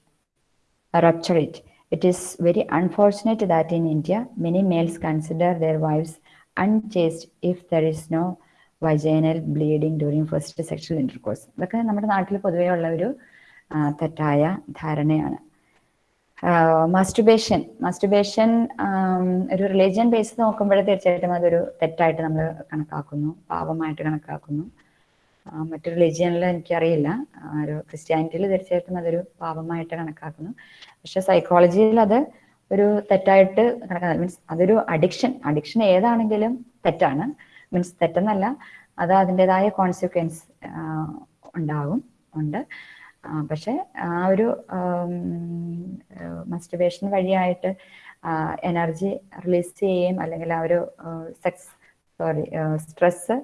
Uh, rupture it. It is very unfortunate that in India, many males consider their wives unchaste if there is no vaginal bleeding during first sexual intercourse ഇതൊക്കെ നമ്മുടെ നാട്ടിൽ പൊതുവേ ഉള്ള ഒരു തെറ്റായ ധാരണയാണ്. Masturbation masturbation ഒരു religion base നോക്കുമ്പോഴേ തീർച്ചയായിട്ടും അതൊരു തെറ്റായിട്ട് നമ്മൾ കണക്കാക്കുന്നു. പാപമായിട്ട് കണക്കാക്കുന്നു. മറ്റു റിലീജിയനിൽ എനിക്കറിയില്ല. ഒരു ക്രിസ്ത്യാനിറ്റിയിൽ തീർച്ചയായിട്ടും അതൊരു പാപമായിട്ട് കണക്കാക്കുന്നു. പക്ഷെ സൈക്കോളജിയിൽ അത് ഒരു തെറ്റായിട്ട് കണക്കാക്കുന്നത് മീൻസ് അതൊരു അഡിക്ഷൻ അഡിക്ഷൻ ഏതാണെങ്കിലും തെറ്റാണ്. മീൻസ് തെറ്റെന്നല്ല അത് അതിന്റെതായ കോൺസിക്വൻസ് ഉണ്ടാകും ഉണ്ട്. പക്ഷെ ആ ഒരു മസ്റ്റുബേഷൻ വഴിയായിട്ട് എനർജി റിലീസ് ചെയ്യുകയും അല്ലെങ്കിൽ ആ ഒരു സെക്സ് സോറി സ്ട്രെസ്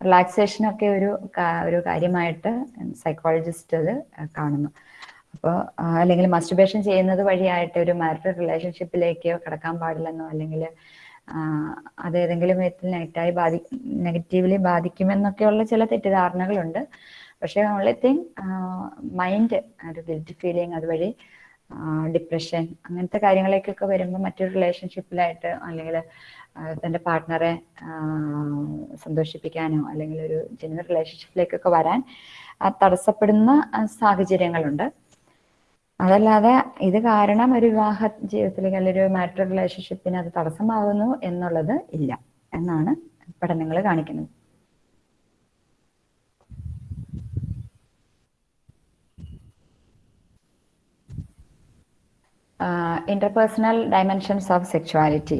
റിലാക്സേഷനൊക്കെ ഒരു ഒരു കാര്യമായിട്ട് സൈക്കോളജിസ്റ്റ് അത് കാണുന്നു. അപ്പോൾ അല്ലെങ്കിൽ മസ്റ്റിബേഷൻ ചെയ്യുന്നത് വഴിയായിട്ട് ഒരു മാരിറ്റൽ റിലേഷൻഷിപ്പിലേക്ക് കടക്കാൻ പാടില്ലെന്നോ അല്ലെങ്കിൽ അത് ഏതെങ്കിലും വിധത്തിൽ നെഗറ്റായി ബാധി നെഗറ്റീവ്ലി ബാധിക്കുമെന്നൊക്കെയുള്ള ചില തെറ്റിദ്ധാരണകളുണ്ട്. പക്ഷേ ഓൺലി തിങ് മൈൻഡ് ഒരു ഗിൽറ്റ് ഫീലിംഗ് അതുവഴി ഡിപ്രഷൻ അങ്ങനത്തെ കാര്യങ്ങളേക്കൊക്കെ വരുമ്പോൾ മറ്റൊരു റിലേഷൻഷിപ്പിലായിട്ട് അല്ലെങ്കിൽ തന്റെ പാർട്ട്ണറെ സന്തോഷിപ്പിക്കാനോ അല്ലെങ്കിൽ ഒരു ജെന്യൂൻ റിലേഷൻഷിപ്പിലേക്കൊക്കെ വരാൻ തടസ്സപ്പെടുന്ന സാഹചര്യങ്ങളുണ്ട്. അതല്ലാതെ ഇത് കാരണം ഒരു വിവാഹ ജീവിതത്തിലേക്ക് അല്ലെങ്കിൽ ഒരു മാരിറ്റൽ റിലേഷൻഷിപ്പിന് അത് തടസ്സമാകുന്നു എന്നുള്ളത് ഇല്ല എന്നാണ് പഠനങ്ങൾ കാണിക്കുന്നത്. ഇന്റർപേഴ്സണൽ ഡയമെൻഷൻസ് ഓഫ് സെക്ഷുവാലിറ്റി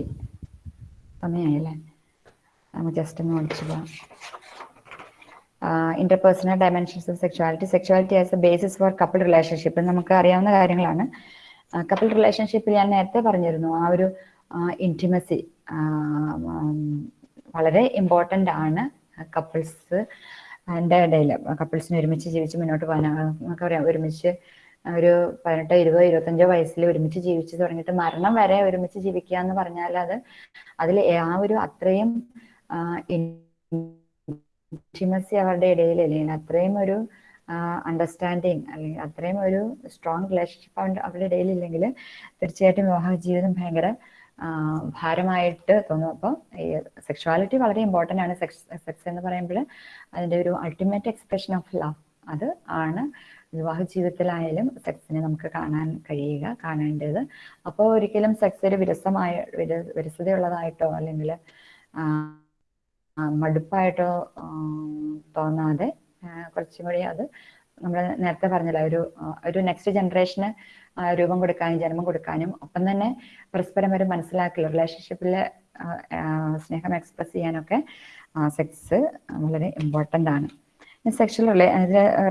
സമയമായില്ലേ നമുക്ക് ജസ്റ്റ് ഒന്ന് വിളിച്ചു പോവാം. Interpersonal dimensions of sexuality sexuality as a basis for couple relationship നമുക്ക് അറിയാവുന്ന കാര്യങ്ങളാണ്. കപ്പിൾ റിലേഷൻഷിപ്പിൽ ഞാൻ നേരത്തെ പറഞ്ഞിരുന്നു. ആ ഒരു ഇന്റിമസി വളരെ ഇമ്പോർട്ടന്റ് ആണ് കപ്പിൾസ് എന്റെ ഇടയിൽ കപ്പിൾസിന് ഒരുമിച്ച് ജീവിച്ച് മുന്നോട്ട് പോകാൻ നമുക്ക് പറയാം ഒരുമിച്ച് ഒരു പതിനെട്ടോ ഇരുപതോ ഇരുപത്തഞ്ചോ വയസ്സിൽ ഒരുമിച്ച് ജീവിച്ച് തുടങ്ങിയിട്ട് മരണം വരെ ഒരുമിച്ച് ജീവിക്കുക എന്ന് പറഞ്ഞാൽ അത് അതിൽ ആ ഒരു അത്രയും ഇന്റിമസി അവരുടെ ഇടയിൽ അല്ലെങ്കിൽ അത്രയും ഒരു അണ്ടർസ്റ്റാൻഡിങ് അല്ലെങ്കിൽ അത്രയും ഒരു സ്ട്രോങ് റിലേഷൻഷിപ്പ് അവരുടെ ഇടയിൽ ഇല്ലെങ്കിൽ തീർച്ചയായിട്ടും വിവാഹ ജീവിതം ഭയങ്കര ഭാരമായിട്ട് തോന്നും. അപ്പോൾ ഈ സെക്ഷുവാലിറ്റി വളരെ ഇമ്പോർട്ടന്റ് ആണ്. സെക്സ് സെക്സ് എന്ന് പറയുമ്പോൾ അതിന്റെ ഒരു അൾട്ടിമേറ്റ് എക്സ്പ്രഷൻ ഓഫ് ലവ് അത് ആണ് വിവാഹ ജീവിതത്തിലായാലും സെക്സിനെ നമുക്ക് കാണാൻ കഴിയുക കാണേണ്ടത്. അപ്പോൾ ഒരിക്കലും സെക്സ് ഒരു വിരസമായ വിര- വിരസതയുള്ളതായിട്ടോ അല്ലെങ്കിൽ മടുപ്പായിട്ടോ തോന്നാതെ കുറച്ചും കൂടി അത് നമ്മൾ നേരത്തെ പറഞ്ഞല്ലോ ഒരു ഒരു നെക്സ്റ്റ് ജനറേഷന് രൂപം കൊടുക്കാനും ജന്മം കൊടുക്കാനും ഒപ്പം തന്നെ പരസ്പരം ഒരു മനസ്സിലാക്കൽ റിലേഷൻഷിപ്പിൽ സ്നേഹം എക്സ്പ്രസ് ചെയ്യാനൊക്കെ സെക്സ് വളരെ ഇമ്പോർട്ടന്റ് ആണ്. Sexual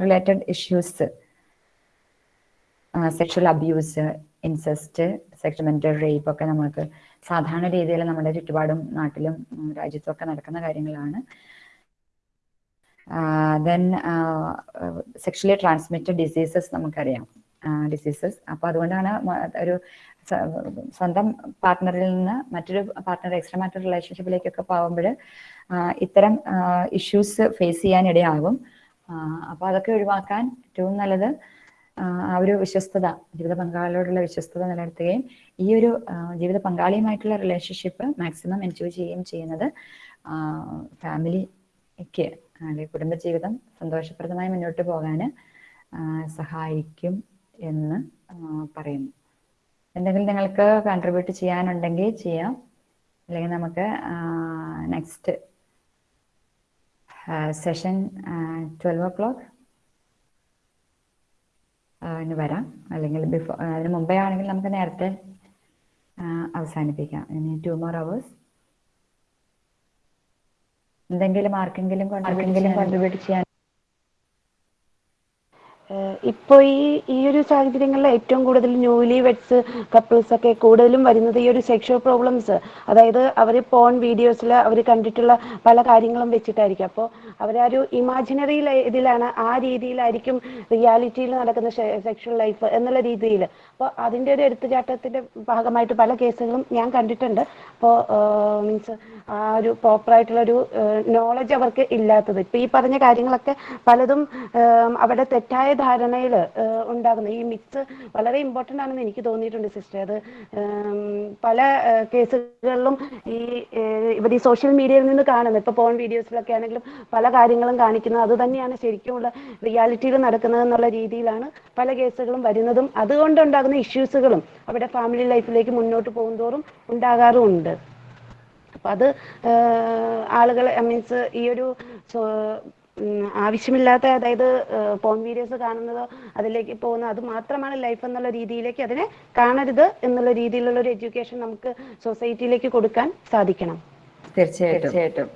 related issues sexual abuse incest sexual mental rape ഒക്കെ നമുക്ക് സാധാരണ രീതിയിൽ നമ്മുടെ ചുറ്റുപാടും നാട്ടിലും രാജ്യത്തും ഒക്കെ നടക്കുന്ന കാര്യങ്ങളാണ്. ദെൻ സെക്ഷലി ട്രാൻസ്മിറ്റഡ് ഡിസീസസ് നമുക്കറിയാം. ഡിസീസസ് അപ്പോൾ അതുകൊണ്ടാണ് ഒരു സ്വന്തം പാർട്ട്ണറിൽ നിന്ന് മറ്റൊരു പാർട്ട്ണർ എക്സ്ട്രാ മാറ്റർ റിലേഷൻഷിപ്പിലേക്കൊക്കെ പോകുമ്പോൾ ഇത്തരം ഇഷ്യൂസ് ഫേസ് ചെയ്യാൻ ഇടയാകും. അപ്പോൾ അതൊക്കെ ഒഴിവാക്കാൻ ഏറ്റവും നല്ലത് ആ ഒരു വിശ്വസ്തത ജീവിത പങ്കാളിയോടുള്ള വിശ്വസ്തത നിലനിർത്തുകയും ഈ ഒരു ജീവിത പങ്കാളിയുമായിട്ടുള്ള റിലേഷൻഷിപ്പ് മാക്സിമം എൻജോയ് ചെയ്യുകയും ചെയ്യുന്നത് ഫാമിലിക്ക് അല്ലെങ്കിൽ കുടുംബജീവിതം സന്തോഷപ്രദമായി മുന്നോട്ട് പോകാൻ സഹായിക്കും എന്ന് പറയുന്നു. എന്തെങ്കിലും നിങ്ങൾക്ക് കോൺട്രിബ്യൂട്ട് ചെയ്യാനുണ്ടെങ്കിൽ ചെയ്യാം. അല്ലെങ്കിൽ നമുക്ക് next session twelve o'clock വരാം. അല്ലെങ്കിൽ ബിഫോർ അതിന് മുമ്പേ ആണെങ്കിൽ നമുക്ക് നേരത്തെ അവസാനിപ്പിക്കാം. ഇനി ടു മോർ അവേഴ്സ് എന്തെങ്കിലും ആർക്കെങ്കിലും ആർക്കെങ്കിലും കോൺട്രിബ്യൂട്ട് ചെയ്യാൻ ഇപ്പോൾ ഈ ഈ ഒരു സാഹചര്യങ്ങളിൽ ഏറ്റവും കൂടുതൽ ന്യൂലി വെഡ്സ് കപ്പിൾസ് ഒക്കെ കൂടുതലും വരുന്നത് ഈ ഒരു സെക്ഷൽ പ്രോബ്ലംസ് അതായത് അവർ പോൺ വീഡിയോസിൽ അവർ കണ്ടിട്ടുള്ള പല കാര്യങ്ങളും വെച്ചിട്ടായിരിക്കും. അപ്പോൾ ഒരു ഇമാജിനറി ഇതിലാണ് ആ രീതിയിലായിരിക്കും റിയാലിറ്റിയിൽ നടക്കുന്ന സെക്ഷൽ ലൈഫ് എന്നുള്ള രീതിയിൽ. അപ്പോൾ അതിന്റെ ഒരു എടുത്തുചാട്ടത്തിന്റെ ഭാഗമായിട്ട് പല കേസുകളും ഞാൻ കണ്ടിട്ടുണ്ട്. അപ്പോൾ മീൻസ് ആ ഒരു പ്രോപ്പറായിട്ടുള്ള ഒരു നോളജ് അവർക്ക് ഇല്ലാത്തത്. ഇപ്പൊ ഈ പറഞ്ഞ കാര്യങ്ങളൊക്കെ പലതും അവരുടെ തെറ്റായ ധാരണയിൽ ഉണ്ടാകുന്ന ഈ മിക്സ് വളരെ ഇമ്പോർട്ടന്റ് ആണെന്ന് എനിക്ക് തോന്നിയിട്ടുണ്ട് സിസ്റ്റർ അത് പല കേസുകളിലും ഈ ഇവർ ഈ സോഷ്യൽ മീഡിയയിൽ നിന്ന് കാണുന്നത്. ഇപ്പോൾ പോൺ വീഡിയോസിലൊക്കെ ആണെങ്കിലും പല കാര്യങ്ങളും കാണിക്കുന്നത്. അത് തന്നെയാണ് ശരിക്കുമുള്ള റിയാലിറ്റിയിൽ നടക്കുന്നത് എന്നുള്ള രീതിയിലാണ് പല കേസുകളും വരുന്നതും. അതുകൊണ്ടുണ്ടാകുന്ന ഇഷ്യൂസുകളും അവിടെ ഫാമിലി ലൈഫിലേക്ക് മുന്നോട്ട് പോകുന്തോറും ഉണ്ടാകാറുമുണ്ട്. അപ്പം അത് ആളുകൾ മീൻസ് ഈ ഒരു ആവശ്യമില്ലാത്ത അതായത് പോൺ വീഡിയോസ് കാണുന്നത് അതിലേക്ക് പോകുന്നത് അത് മാത്രമാണ് ലൈഫ് എന്നുള്ള രീതിയിലേക്ക് അതിനെ കാണരുത് എന്നുള്ള രീതിയിലുള്ള ഒരു എഡ്യൂക്കേഷൻ നമുക്ക് സൊസൈറ്റിയിലേക്ക് കൊടുക്കാൻ സാധിക്കണം. തീർച്ചയായിട്ടും.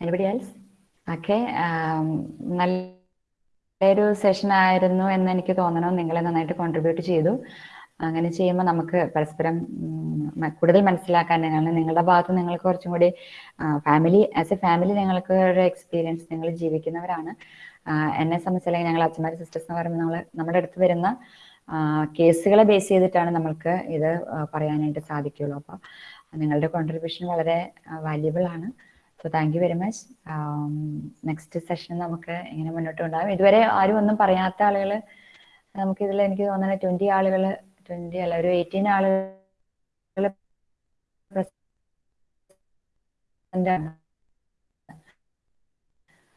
Anybody else? ഓക്കെ നല്ലൊരു സെഷൻ ആയിരുന്നു എന്ന് എനിക്ക് തോന്നണു. നിങ്ങൾ നന്നായിട്ട് കോൺട്രിബ്യൂട്ട് ചെയ്തു. അങ്ങനെ ചെയ്യുമ്പോൾ നമുക്ക് പരസ്പരം കൂടുതൽ മനസ്സിലാക്കാൻ കാരണം നിങ്ങളുടെ ഭാഗത്ത് നിങ്ങൾക്ക് കുറച്ചും കൂടി ഫാമിലി ആസ് എ ഫാമിലി നിങ്ങൾക്ക് ഒരു എക്സ്പീരിയൻസ് നിങ്ങൾ ജീവിക്കുന്നവരാണ്. എന്നെ സംബന്ധിച്ച് അല്ലെങ്കിൽ ഞങ്ങൾ അച്ഛന്മാർ സിസ്റ്റേഴ്സ് എന്ന് പറയുമ്പോൾ നമ്മൾ നമ്മുടെ അടുത്ത് വരുന്ന കേസുകളെ ബേസ് ചെയ്തിട്ടാണ് നമ്മൾക്ക് ഇത് പറയാനായിട്ട് സാധിക്കുള്ളൂ അപ്പോൾ നിങ്ങളുടെ കോൺട്രിബ്യൂഷൻ വളരെ വാല്യുബിൾ ആണ്. So thank you very much next session നമുക്ക് ഇങ്ങനെ മുന്നോട്ട് കൊണ്ടുപോകാം. ഇതുവരെ ആരും ഒന്നും പറയാത്ത ആളുകൾ നമുക്ക് ഇതിൽ എനിക്ക് തോന്നുന്നത് ട്വന്റി ആളുകൾ ട്വന്റി അല്ല ഒരു എയ്റ്റീൻ ആളുകൾ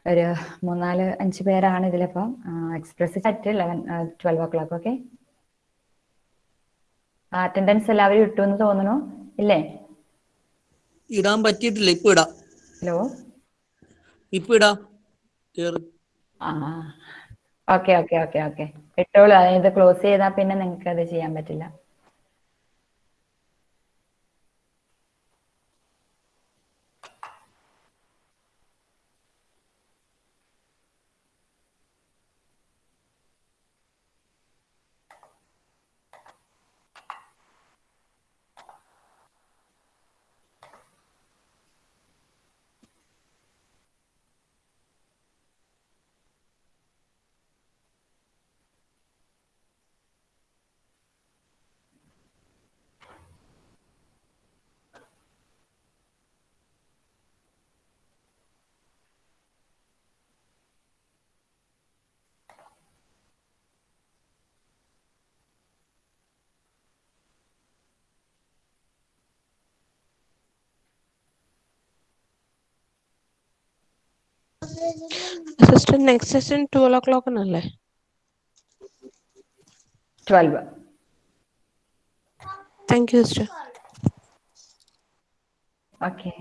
ഒരു മൂന്നാൽ അഞ്ച് പേരാണ് ഇതിലിപ്പം. Express chat eleven twelve o'clock okay attendance എല്ലാവരും ഇട്ടു എന്ന് തോന്നുന്നു. ഇല്ലേ? ഇടാൻ പറ്റിയിട്ടില്ല ഇപ്പൊ ഇടാം. ഹലോ ഇപ്പൊ ഇടാം ഓക്കെ ഓക്കെ ഓക്കെ ഓക്കെ. ഇട്ടോളൂ അതായത് ക്ലോസ് ചെയ്താൽ പിന്നെ നിങ്ങൾക്ക് അത് ചെയ്യാൻ പറ്റില്ല. സിസ്റ്റർ നെക്സ്റ്റ് സെഷൻ ട്വൽവ് ഓ ക്ലോക്കിനല്ലേ twelve thank you sister okay